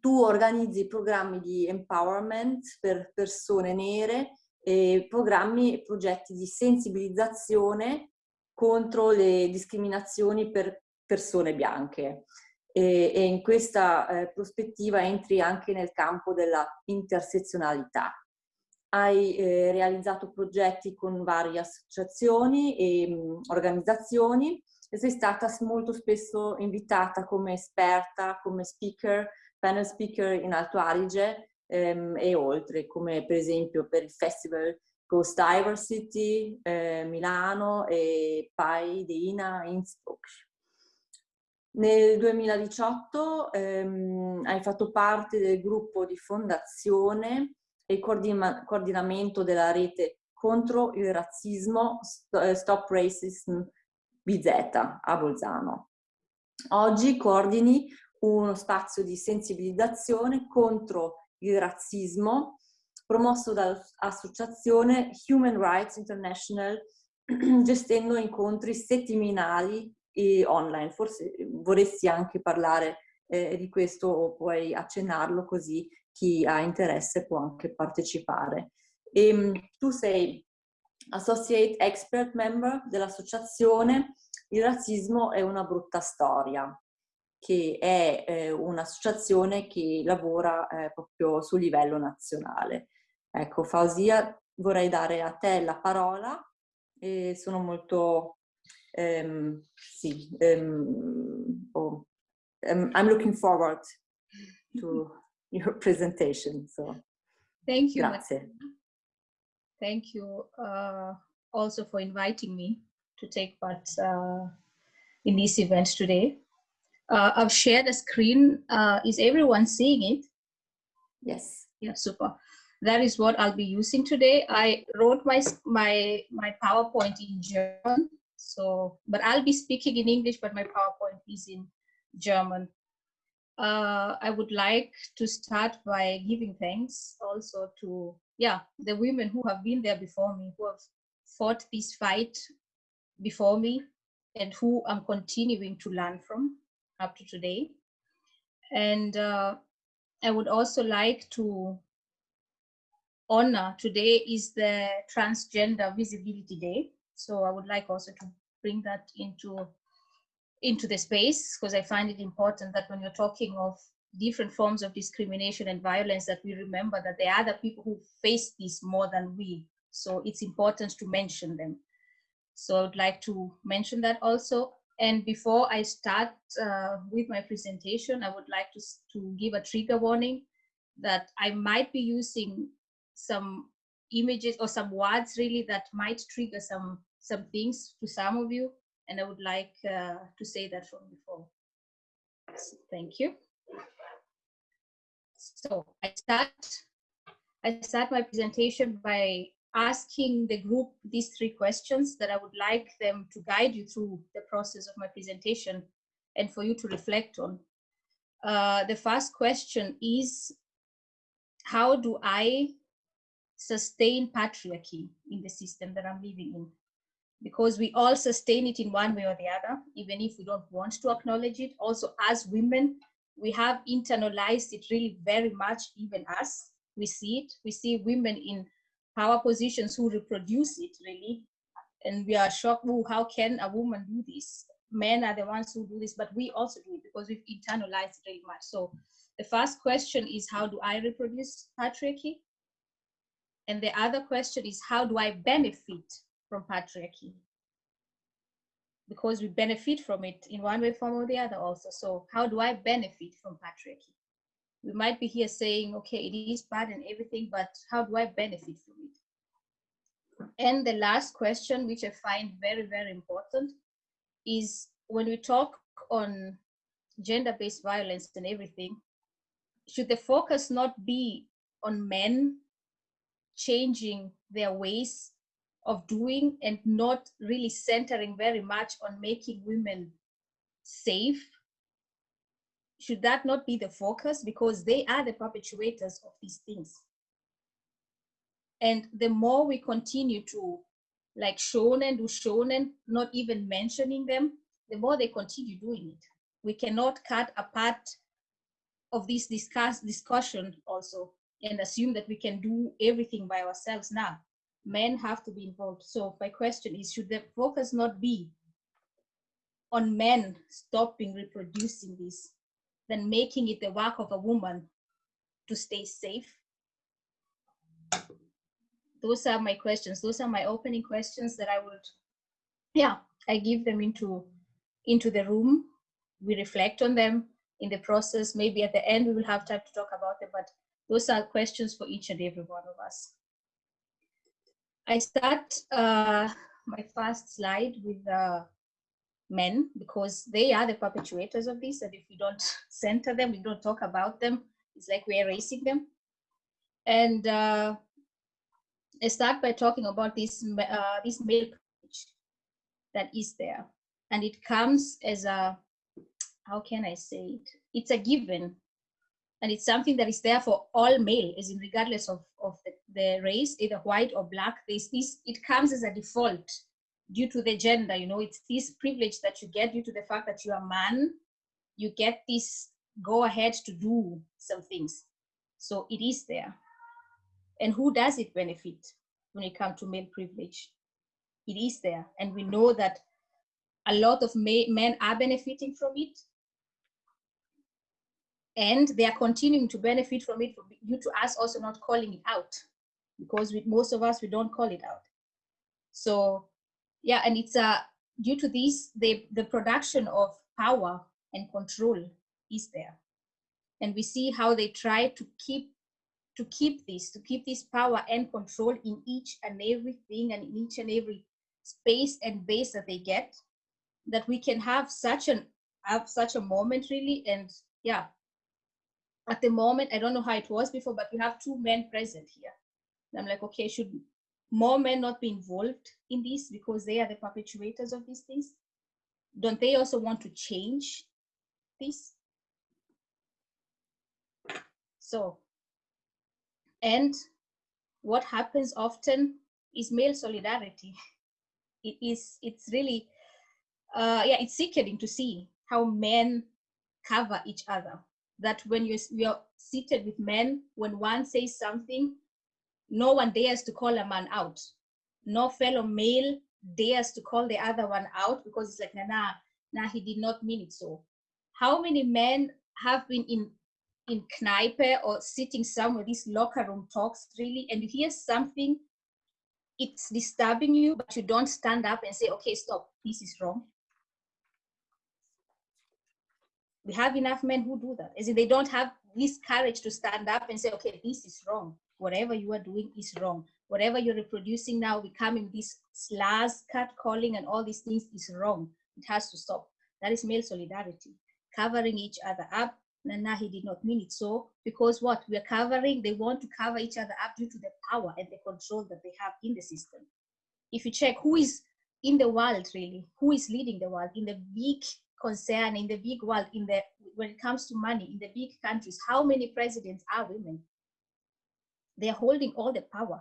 tu organizzi programmi di empowerment per persone nere e programmi e progetti di sensibilizzazione contro le discriminazioni per persone bianche. E, e in questa eh, prospettiva entri anche nel campo della intersezionalità hai eh, realizzato progetti con varie associazioni e mh, mm, organizzazioni e sei stata molto spesso invitata come esperta, come speaker, panel speaker in Alto Adige ehm, e oltre, come per esempio per il festival Ghost Diversity eh, Milano e Pai di Ina Innsbruck. Nel 2018 ehm, hai fatto parte del gruppo di fondazione e il coordinamento della rete contro il razzismo eh, Stop Racism BZ a Bolzano. Oggi coordini uno spazio di sensibilizzazione contro il razzismo promosso dall'associazione Human Rights International gestendo incontri settimanali e online. Forse vorresti anche parlare eh, di questo o puoi accennarlo così chi ha interesse può anche partecipare. E, ehm, tu sei Associate Expert Member dell'associazione Il razzismo è una brutta storia, che è eh, un'associazione che lavora eh, proprio sul livello nazionale. Ecco, Fausia, vorrei dare a te la parola e sono molto, um, sì, um, oh, um, I'm looking forward to your presentation. So, thank you. Grazie. Thank you uh, also for inviting me to take part uh, in this event today. Uh, I've shared a screen. Uh, is everyone seeing it? Yes. Yeah, super. That is what I'll be using today. I wrote my my my PowerPoint in German, so but I'll be speaking in English, but my PowerPoint is in German uh, I would like to start by giving thanks also to, yeah, the women who have been there before me, who have fought this fight before me and who I'm continuing to learn from up to today. And uh, I would also like to honor today is the Transgender Visibility Day. So I would like also to bring that into into the space because I find it important that when you're talking of different forms of discrimination and violence that we remember that there are other people who face this more than we. So it's important to mention them. So I'd like to mention that also. And before I start uh, with my presentation, I would like to, to give a trigger warning that I might be using some images or some words really that might trigger some some things to some of you and I would like uh, to say that from before. Thank you. So I start, I start my presentation by asking the group these three questions that I would like them to guide you through the process of my presentation and for you to reflect on. Uh, the first question is, how do I sustain patriarchy in the system that I'm living in? Because we all sustain it in one way or the other, even if we don't want to acknowledge it. Also, as women, we have internalized it really very much, even us. We see it. We see women in power positions who reproduce it really. And we are shocked, oh, how can a woman do this? Men are the ones who do this, but we also do it because we've internalized it really much. So the first question is, how do I reproduce patriarchy? And the other question is, how do I benefit from patriarchy? Because we benefit from it in one way, form, or the other also. So how do I benefit from patriarchy? We might be here saying, okay, it is bad and everything, but how do I benefit from it? And the last question, which I find very, very important, is when we talk on gender-based violence and everything, should the focus not be on men changing their ways of doing and not really centering very much on making women safe should that not be the focus? Because they are the perpetuators of these things. And the more we continue to like shonen do shonen not even mentioning them the more they continue doing it. We cannot cut a part of this discuss discussion also and assume that we can do everything by ourselves now. Men have to be involved. So my question is, should the focus not be on men stopping reproducing this, than making it the work of a woman to stay safe? Those are my questions. Those are my opening questions that I would, yeah, I give them into, into the room. We reflect on them in the process. Maybe at the end we will have time to talk about them, but those are questions for each and every one of us. I start uh, my first slide with uh, men because they are the perpetuators of this. And if we don't center them, we don't talk about them, it's like we're erasing them. And uh, I start by talking about this, uh, this male that is there. And it comes as a, how can I say it? It's a given and it's something that is there for all male, as in regardless of, of the, the race, either white or black, there's this, it comes as a default due to the gender, you know, it's this privilege that you get due to the fact that you're a man, you get this go ahead to do some things. So it is there. And who does it benefit when it comes to male privilege? It is there. And we know that a lot of men are benefiting from it and they are continuing to benefit from it due to us also not calling it out. Because with most of us we don't call it out. So yeah and it's uh due to this the the production of power and control is there. And we see how they try to keep to keep this to keep this power and control in each and everything and in each and every space and base that they get that we can have such an have such a moment really. And yeah at the moment, I don't know how it was before, but we have two men present here. And I'm like, okay, should more men not be involved in this because they are the perpetuators of these things? Don't they also want to change this? So, and what happens often is male solidarity. It is, it's really, uh, yeah, it's sickening to see how men cover each other that when you're, you're seated with men, when one says something, no one dares to call a man out. No fellow male dares to call the other one out because it's like, nah, nah, nah, he did not mean it so. How many men have been in in Kneipe or sitting somewhere, these locker room talks really, and you hear something, it's disturbing you, but you don't stand up and say, okay, stop, this is wrong. We have enough men who do that. As they don't have this courage to stand up and say, okay, this is wrong. Whatever you are doing is wrong. Whatever you're reproducing now, becoming this slurs, cat calling, and all these things is wrong. It has to stop. That is male solidarity, covering each other up. Nana, he did not mean it so because what we are covering, they want to cover each other up due to the power and the control that they have in the system. If you check who is in the world really, who is leading the world in the big concern in the big world, in the when it comes to money, in the big countries, how many presidents are women? They're holding all the power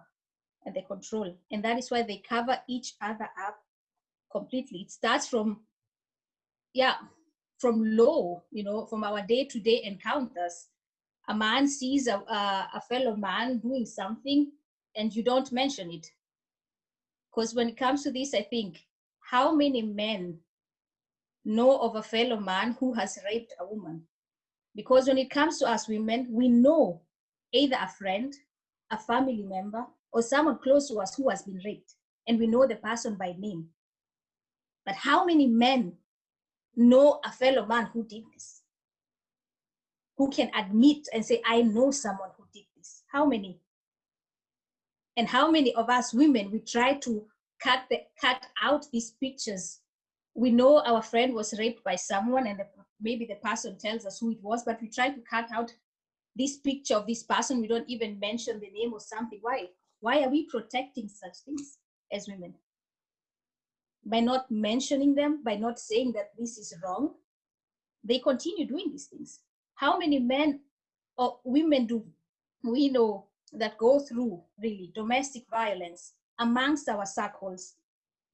and the control. And that is why they cover each other up completely. It starts from, yeah, from low, you know, from our day-to-day encounters, a man sees a, a, a fellow man doing something and you don't mention it. Because when it comes to this, I think, how many men know of a fellow man who has raped a woman? Because when it comes to us women, we know either a friend, a family member, or someone close to us who has been raped, and we know the person by name. But how many men know a fellow man who did this? Who can admit and say, I know someone who did this? How many? And how many of us women, we try to cut, the, cut out these pictures. We know our friend was raped by someone and the, maybe the person tells us who it was, but we try to cut out this picture of this person. We don't even mention the name or something. Why? Why are we protecting such things as women? By not mentioning them, by not saying that this is wrong, they continue doing these things. How many men or women do we know that go through really domestic violence amongst our circles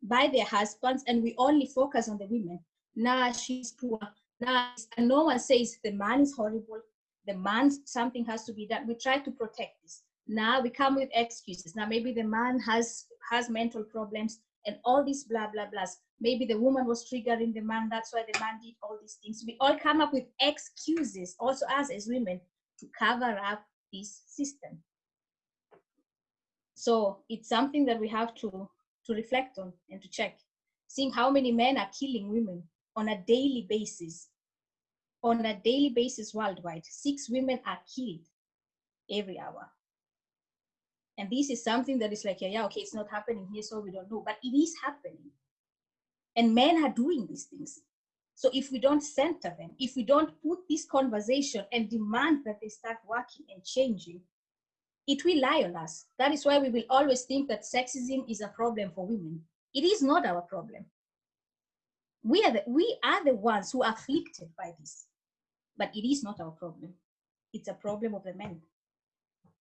by their husbands and we only focus on the women. Nah she's poor. Nah and no one says the man is horrible. The man something has to be done. We try to protect this. Now we come with excuses. Now maybe the man has has mental problems and all these blah blah blahs. Maybe the woman was triggering the man. That's why the man did all these things. We all come up with excuses also us as women to cover up this system. So it's something that we have to, to reflect on and to check. Seeing how many men are killing women on a daily basis. On a daily basis worldwide, six women are killed every hour. And this is something that is like, yeah, yeah, okay, it's not happening here, so we don't know, but it is happening. And men are doing these things. So if we don't center them, if we don't put this conversation and demand that they start working and changing, it will lie on us. That is why we will always think that sexism is a problem for women. It is not our problem. We are the, we are the ones who are afflicted by this, but it is not our problem. It's a problem of the men.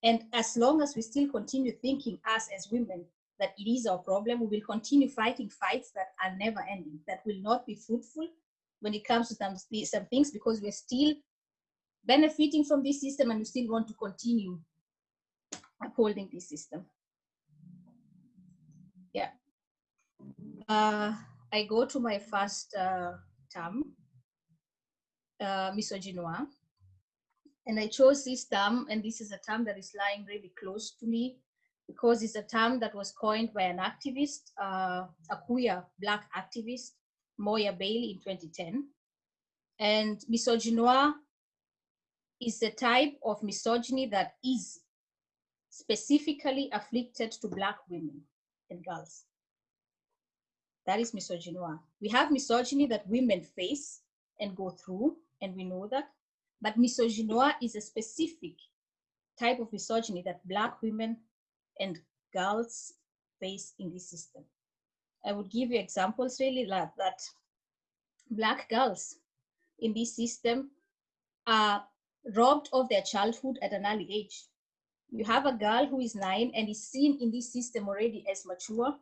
And as long as we still continue thinking us as women that it is our problem, we will continue fighting fights that are never ending, that will not be fruitful when it comes to some, some things because we're still benefiting from this system and we still want to continue upholding this system. Yeah. Uh, I go to my first uh, term, uh, misogynoir, and I chose this term, and this is a term that is lying really close to me because it's a term that was coined by an activist, uh, a queer black activist, Moya Bailey in 2010. And misogynoir is the type of misogyny that is specifically afflicted to Black women and girls. That is misogyny. We have misogyny that women face and go through, and we know that. But misogyny is a specific type of misogyny that Black women and girls face in this system. I would give you examples really like that Black girls in this system are robbed of their childhood at an early age you have a girl who is nine and is seen in this system already as mature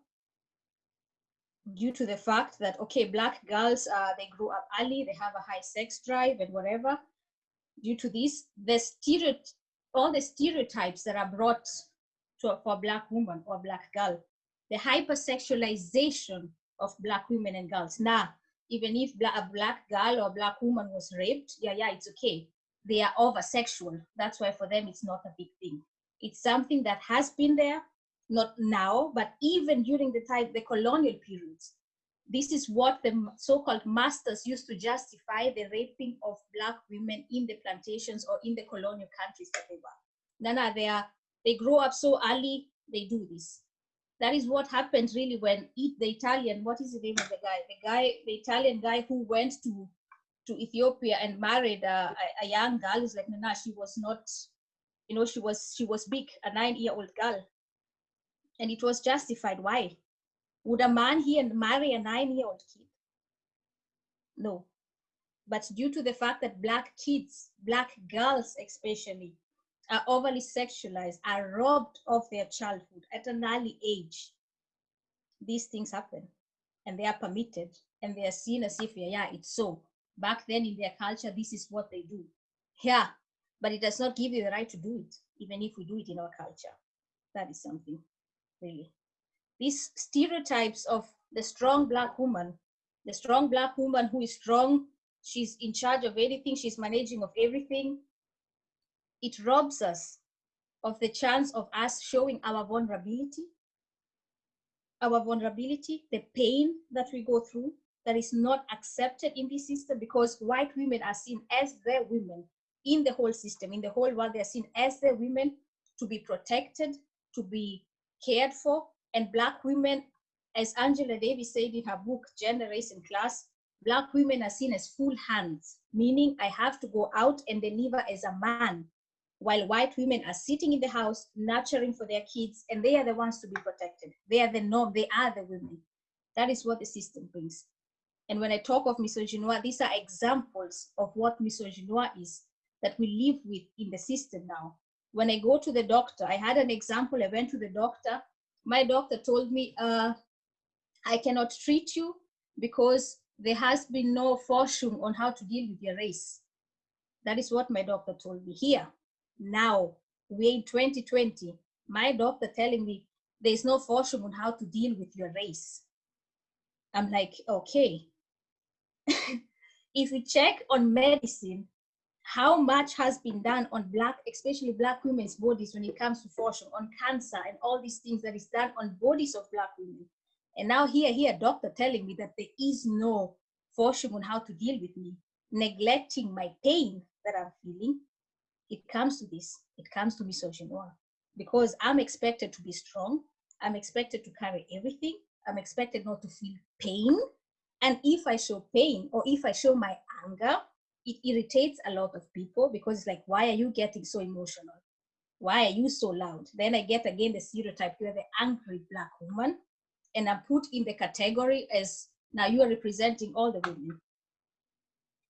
due to the fact that, okay, black girls, uh, they grow up early, they have a high sex drive and whatever. Due to this, the stereotype, all the stereotypes that are brought to, for black woman or black girl, the hypersexualization of black women and girls. Now, even if a black girl or black woman was raped, yeah, yeah, it's okay. They are over sexual. That's why for them it's not a big thing. It's something that has been there, not now, but even during the time, the colonial periods. This is what the so-called masters used to justify the raping of black women in the plantations or in the colonial countries that they were. Nana, they are, they grow up so early, they do this. That is what happened really when the Italian, what is the name of the guy? The guy, the Italian guy who went to to Ethiopia and married a, a, young girl is like, Nana, she was not you know, she was she was big, a nine-year-old girl. And it was justified. Why? Would a man here marry a nine-year-old kid? No. But due to the fact that black kids, black girls especially, are overly sexualized, are robbed of their childhood at an early age, these things happen and they are permitted and they are seen as if, yeah, yeah, it's so. back then in their culture, this is what they do. Yeah, but it does not give you the right to do it, even if we do it in our culture. That is something, really. These stereotypes of the strong black woman, the strong black woman who is strong, she's in charge of anything, she's managing of everything. It robs us of the chance of us showing our vulnerability, our vulnerability, the pain that we go through that is not accepted in this system because white women are seen as the women in the whole system, in the whole world, they're seen as the women to be protected, to be cared for, and black women, as Angela Davis said in her book, Gender, Race, and Class, black women are seen as full hands, meaning I have to go out and deliver as a man, while white women are sitting in the house, nurturing for their kids, and they are the ones to be protected. They are the norm, they are the women. That is what the system brings. And when I talk of misogynoir, these are examples of what misogynoir is that we live with in the system now. When I go to the doctor, I had an example, I went to the doctor, my doctor told me, uh, I cannot treat you because there has been no fortune on how to deal with your race. That is what my doctor told me here. Now, we're in 2020, my doctor telling me there's no fortune on how to deal with your race. I'm like, okay. if we check on medicine, how much has been done on black, especially black women's bodies when it comes to fortune, on cancer and all these things that is done on bodies of black women. And now here, here, doctor telling me that there is no fortune on how to deal with me, neglecting my pain that I'm feeling. It comes to this, it comes to misogynoir because I'm expected to be strong. I'm expected to carry everything. I'm expected not to feel pain. And if I show pain or if I show my anger, it irritates a lot of people because it's like, why are you getting so emotional? Why are you so loud? Then I get again the stereotype, you're the angry black woman, and I'm put in the category as now you are representing all the women.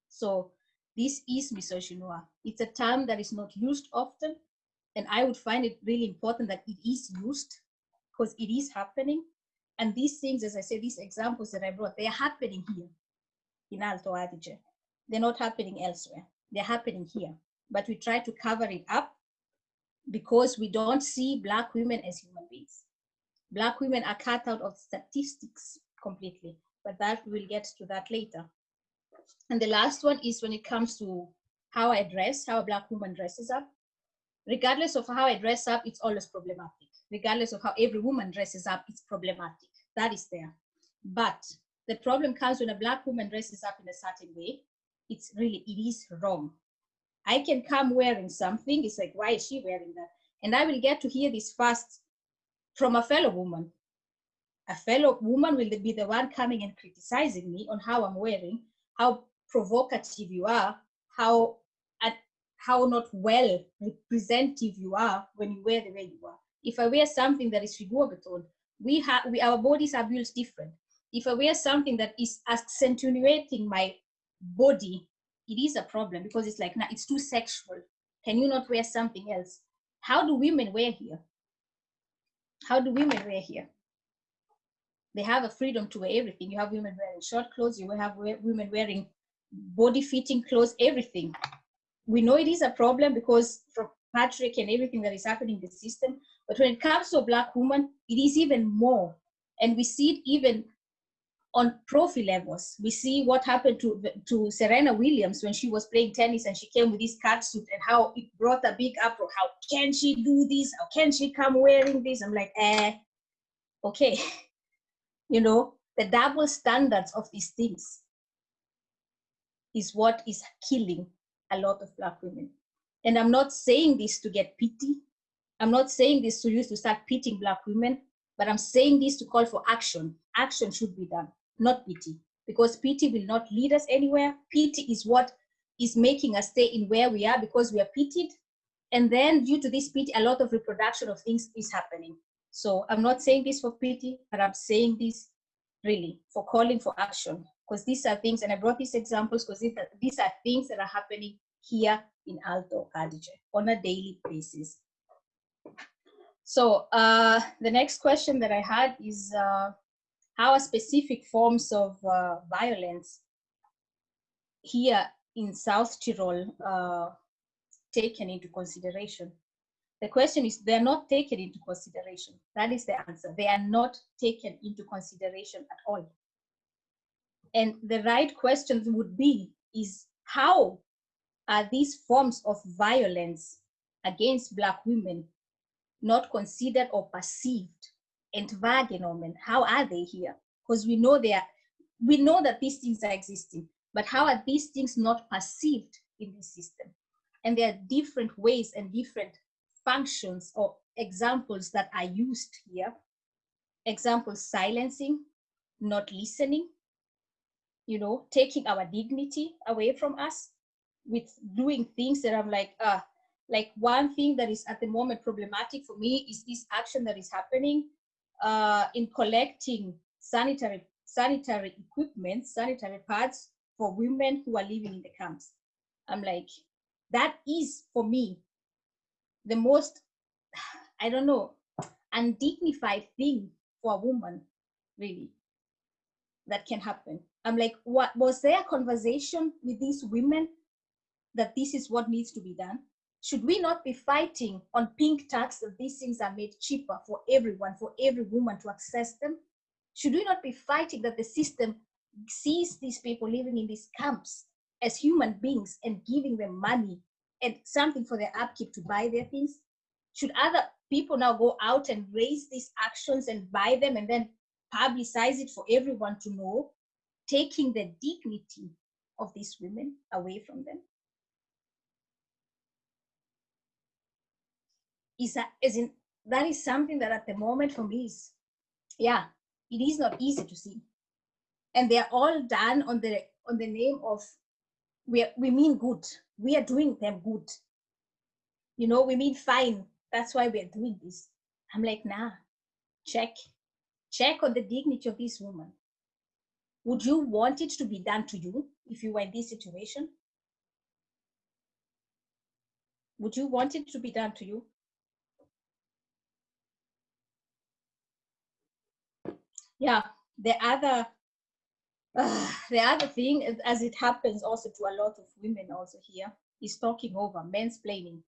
So this is misogynoir. It's a term that is not used often, and I would find it really important that it is used because it is happening. And these things, as I say, these examples that I brought, they are happening here in Alto Adige. They're not happening elsewhere. They're happening here. But we try to cover it up because we don't see Black women as human beings. Black women are cut out of statistics completely, but that we'll get to that later. And the last one is when it comes to how I dress, how a Black woman dresses up. Regardless of how I dress up, it's always problematic. Regardless of how every woman dresses up, it's problematic. That is there. But the problem comes when a Black woman dresses up in a certain way it's really, it is wrong. I can come wearing something, it's like, why is she wearing that? And I will get to hear this first from a fellow woman. A fellow woman will be the one coming and criticizing me on how I'm wearing, how provocative you are, how how not well representative you are when you wear the way you are. If I wear something that is figurative, we have we our bodies are built different. If I wear something that is accentuating my body, it is a problem because it's like, now it's too sexual. Can you not wear something else? How do women wear here? How do women wear here? They have a freedom to wear everything. You have women wearing short clothes, you have women wearing body fitting clothes, everything. We know it is a problem because from Patrick and everything that is happening in the system, but when it comes to a black woman, it is even more. And we see it even on profi levels. We see what happened to, to Serena Williams when she was playing tennis and she came with this cat suit and how it brought a big uproar. How can she do this? How can she come wearing this? I'm like, eh, okay. you know, the double standards of these things is what is killing a lot of black women. And I'm not saying this to get pity. I'm not saying this to use to start pitying black women, but I'm saying this to call for action. Action should be done not pity, because pity will not lead us anywhere. Pity is what is making us stay in where we are because we are pitied. And then due to this pity, a lot of reproduction of things is happening. So I'm not saying this for pity, but I'm saying this really for calling for action because these are things, and I brought these examples because these, these are things that are happening here in Alto Adige on a daily basis. So uh, the next question that I had is, uh, how are specific forms of uh, violence here in South Tyrol uh, taken into consideration? The question is, they're not taken into consideration. That is the answer. They are not taken into consideration at all. And the right question would be, is how are these forms of violence against Black women not considered or perceived and wahrgenommen? How are they here? Because we know they are, we know that these things are existing, but how are these things not perceived in this system? And there are different ways and different functions or examples that are used here. Example, silencing, not listening, you know, taking our dignity away from us with doing things that I'm like, ah, like one thing that is at the moment problematic for me is this action that is happening uh, in collecting sanitary sanitary equipment, sanitary pads for women who are living in the camps. I'm like, that is for me the most, I don't know, undignified thing for a woman, really, that can happen. I'm like, what was there a conversation with these women that this is what needs to be done? Should we not be fighting on pink tax that these things are made cheaper for everyone, for every woman to access them? Should we not be fighting that the system sees these people living in these camps as human beings and giving them money and something for their upkeep to buy their things? Should other people now go out and raise these actions and buy them and then publicize it for everyone to know, taking the dignity of these women away from them? Is that, is in, that is something that at the moment for me is, yeah, it is not easy to see. And they're all done on the on the name of we we mean good we are doing them good. You know, we mean fine. That's why we're doing this. I'm like, nah, check. Check on the dignity of this woman. Would you want it to be done to you if you were in this situation? Would you want it to be done to you? Yeah, the other uh, the other thing, as it happens also to a lot of women also here, is talking over, mansplaining.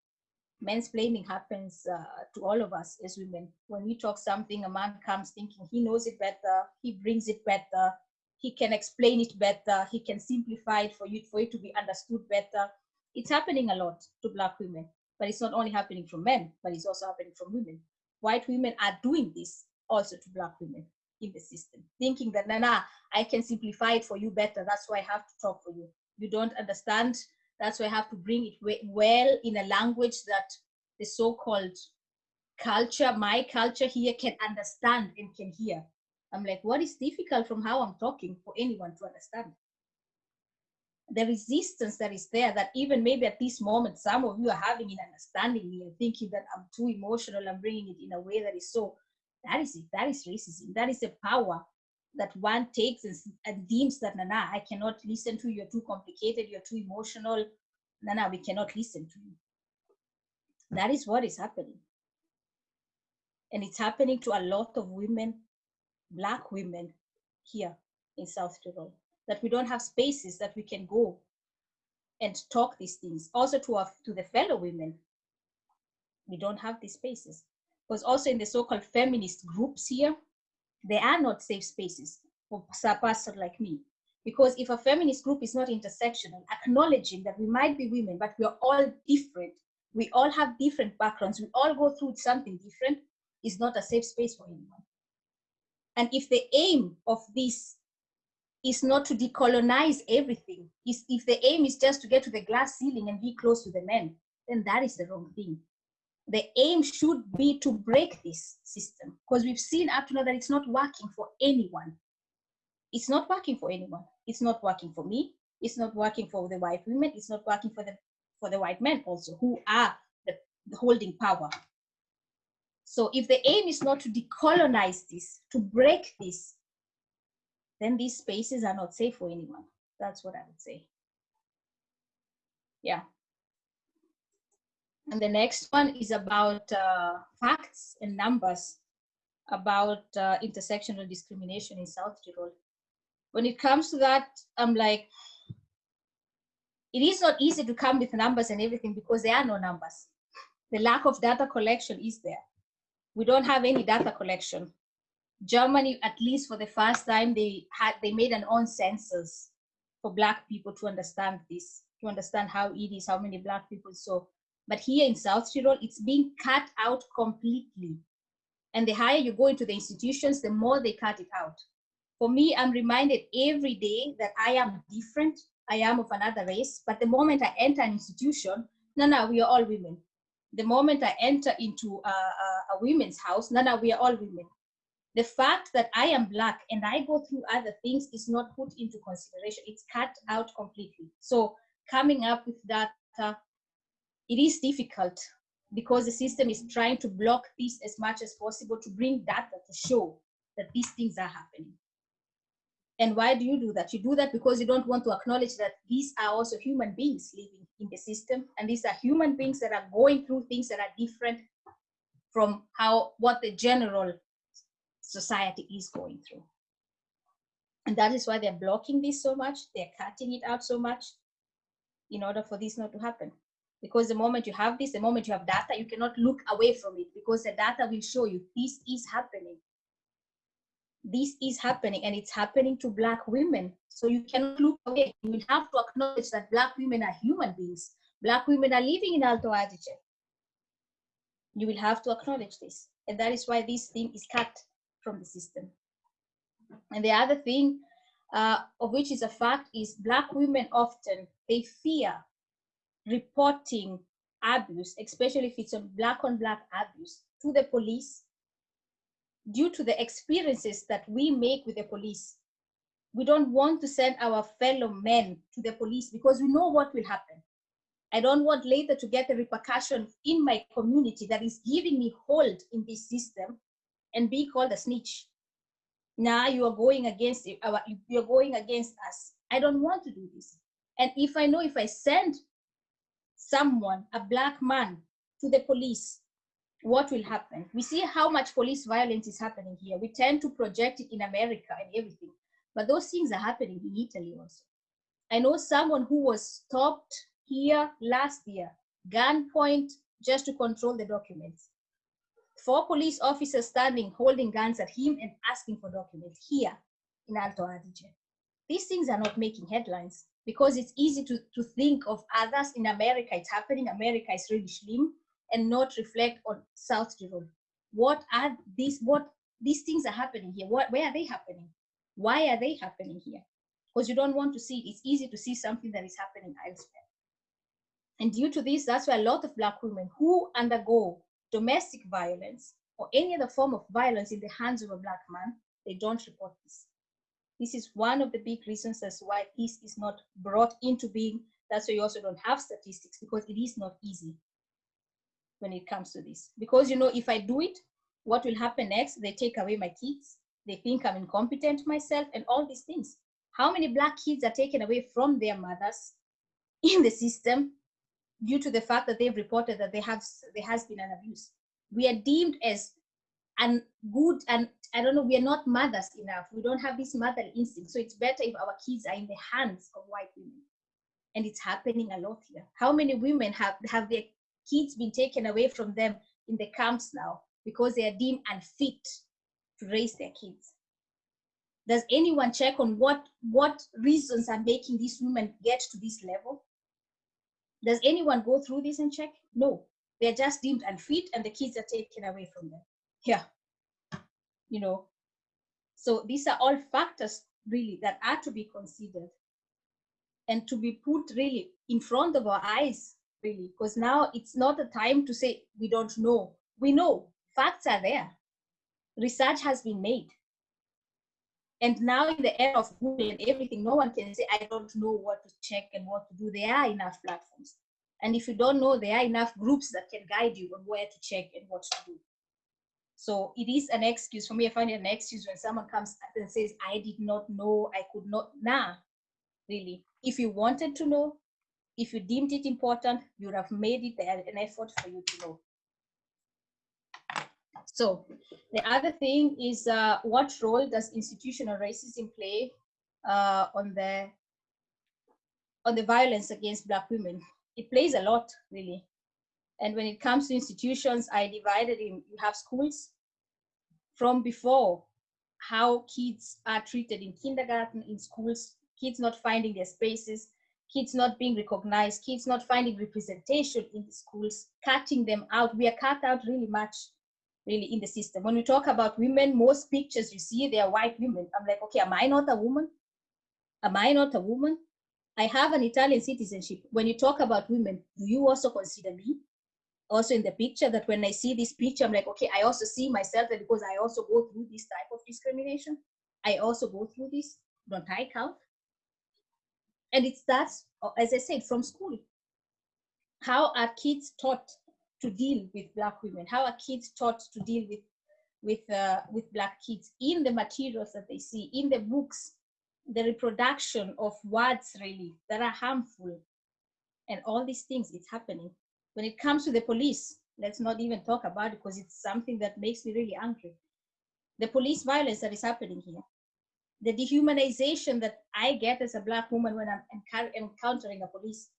Mansplaining happens uh, to all of us as women. When we talk something, a man comes thinking he knows it better, he brings it better, he can explain it better, he can simplify it for you for it to be understood better. It's happening a lot to black women, but it's not only happening from men, but it's also happening from women. White women are doing this also to black women in the system, thinking that, nah, nah, I can simplify it for you better. That's why I have to talk for you. You don't understand. That's why I have to bring it well in a language that the so-called culture, my culture here can understand and can hear. I'm like, what is difficult from how I'm talking for anyone to understand? The resistance that is there, that even maybe at this moment, some of you are having in understanding me and thinking that I'm too emotional, I'm bringing it in a way that is so that is it. That is racism. That is a power that one takes and, deems that, nah, I cannot listen to you. You're too complicated. You're too emotional. Nah, we cannot listen to you. That is what is happening. And it's happening to a lot of women, Black women here in South Tyrol, that we don't have spaces that we can go and talk these things. Also to, our, to the fellow women, we don't have these spaces because also in the so-called feminist groups here, there are not safe spaces for person like me. Because if a feminist group is not intersectional, acknowledging that we might be women, but we are all different, we all have different backgrounds, we all go through something different, is not a safe space for anyone. And if the aim of this is not to decolonize everything, is if the aim is just to get to the glass ceiling and be close to the men, then that is the wrong thing the aim should be to break this system because we've seen up to now that it's not working for anyone. It's not working for anyone. It's not working for me. It's not working for the white women. It's not working for the for the white men also who are the, the holding power. So if the aim is not to decolonize this, to break this, then these spaces are not safe for anyone. That's what I would say. Yeah. And the next one is about uh, facts and numbers about uh, intersectional discrimination in South Tyrol. When it comes to that, I'm like, it is not easy to come with numbers and everything because there are no numbers. The lack of data collection is there. We don't have any data collection. Germany, at least for the first time, they had they made an own census for Black people to understand this, to understand how it is, how many Black people. So, but here in South Tyrol, it's being cut out completely. And the higher you go into the institutions, the more they cut it out. For me, I'm reminded every day that I am different. I am of another race. But the moment I enter an institution, no, no, we are all women. The moment I enter into a, a, a women's house, no, no, we are all women the fact that I am black and I go through other things is not put into consideration. It's cut out completely. So coming up with data, it is difficult because the system is trying to block this as much as possible to bring data to show that these things are happening. And why do you do that? You do that because you don't want to acknowledge that these are also human beings living in the system. And these are human beings that are going through things that are different from how what the general society is going through. And that is why they're blocking this so much, they're cutting it out so much in order for this not to happen. Because the moment you have this, the moment you have data, you cannot look away from it because the data will show you this is happening. This is happening and it's happening to Black women. So you cannot look away. You will have to acknowledge that Black women are human beings. Black women are living in Alto Adige. You will have to acknowledge this. And that is why this thing is cut from the system. And the other thing, uh, of which is a fact, is Black women often, they fear reporting abuse, especially if it's a Black on Black abuse, to the police due to the experiences that we make with the police. We don't want to send our fellow men to the police because we know what will happen. I don't want later to get a repercussion in my community that is giving me hold in this system and be called a snitch. Now you are going against our, you're going against us. I don't want to do this. And if I know if I send someone, a black man, to the police, what will happen? We see how much police violence is happening here. We tend to project it in America and everything, but those things are happening in Italy also. I know someone who was stopped here last year, gunpoint, just to control the documents four police officers standing holding guns at him and asking for documents here in Alto Adige. These things are not making headlines because it's easy to, to think of others in America. It's happening. America is really slim and not reflect on South Tyrol. What are these? What these things are happening here? What, where are they happening? Why are they happening here? Because you don't want to see it. It's easy to see something that is happening elsewhere. And due to this, that's why a lot of Black women who undergo domestic violence or any other form of violence in the hands of a black man, they don't report this. This is one of the big reasons as why this is not brought into being. That's why you also don't have statistics because it is not easy when it comes to this. Because you know, if I do it, what will happen next? They take away my kids. They think I'm incompetent myself and all these things. How many black kids are taken away from their mothers in the system due to the fact that they've reported that they have there has been an abuse. We are deemed as and good and I don't know, we are not mothers enough. We don't have this mother instinct. So it's better if our kids are in the hands of white women. And it's happening a lot here. How many women have, have their kids been taken away from them in the camps now because they are deemed unfit to raise their kids? Does anyone check on what, what reasons are making these women get to this level? Does anyone go through this and check? No, they're just deemed unfit and the kids are taken away from them. Yeah, you know. So these are all factors really that are to be considered and to be put really in front of our eyes really because now it's not a time to say we don't know we know facts are there research has been made and now in the era of Google and everything, no one can say, I don't know what to check and what to do. There are enough platforms. And if you don't know, there are enough groups that can guide you on where to check and what to do. So it is an excuse for me. I find it an excuse when someone comes and says, I did not know, I could not. Nah, really. If you wanted to know, if you deemed it important, you would have made it an effort for you to know. So the other thing is uh, what role does institutional racism play uh, on the on the violence against Black women. It plays a lot, really. And when it comes to institutions, I divided in, you have schools from before, how kids are treated in kindergarten, in schools, kids not finding their spaces, kids not being recognized, kids not finding representation in the schools, cutting them out. We are cut out really much, really, in the system. When we talk about women, most pictures you see, they are white women. I'm like, okay, am I not a woman? Am I not a woman? I have an Italian citizenship. When you talk about women, do you also consider me? Also in the picture that when I see this picture, I'm like, okay, I also see myself that because I also go through this type of discrimination. I also go through this. Don't I count? And it starts, uh, as I said, from school. How are kids taught to deal with Black women? How are kids taught to deal with, with, uh, with Black kids in the materials that they see, in the books, the reproduction of words really that are harmful and all these things it's happening when it comes to the police let's not even talk about it because it's something that makes me really angry. The police violence that is happening here. The dehumanization that i get as a black woman when i'm encountering a police.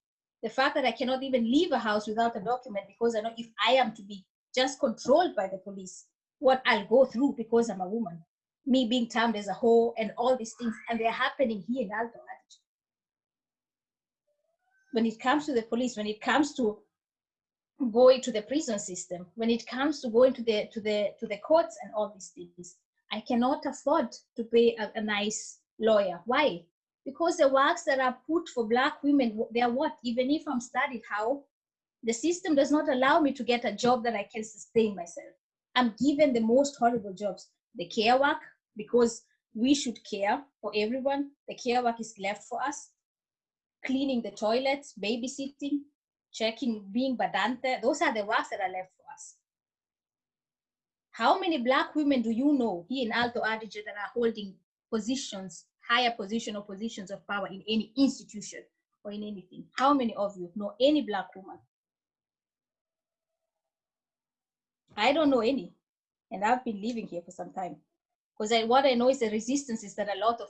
The fact that i cannot even leave a house without a document because i know if i am to be just controlled by the police what i'll go through because i'm a woman. Me being termed as a whore and all these things, and they're happening here in Alto When it comes to the police, when it comes to going to the prison system, when it comes to going to the to the to the courts and all these things, I cannot afford to pay a, a nice lawyer. Why? Because the works that are put for black women, they are what? Even if I'm studied how, the system does not allow me to get a job that I can sustain myself. I'm given the most horrible jobs. The care work, because we should care for everyone. The care work is left for us. Cleaning the toilets, babysitting, checking, being badante, those are the works that are left for us. How many black women do you know here in Alto Adige that are holding positions, higher position or positions of power in any institution or in anything? How many of you know any black woman? I don't know any, and I've been living here for some time. Because what I know is the resistance is that a lot of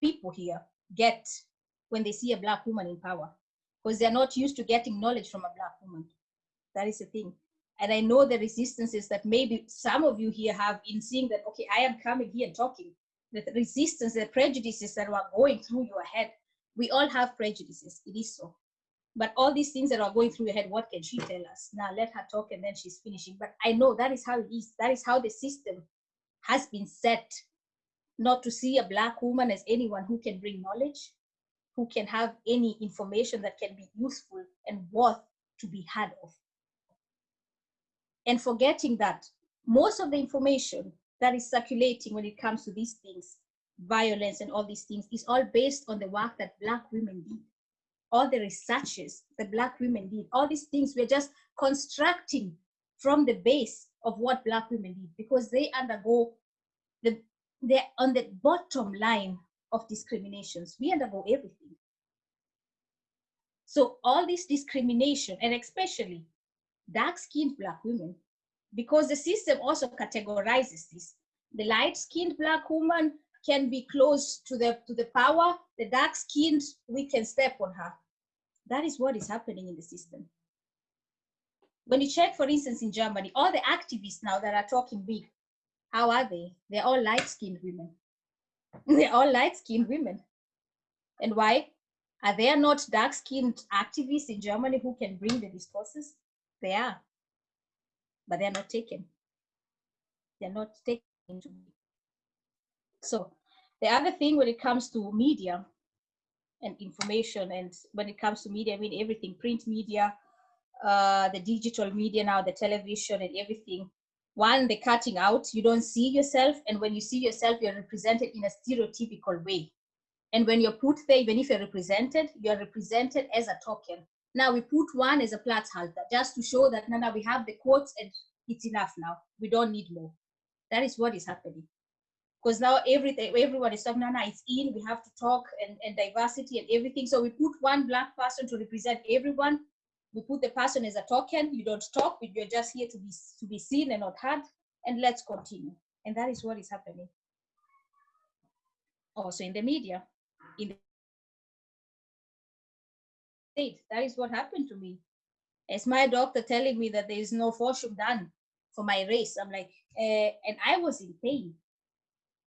people here get when they see a black woman in power, because they're not used to getting knowledge from a black woman. That is the thing. And I know the resistances that maybe some of you here have in seeing that, okay, I am coming here and talking. The resistance, the prejudices that are going through your head. We all have prejudices, it is so. But all these things that are going through your head, what can she tell us? Now let her talk and then she's finishing. But I know that is how it is. That is how the system has been set not to see a black woman as anyone who can bring knowledge, who can have any information that can be useful and worth to be had of. And forgetting that most of the information that is circulating when it comes to these things, violence and all these things, is all based on the work that black women did. All the researches that black women did, all these things we're just constructing from the base of what black women did because they undergo the they're on the bottom line of discriminations. We undergo everything. So all this discrimination, and especially dark-skinned black women, because the system also categorizes this. The light-skinned black woman can be close to the to the power. The dark-skinned, we can step on her. That is what is happening in the system. When you check, for instance, in Germany, all the activists now that are talking big, how are they? They're all light-skinned women. They're all light-skinned women. And why? Are there not dark-skinned activists in Germany who can bring the discourses? They are, but they're not taken. They're not taken So the other thing when it comes to media and information, and when it comes to media, I mean everything, print media, uh, the digital media now, the television and everything. One, the cutting out, you don't see yourself. And when you see yourself, you're represented in a stereotypical way. And when you're put there, even if you're represented, you're represented as a token. Now we put one as a platzhalter just to show that now, we have the quotes and it's enough now. We don't need more. That is what is happening. Because now everything, everyone is talking, now it's in, we have to talk and, and diversity and everything. So we put one black person to represent everyone we put the person as a token you don't talk but you're just here to be to be seen and not heard and let's continue and that is what is happening also in the media in the said, that is what happened to me. It's my doctor telling me that there is no fortune done for my race. I'm like, uh, and I was in pain.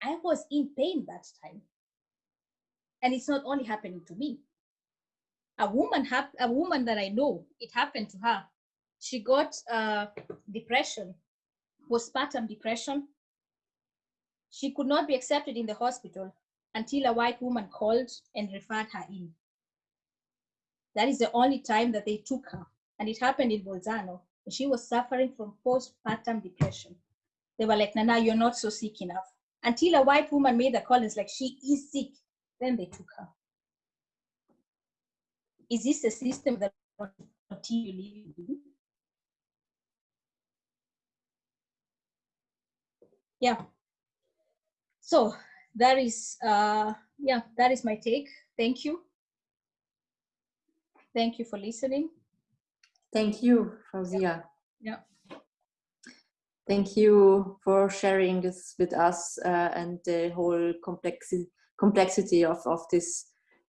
I was in pain that time. And it's not only happening to me. A woman, hap- a woman that I know, it happened to her. She got uh, depression, postpartum depression. She could not be accepted in the hospital until a white woman called and referred her in. That is the only time that they took her. And it happened in Bolzano. She was suffering from postpartum depression. They were like, Nana, you're not so sick enough. Until a white woman made the call, it's like, she is sick. Then they took her. Is this a system that continue living in? Yeah. So that is, uh, yeah, that is my take. Thank you. Thank you for listening. Thank you, Fauzia. Yeah. Thank you for sharing this with us uh, and the whole complexity complexity of, of this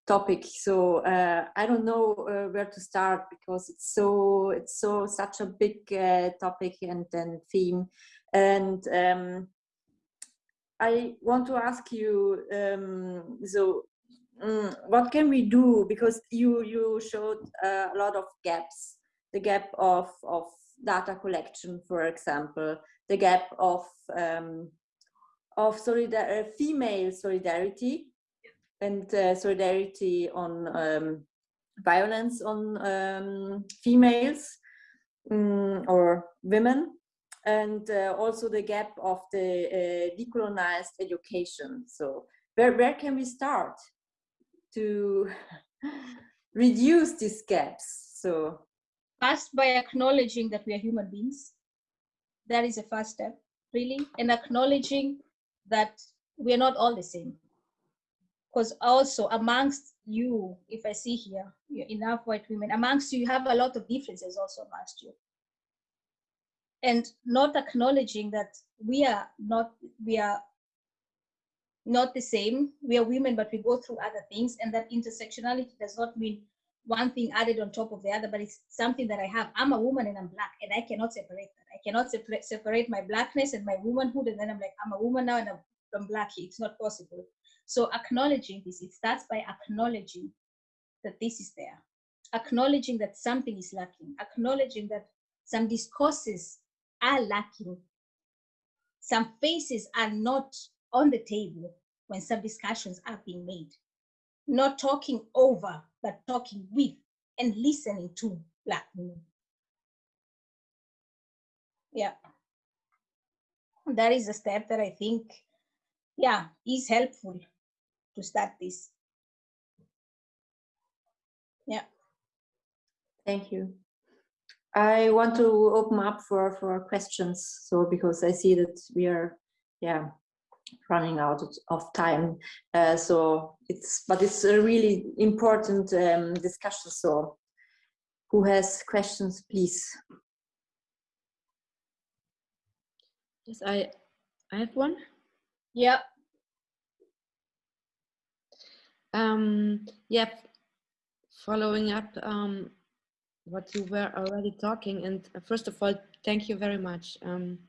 topic. So uh, I don't know uh, where to start because it's so it's so such a big uh, topic and then theme. And um, I want to ask you, um, so um, what can we do? Because you you showed uh, a lot of gaps the gap of, of data collection, for example, the gap of, um, of solidar uh, female solidarity and uh, solidarity on um, violence on um, females um, or women and uh, also the gap of the uh, decolonized education. So where, where can we start to reduce these gaps? So First, by acknowledging that we are human beings. That is a first step, really, and acknowledging that we are not all the same. Because also amongst you, if I see here, enough white women, amongst you, you have a lot of differences also amongst you. And not acknowledging that we are not, we are not the same. We are women, but we go through other things, and that intersectionality does not mean one thing added on top of the other, but it's something that I have. I'm a woman and I'm black, and I cannot separate that. I cannot separate separate my blackness and my womanhood, and then I'm like, I'm a woman now and I'm, I'm black. It's not possible. So acknowledging this, it starts by acknowledging that this is there, acknowledging that something is lacking, acknowledging that some discourses are lacking, some faces are not on the table when some discussions are being made. Not talking over, but talking with and listening to Black women. Yeah. That is a step that I think, yeah, is helpful to start this. Yeah. Thank you. I want to open up for, for questions. So because I see that we are, yeah, running out of time. Uh, so it's, but it's a really important um, discussion. So who has questions, please? Yes, I, I have one. Yeah. Um, yeah, following up um, what you were already talking, and uh, first of all, thank you very much. Um,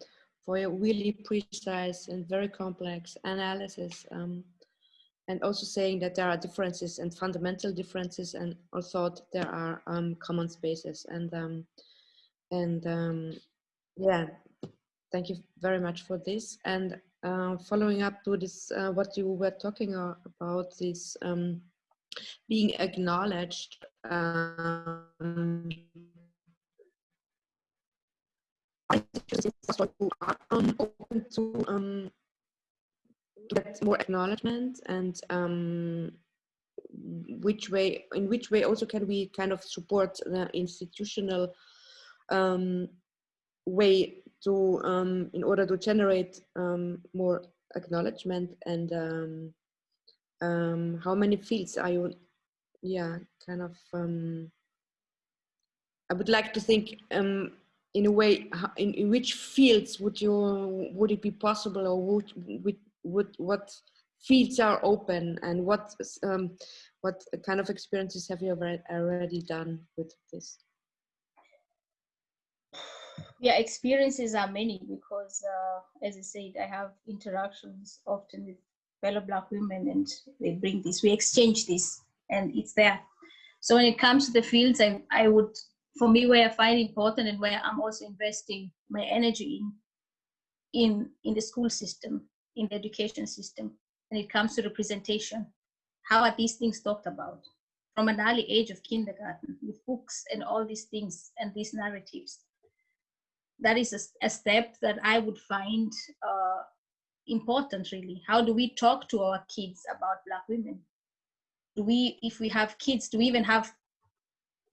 for your really precise and very complex analysis um, and also saying that there are differences and fundamental differences and also there are um, common spaces and um, and um, yeah thank you very much for this and uh, following up to this uh, what you were talking about this um, being acknowledged um, open to um, get more acknowledgement and um, which way in which way also can we kind of support the institutional um, way to um, in order to generate um, more acknowledgement and um, um, how many fields are you yeah kind of um, I would like to think um, in a way in, in which fields would you would it be possible or would would, would what fields are open and what what kind of experiences have you already done with this? Yeah, experiences are many because, uh, as I said, I have interactions often with fellow Black women and they bring this, we exchange this and it's there. So when it comes to the fields, I, I would, for me, where I find important and where I'm also investing my energy in, in, in the school system, in the education system, when it comes to representation. How are these things talked about? From an early age of kindergarten, with books and all these things and these narratives. That is a, a step that I would find uh, important, really. How do we talk to our kids about Black women? Do we, if we have kids, do we even have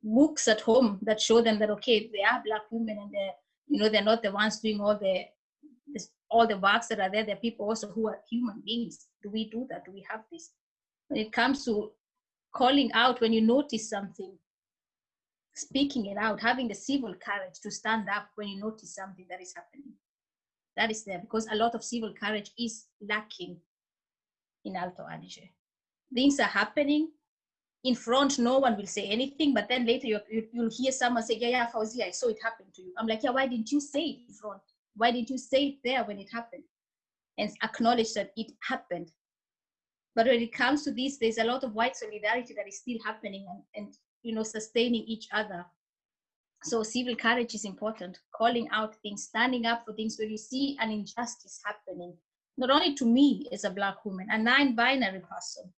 books at home that show them that okay, they are Black women and they're, you know, they're not the ones doing all the all the works that are there, there are people also who are human beings. Do we do that? Do we have this? When it comes to calling out when you notice something, speaking it out, having the civil courage to stand up when you notice something that is happening. That is there because a lot of civil courage is lacking in Alto Adige. Things are happening. In front, no one will say anything, but then later you, you, will hear someone say, Yeah, yeah, Fauzi, I saw it happen to you. I'm like, Yeah, why didn't you say it in front? Why didn't you say it there when it happened? And acknowledge that it happened. But when it comes to this, there's a lot of white solidarity that is still happening and, and you know, sustaining each other. So civil courage is important, calling out things, standing up for things when you see an injustice happening, not only to me as a black woman, a non-binary person,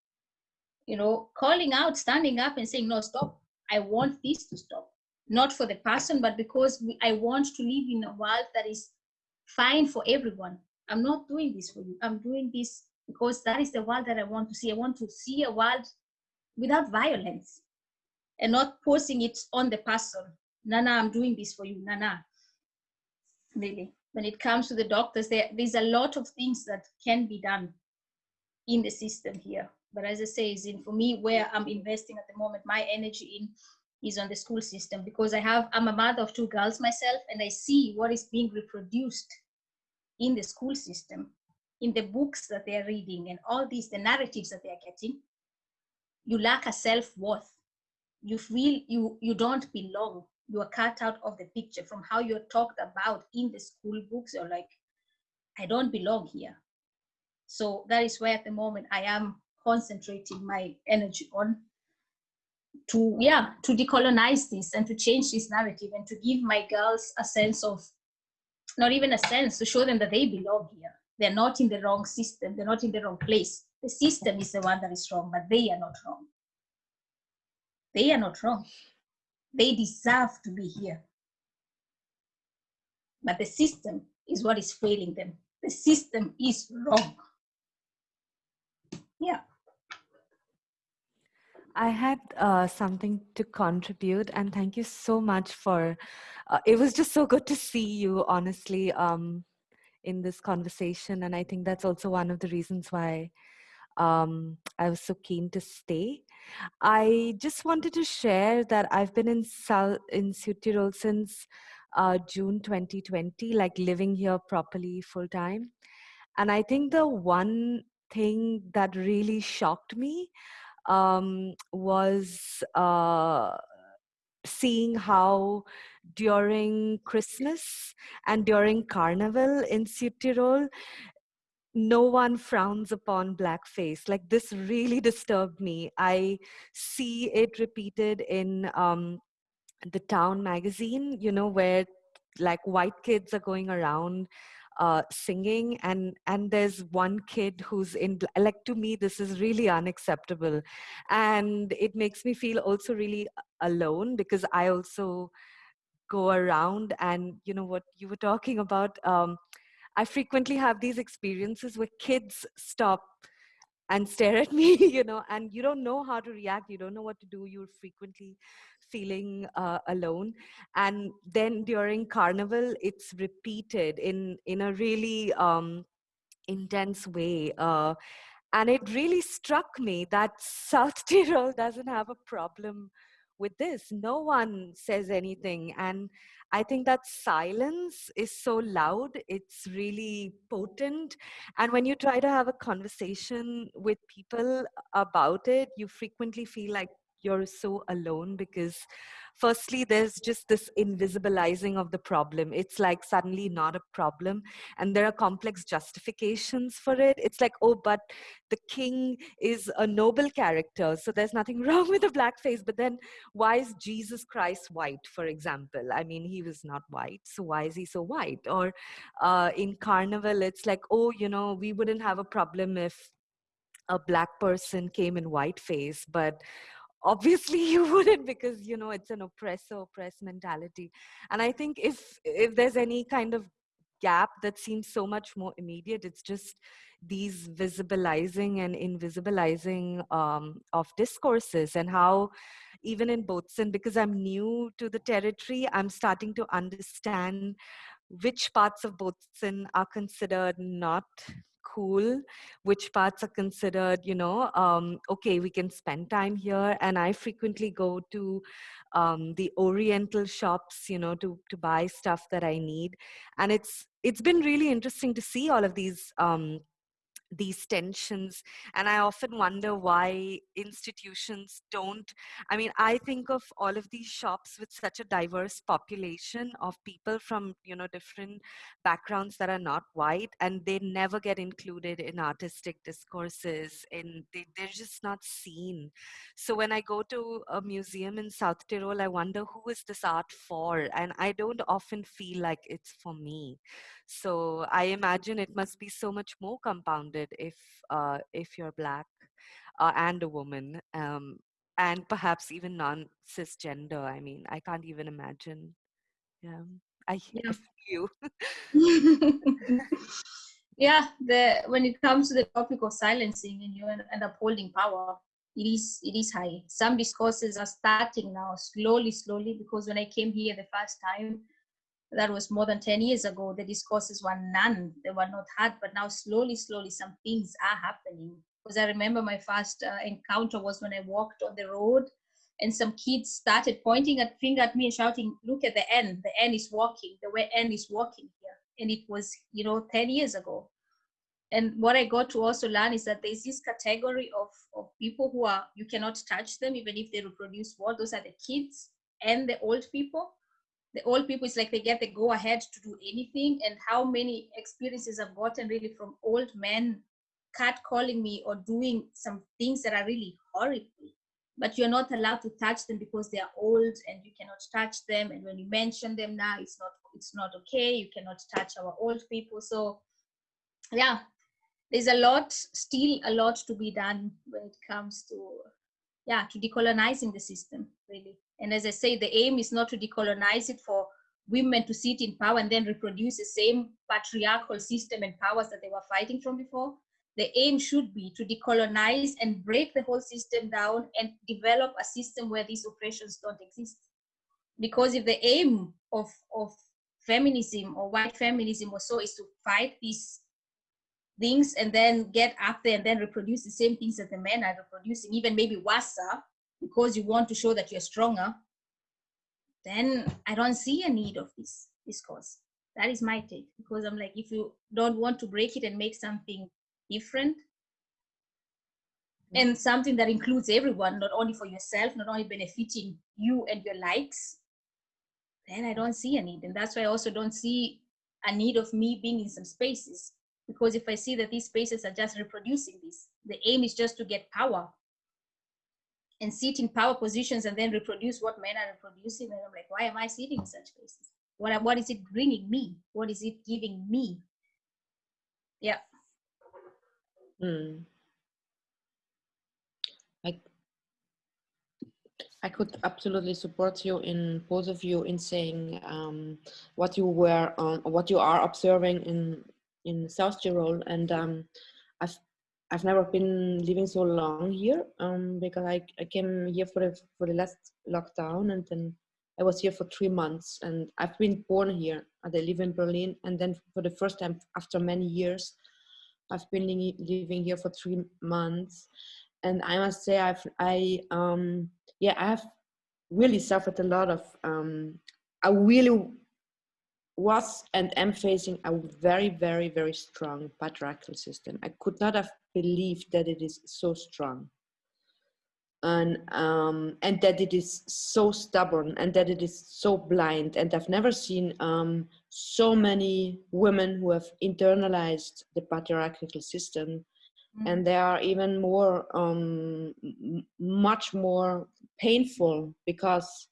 you know, calling out, standing up and saying, no, stop, I want this to stop. Not for the person, but because we, I want to live in a world that is fine for everyone. I'm not doing this for you. I'm doing this because that is the world that I want to see. I want to see a world without violence and not posing it on the person. Nana, I'm doing this for you. Nana, really. When it comes to the doctors, there, there's a lot of things that can be done in the system here. But as I say, is in for me where I'm investing at the moment, my energy in is on the school system because I have, I'm a mother of two girls myself and I see what is being reproduced in the school system, in the books that they're reading and all these, the narratives that they're getting. You lack a self-worth. You feel you, you don't belong. You are cut out of the picture from how you're talked about in the school books. You're like, I don't belong here. So that is where at the moment I am concentrating my energy on to yeah to decolonize this and to change this narrative and to give my girls a sense of not even a sense to show them that they belong here they're not in the wrong system they're not in the wrong place the system is the one that is wrong but they are not wrong they are not wrong. They deserve to be here. But the system is what is failing them. The system is wrong. Yeah. I had uh, something to contribute, and thank you so much for. Uh, it was just so good to see you, honestly, um, in this conversation, and I think that's also one of the reasons why um, I was so keen to stay. I just wanted to share that I've been in South in since uh, June 2020, like living here properly full time, and I think the one thing that really shocked me um, was uh, seeing how during Christmas and during Carnival in Südtirol, no one frowns upon blackface. Like this really disturbed me. I see it repeated in um, the town magazine, you know, where like white kids are going around uh, singing and and there's one kid who's in like to me this is really unacceptable and it makes me feel also really alone because i also go around and you know what you were talking about um, i frequently have these experiences where kids stop and stare at me you know and you don't know how to react. You don't know what to do. You're frequently feeling uh, alone. And then during carnival it's repeated in in a really um, intense way uh, and it really struck me that south tyrol doesn't have a problem with this no one says anything. And i think that silence is so loud it's really potent. And when you try to have a conversation with people about it you frequently feel like you're so alone because firstly there's just this invisibilizing of the problem. It's like suddenly not a problem and there are complex justifications for it. It's like oh but the king is a noble character so there's nothing wrong with the blackface but then why is jesus christ white for example? I mean he was not white so why is he so white? Or uh, in carnival it's like oh you know we wouldn't have a problem if a black person came in white face but obviously you wouldn't because you know it's an oppressor oppress mentality. And i think if if there's any kind of gap that seems so much more immediate it's just these visibilizing and invisibilizing um, of discourses and how even in botswana because i'm new to the territory i'm starting to understand which parts of botswana are considered not which parts are considered you know um, okay we can spend time here and i frequently go to um, the oriental shops you know to to buy stuff that i need and it's it's been really interesting to see all of these um, these tensions and i often wonder why institutions don't i mean i think of all of these shops with such a diverse population of people from you know different backgrounds that are not white and they never get included in artistic discourses and they, they're just not seen. So when i go to a museum in south tyrol i wonder who is this art for and i don't often feel like it's for me. So I imagine it must be so much more compounded if uh, if you're black uh, and a woman, um, and perhaps even non cisgender. I mean, I can't even imagine. Yeah, I Yeah. You. yeah, the when it comes to the topic of silencing and you and, and upholding power, it is it is high. Some discourses are starting now, slowly, slowly, because when I came here the first time, that was more than 10 years ago, the discourses were none, they were not had, but now slowly, slowly some things are happening. Because I remember my first uh, encounter was when I walked on the road and some kids started pointing a finger at me and shouting, look at the N, the N is walking, the way N is walking here. And it was, you know, 10 years ago. And what I got to also learn is that there's this category of, of people who are, you cannot touch them, even if they reproduce what, those are the kids and the old people the old people it's like they get the go ahead to do anything. And how many experiences i've gotten really from old men cat calling me or doing some things that are really horrible. But you're not allowed to touch them because they are old and you cannot touch them. And when you mention them now it's not it's not okay. You cannot touch our old people. So yeah there's a lot still a lot to be done when it comes to yeah to decolonizing the system really and as I say, the aim is not to decolonize it for women to sit in power and then reproduce the same patriarchal system and powers that they were fighting from before. The aim should be to decolonize and break the whole system down and develop a system where these oppressions don't exist. Because if the aim of, of feminism or white feminism or so is to fight these things and then get up there and then reproduce the same things that the men are reproducing, even maybe worse, because you want to show that you're stronger, then I don't see a need of this discourse. That is my take. Because I'm like, if you don't want to break it and make something different, and something that includes everyone, not only for yourself, not only benefiting you and your likes, then I don't see a need. And that's why I also don't see a need of me being in some spaces. Because if I see that these spaces are just reproducing this, the aim is just to get power and sit in power positions and then reproduce what men are reproducing. And I'm like, why am I sitting in such places? What, what is it bringing me? What is it giving me? Yeah. Mm. I, I could absolutely support you in both of you in saying um, what you were on, what you are observing in in South Tyrol, and um, I've I've never been living so long here um, because I, I came here for the for the last lockdown and then I was here for three months and I've been born here. And I live in Berlin and then for the first time after many years, I've been li- living here for three months, and I must say I've I um yeah I have really suffered a lot of. Um, I really was and am facing a very, very, very strong patriarchal system. I could not have believed that it is so strong. And, um, and that it is so stubborn and that it is so blind. And I've never seen um, so many women who have internalized the patriarchal system. Mm. And they are even more, um, much more painful because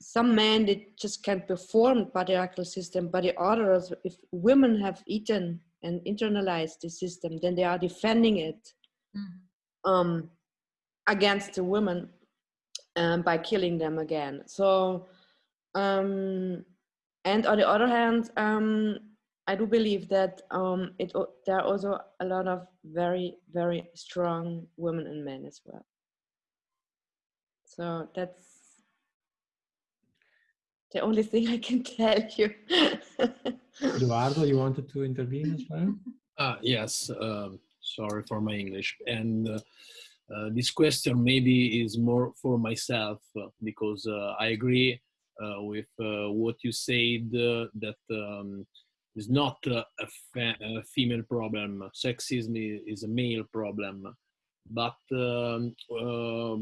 some men they just can't perform patriarchal system, but the others, if women have eaten and internalized the system, then they are defending it mm-hmm. um, against the women um, by killing them again. So, um, and on the other hand, um, I do believe that um, it there are also a lot of very very strong women and men as well. So that's the only thing I can tell you. Eduardo, you wanted to intervene as well? Uh, yes, um, sorry for my English. And uh, uh, this question maybe is more for myself uh, because uh, I agree uh, with what you said that um, it's not a, a, female problem. Sexism is a male problem. But um,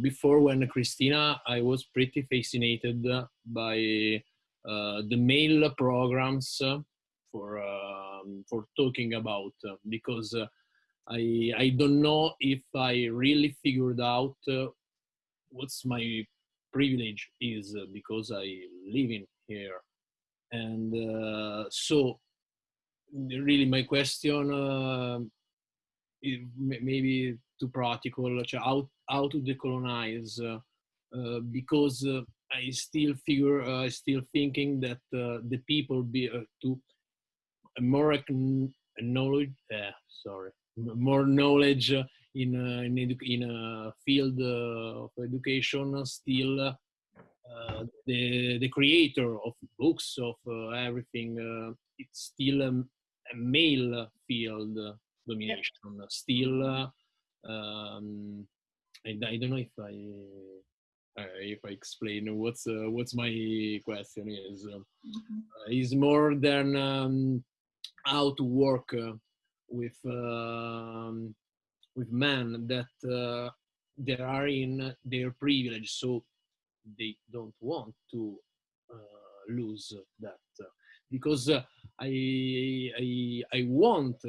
before when Christina, I was pretty fascinated by the male programs for um, for talking about uh, because uh, I I don't know if I really figured out uh, what's my privilege is because I live in here. And so really my question maybe too practical how, how to decolonize uh, uh, because uh, I still figure I still thinking that the people be to more knowledge, uh, sorry, more knowledge in uh, in, in a field uh, of education still uh, the the creator of books of uh, everything uh, it's still a, a, male field domination still um, I, I, don't know if I if I explain what's what's my question is mm -hmm. is more than um, how to work uh, with um, with men that uh, they are in their privilege, so they don't want to uh, lose that because I, I I want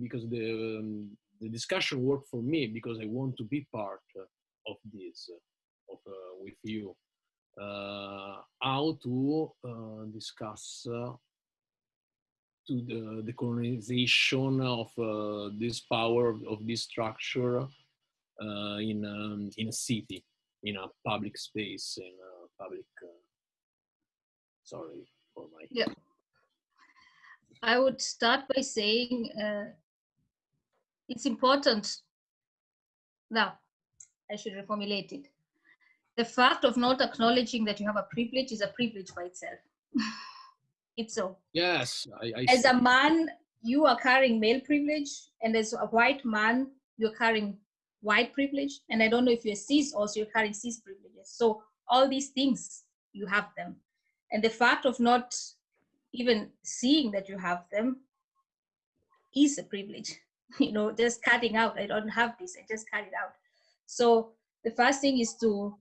because the um, the discussion worked for me because I want to be part of this of with you. Uh, how to uh, discuss uh, to the, the colonization of uh, this power of, of this structure uh, in um, in a city, in a public space, in a public. Uh, sorry for my. Yeah. I would start by saying uh, it's important. Now, I should reformulate it. The fact of not acknowledging that you have a privilege is a privilege by itself. It's so. Yes. I, I as a man, you are carrying male privilege, and as a white man, you're carrying white privilege. And I don't know if you're cis, also you're carrying cis privileges. So all these things, you have them. And the fact of not even seeing that you have them is a privilege. You know, just cutting out, I don't have this, I just cut it out. So the first thing is to,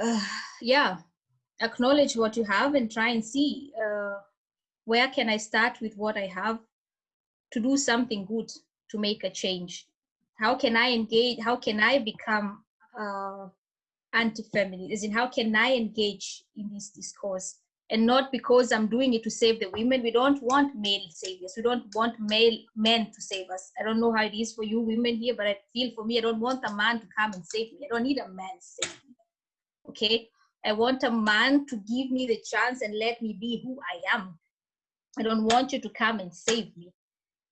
uh, yeah, acknowledge what you have and try and see uh, where can I start with what I have to do something good to make a change. How can I engage? How can I become uh, anti-feminist? In, how can I engage in this discourse? And not because I'm doing it to save the women. We don't want male saviors. We don't want male men to save us. I don't know how it is for you women here, but I feel for me, I don't want a man to come and save me. I don't need a man to save me. Okay, I want a man to give me the chance and let me be who I am. I don't want you to come and save me.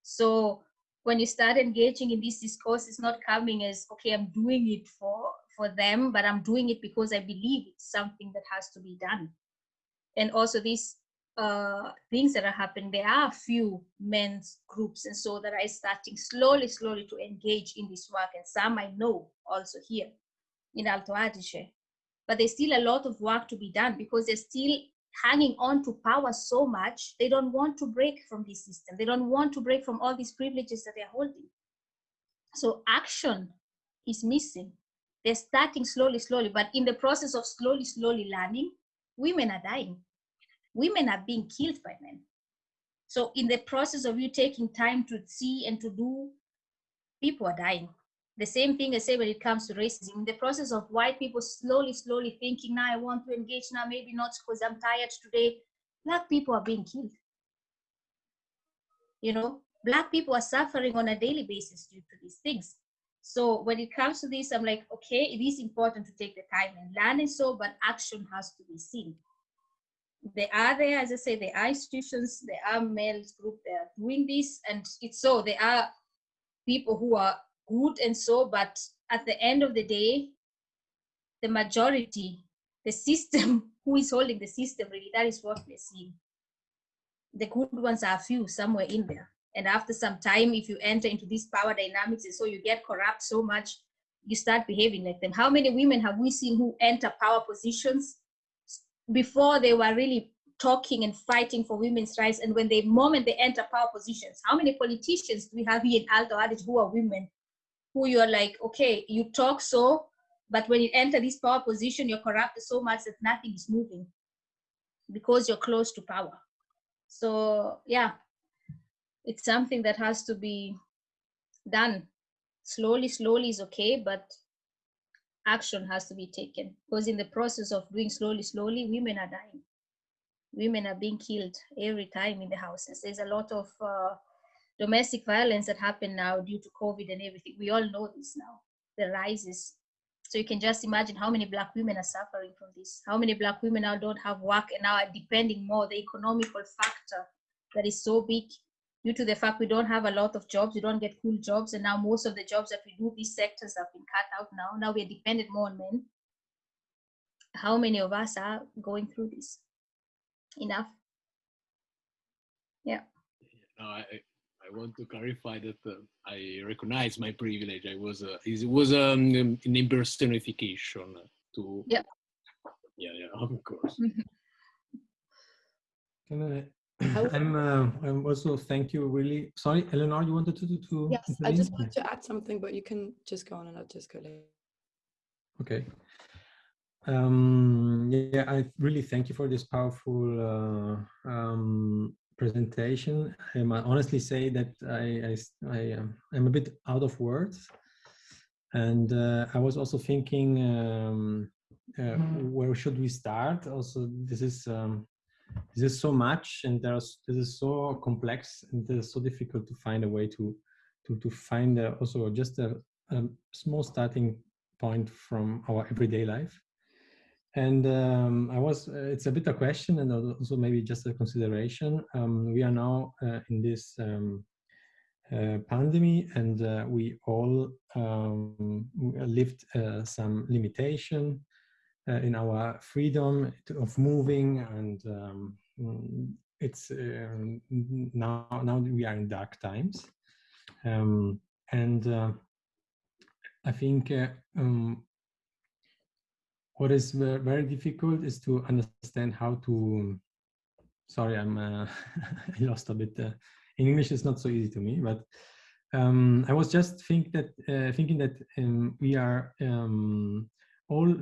So when you start engaging in this discourse, it's not coming as, okay, I'm doing it for, for them, but I'm doing it because I believe it's something that has to be done. And also these uh, things that are happening, there are a few men's groups. And so that are starting slowly, slowly to engage in this work. And some I know also here in Alto Adige. But there's still a lot of work to be done because they're still hanging on to power so much. They don't want to break from this system. They don't want to break from all these privileges that they're holding. So action is missing. They're starting slowly slowly. But in the process of slowly slowly learning women are dying women are being killed by men so in the process of you taking time to see and to do people are dying the same thing I say when it comes to racism. In the process of white people slowly, slowly thinking, now I want to engage, now maybe not because I'm tired today. Black people are being killed. You know, Black people are suffering on a daily basis due to these things. So when it comes to this, I'm like, okay, it is important to take the time and learn and so, but action has to be seen. There are there, as I say, there are institutions, there are males group, they are doing this, and it's so there are people who are good and so, but at the end of the day, the majority, the system, who is holding the system really, that is what we're seeing. The good ones are few somewhere in there. And after some time, if you enter into these power dynamics and so you get corrupt so much, you start behaving like them. How many women have we seen who enter power positions before they were really talking and fighting for women's rights? And when the moment they enter power positions, how many politicians do we have here in Alto Adige who are women who you're like, okay, you talk so, but when you enter this power position, you're corrupted so much that nothing is moving because you're close to power. So yeah, it's something that has to be done. Slowly, slowly is okay, but action has to be taken because in the process of doing slowly, slowly, women are dying. Women are being killed every time in the houses. There's a lot of uh, domestic violence that happen now due to COVID and everything. We all know this now, the rises. So you can just imagine how many black women are suffering from this. How many black women now don't have work and now are depending more, the economical factor that is so big due to the fact we don't have a lot of jobs, we don't get cool jobs. And now most of the jobs that we do, these sectors have been cut out now. Now we're dependent more on men. How many of us are going through this? Enough. Yeah. No, I, I want to clarify that uh, I recognize my privilege. I was uh, it was um, an impersonification to yeah yeah yeah of course. Can I? I'm, uh, I'm also thank you really. Sorry, Eleanor, you wanted to do to. Yes, I just wanted to add something, but you can just go on and I'll just go later. Okay. Um, yeah, I really thank you for this powerful uh, um, presentation. I might honestly say that I, I, I um, I'm a bit out of words. And uh, I was also thinking, um, uh, where should we start? Also, this is um, this is so much, and there's this is so complex, and it is so difficult to find a way to to to find uh, also just a, a small starting point from our everyday life. And um, I was, uh, it's a bit a question and also maybe just a consideration. Um, we are now uh, in this um, uh, pandemic and uh, we all um, lived uh, some limitation uh, in our freedom of moving and um, it's now, now we are in dark times. Um, and I think um, what is very difficult is to understand how to sorry i'm uh, i lost a bit uh, in english it's not so easy to me but um, i was just think that uh, thinking that um, we are um, all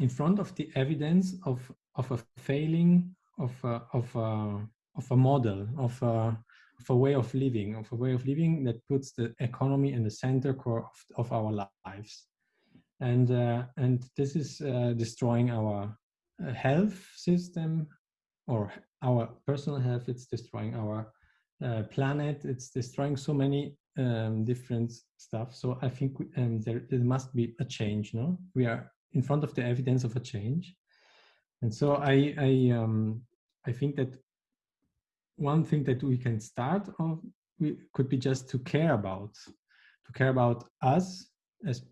in front of the evidence of of a failing of a, of a, of a model of a, of a way of living of a way of living that puts the economy in the center core of, of our lives. And uh, and this is uh, destroying our uh, health system or our personal health. It's destroying our uh, planet. It's destroying so many um, different stuff. So i think um, there, there must be a change no? We are in front of the evidence of a change. And so i i um i think that one thing that we can start of we could be just to care about to care about us as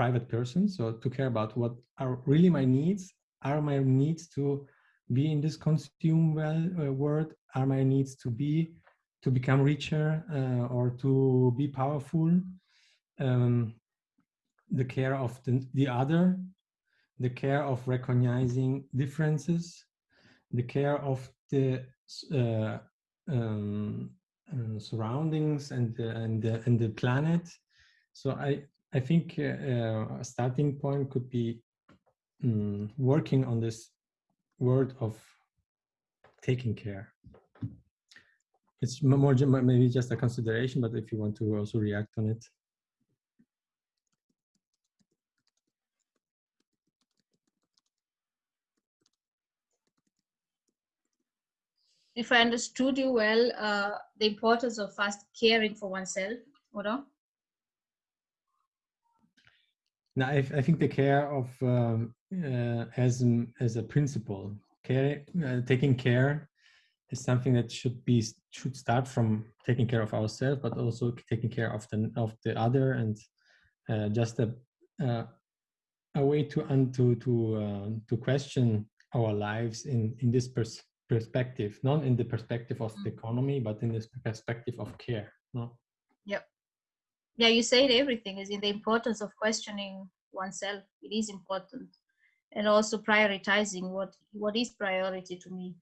private persons, So to care about what are really my needs, are my needs to be in this consume well uh, world, are my needs to be, to become richer uh, or to be powerful, um, the care of the, the other, the care of recognizing differences, the care of the uh, um, uh, surroundings and the, and the, and the planet. So I I think uh, uh, a starting point could be um, working on this word of taking care. It's more maybe just a consideration, but if you want to also react on it. If I understood you well, uh, the importance of first caring for oneself, or no, I, I think the care of um, uh, as as a principle, care, uh, taking care is something that should be should start from taking care of ourselves, but also taking care of the of the other, and uh, just a uh, a way to and to to uh, to question our lives in in this pers perspective, not in the perspective of the mm. economy, but in the perspective of care. No. Yep. Yeah, you said everything is in the importance of questioning oneself. It is important, and also prioritizing what what is priority to me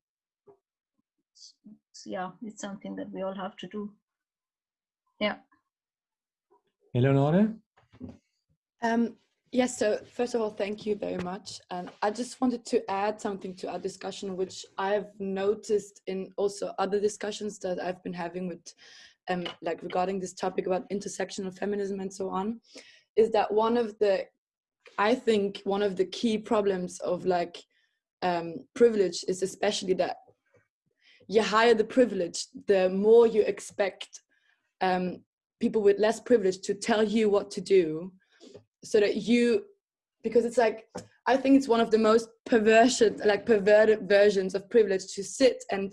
yeah, it's something that we all have to do. Yeah. Eleonore? Um, yes, so first of all, thank you very much. And I just wanted to add something to our discussion, which I've noticed in also other discussions that I've been having with, um, like regarding this topic about intersectional feminism and so on, is that one of the, I think one of the key problems of like um, privilege is especially that you higher the privilege, the more you expect um, people with less privilege to tell you what to do so that you, because it's like, I think it's one of the most perversion, like perverted versions of privilege to sit and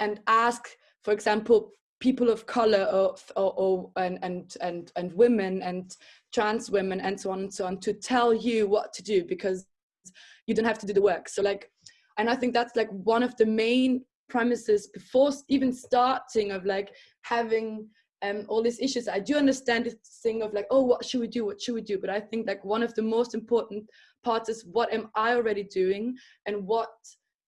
and ask, for example, people of color or, or, or and, and and and women and trans women and so on and so on to tell you what to do because you don't have to do the work. So like, and I think that's like one of the main premises before even starting of like having um, all these issues. I do understand this thing of like, oh, what should we do? What should we do? But I think like one of the most important parts is what am I already doing and what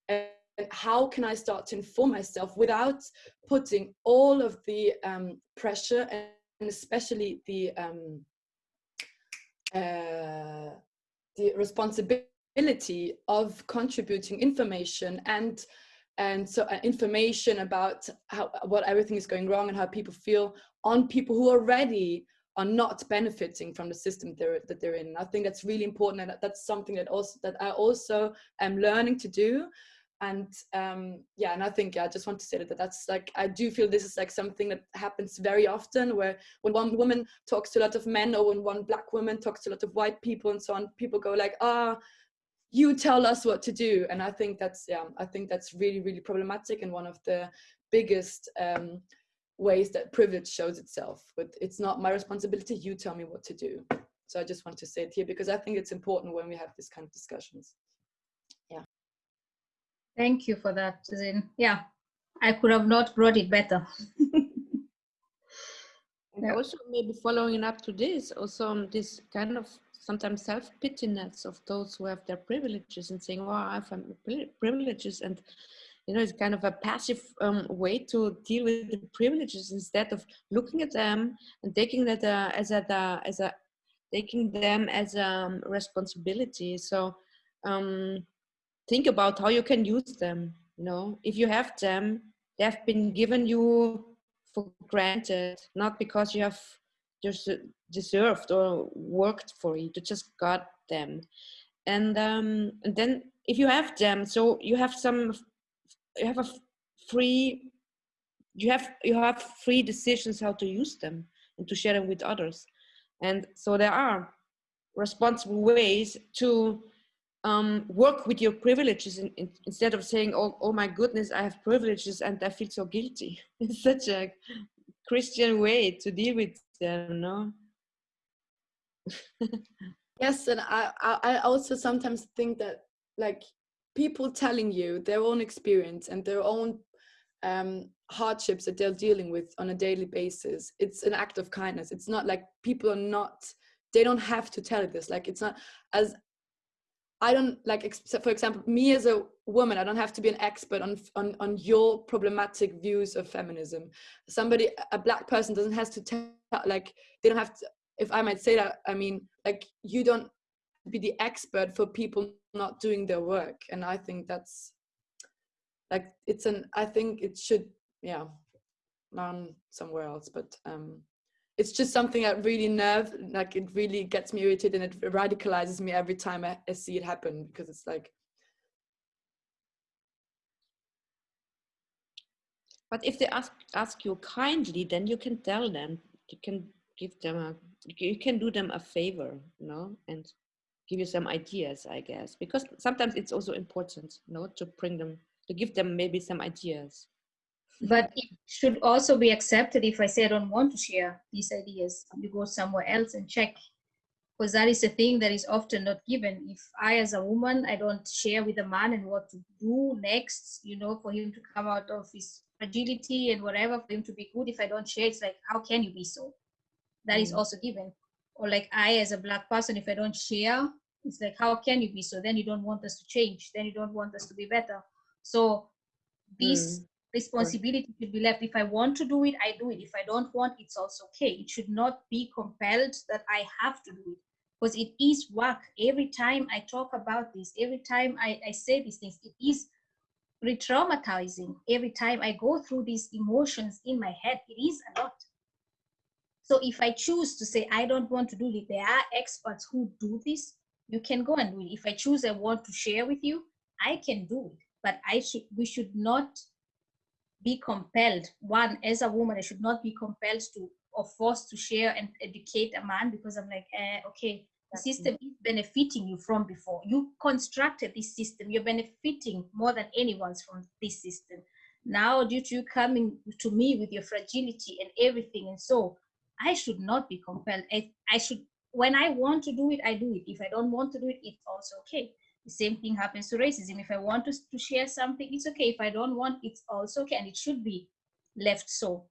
and how can I start to inform myself without putting all of the um, pressure and especially the um, uh, the responsibility of contributing information and and so uh, information about how what everything is going wrong and how people feel on people who already are not benefiting from the system they're, that they're in. I think that's really important, and that's something that also that I also am learning to do. And um, yeah, and I think yeah, I just want to say that that's like I do feel this is like something that happens very often, where when one woman talks to a lot of men, or when one black woman talks to a lot of white people, and so on, people go like, ah. Oh, you tell us what to do. And i think that's yeah i think that's really really problematic and one of the biggest um, ways that privilege shows itself. But it's not my responsibility. You tell me what to do. So i just want to say it here because i think it's important when we have this kind of discussions. Yeah. Thank you for that Zin. yeah. I could have not brought it better. Yeah. also maybe following up to this also this kind of sometimes self-pityness of those who have their privileges and saying, "Oh, I have privileges," and you know, it's kind of a passive um, way to deal with the privileges instead of looking at them and taking that uh, as a uh, as a taking them as a um, responsibility. So um, think about how you can use them. You know, if you have them, they have been given you for granted, not because you have deserved or worked for you. You just got them, and um, and then if you have them, so you have some, you have a free, you have you have free decisions how to use them and to share them with others, and so there are responsible ways to um, work with your privileges in, in, instead of saying, oh, oh my goodness, I have privileges and I feel so guilty. It's such a Christian way to deal with them, no? yes, and I, I also sometimes think that like people telling you their own experience and their own um, hardships that they're dealing with on a daily basis, it's an act of kindness. It's not like people are not, they don't have to tell this. Like it's not as I don't like, for example, me as a woman, I don't have to be an expert on, on, on your problematic views of feminism. Somebody, a black person doesn't have to tell, like, they don't have to, if I might say that, I mean, like, you don't be the expert for people not doing their work. And I think that's, like, it's an, I think it should, yeah, run somewhere else, but um, it's just something that really nerve like it really gets me irritated and it radicalizes me every time I, I see it happen because it's like but if they ask ask you kindly then you can tell them. You can give them a you can do them a favor you know and give you some ideas i guess. Because sometimes it's also important you know to bring them to give them maybe some ideas but it should also be accepted if I say I don't want to share these ideas. You go somewhere else and check. Because that is a thing that is often not given. If I, as a woman, I don't share with a man and what to do next, you know, for him to come out of his fragility and whatever, for him to be good, if I don't share, it's like, how can you be so? That mm. is also given. Or like I, as a black person, if I don't share, it's like, how can you be so? Then you don't want us to change. Then you don't want us to be better. So this mm responsibility should be left. If I want to do it, I do it. If I don't want, it's also okay. It should not be compelled that I have to do it because it is work. Every time I talk about this, every time I, I say these things, it is re-traumatizing. Every time I go through these emotions in my head, it is a lot. So if I choose to say, I don't want to do it, there are experts who do this, you can go and do it. If I choose I want to share with you, I can do it. But I should we should not be compelled. One as a woman i should not be compelled to or forced to share and educate a man because i'm like eh, okay the system is benefiting you from before. You constructed this system. You're benefiting more than anyone's from this system. Now due to you coming to me with your fragility and everything and so i should not be compelled. I, I should when i want to do it i do it. If i don't want to do it it's also okay the same thing happens to racism. If I want to, to share something, it's okay. If I don't want, it's also okay. And it should be left so.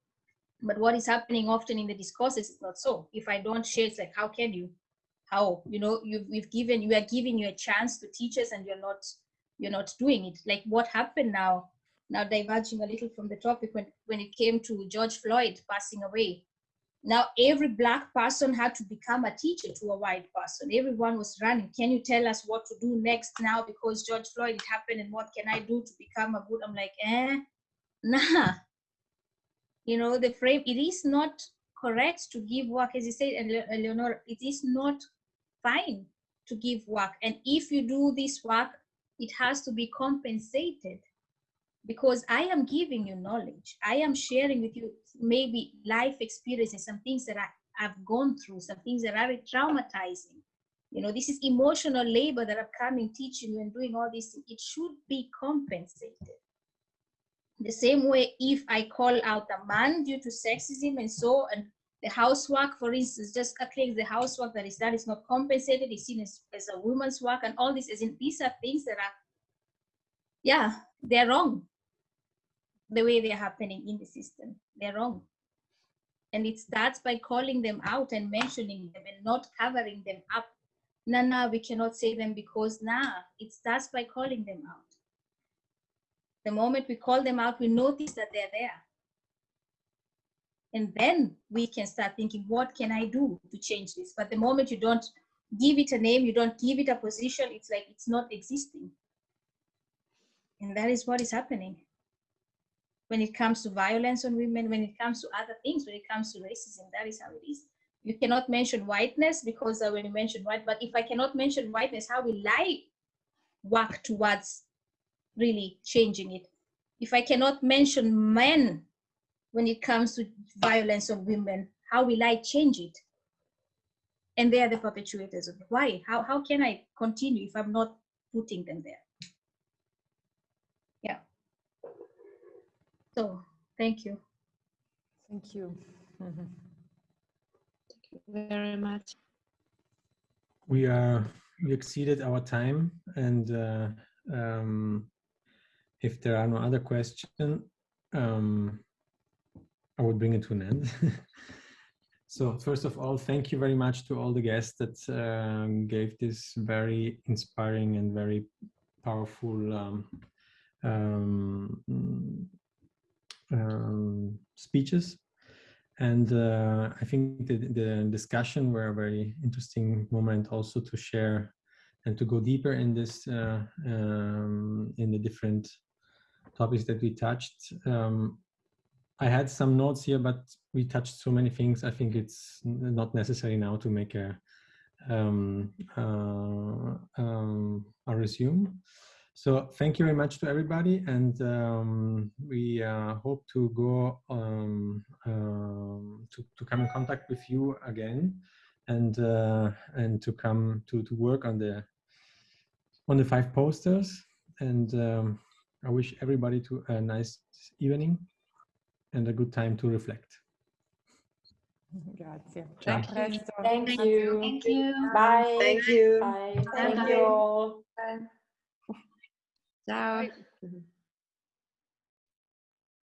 But what is happening often in the discourses is not so. If I don't share, it's like, how can you? How? You know, you've, we've given, you are giving you a chance to teach us and you're not, you're not doing it. Like what happened now, now diverging a little from the topic when, when it came to George Floyd passing away now every black person had to become a teacher to a white person. Everyone was running. Can you tell us what to do next now because George Floyd it happened and what can I do to become a good? I'm like, eh, nah. You know, the frame, it is not correct to give work, as you said, and Eleonora, it is not fine to give work. And if you do this work, it has to be compensated because I am giving you knowledge. I am sharing with you maybe life experiences, some things that I, have gone through, some things that are traumatizing. You know, this is emotional labor that I'm coming teaching you and doing all this. It should be compensated. The same way, if I call out a man due to sexism and so, and the housework, for instance, just cleaning the housework that is done is not compensated, is seen as, as a woman's work, and all this, as in, these are things that are, yeah, they're wrong the way they're happening in the system. They're wrong. And it starts by calling them out and mentioning them and not covering them up. Nah, nah, we cannot say them because nah, it starts by calling them out. The moment we call them out, we notice that they're there. And then we can start thinking, what can I do to change this? But the moment you don't give it a name, you don't give it a position, it's like it's not existing. And that is what is happening when it comes to violence on women, when it comes to other things, when it comes to racism, that is how it is. You cannot mention whiteness because uh, when you mention white, but if I cannot mention whiteness, how will I work towards really changing it? If I cannot mention men when it comes to violence on women, how will I change it? And they are the perpetuators of it. Why? How, how can I continue if I'm not putting them there? So thank you. Thank you. Mm -hmm. Thank you very much. We are we exceeded our time, and uh, um, if there are no other questions, um, I would bring it to an end. So first of all, thank you very much to all the guests that um, gave this very inspiring and very powerful um, um, speeches. And uh, I think the, the discussion were a very interesting moment also to share and to go deeper in this, uh, um, in the different topics that we touched. Um, I had some notes here, but we touched so many things. I think it's not necessary now to make a um, uh, um, a resume. So thank you very much to everybody, and um, we uh, hope to go um, um, to to come in contact with you again, and uh, and to come to to work on the on the five posters. And um, I wish everybody to a nice evening and a good time to reflect. Grazie. Thank Ciao. you. Thank you. Thank you. Bye. Thank you. Bye. Bye. Thank you Chao.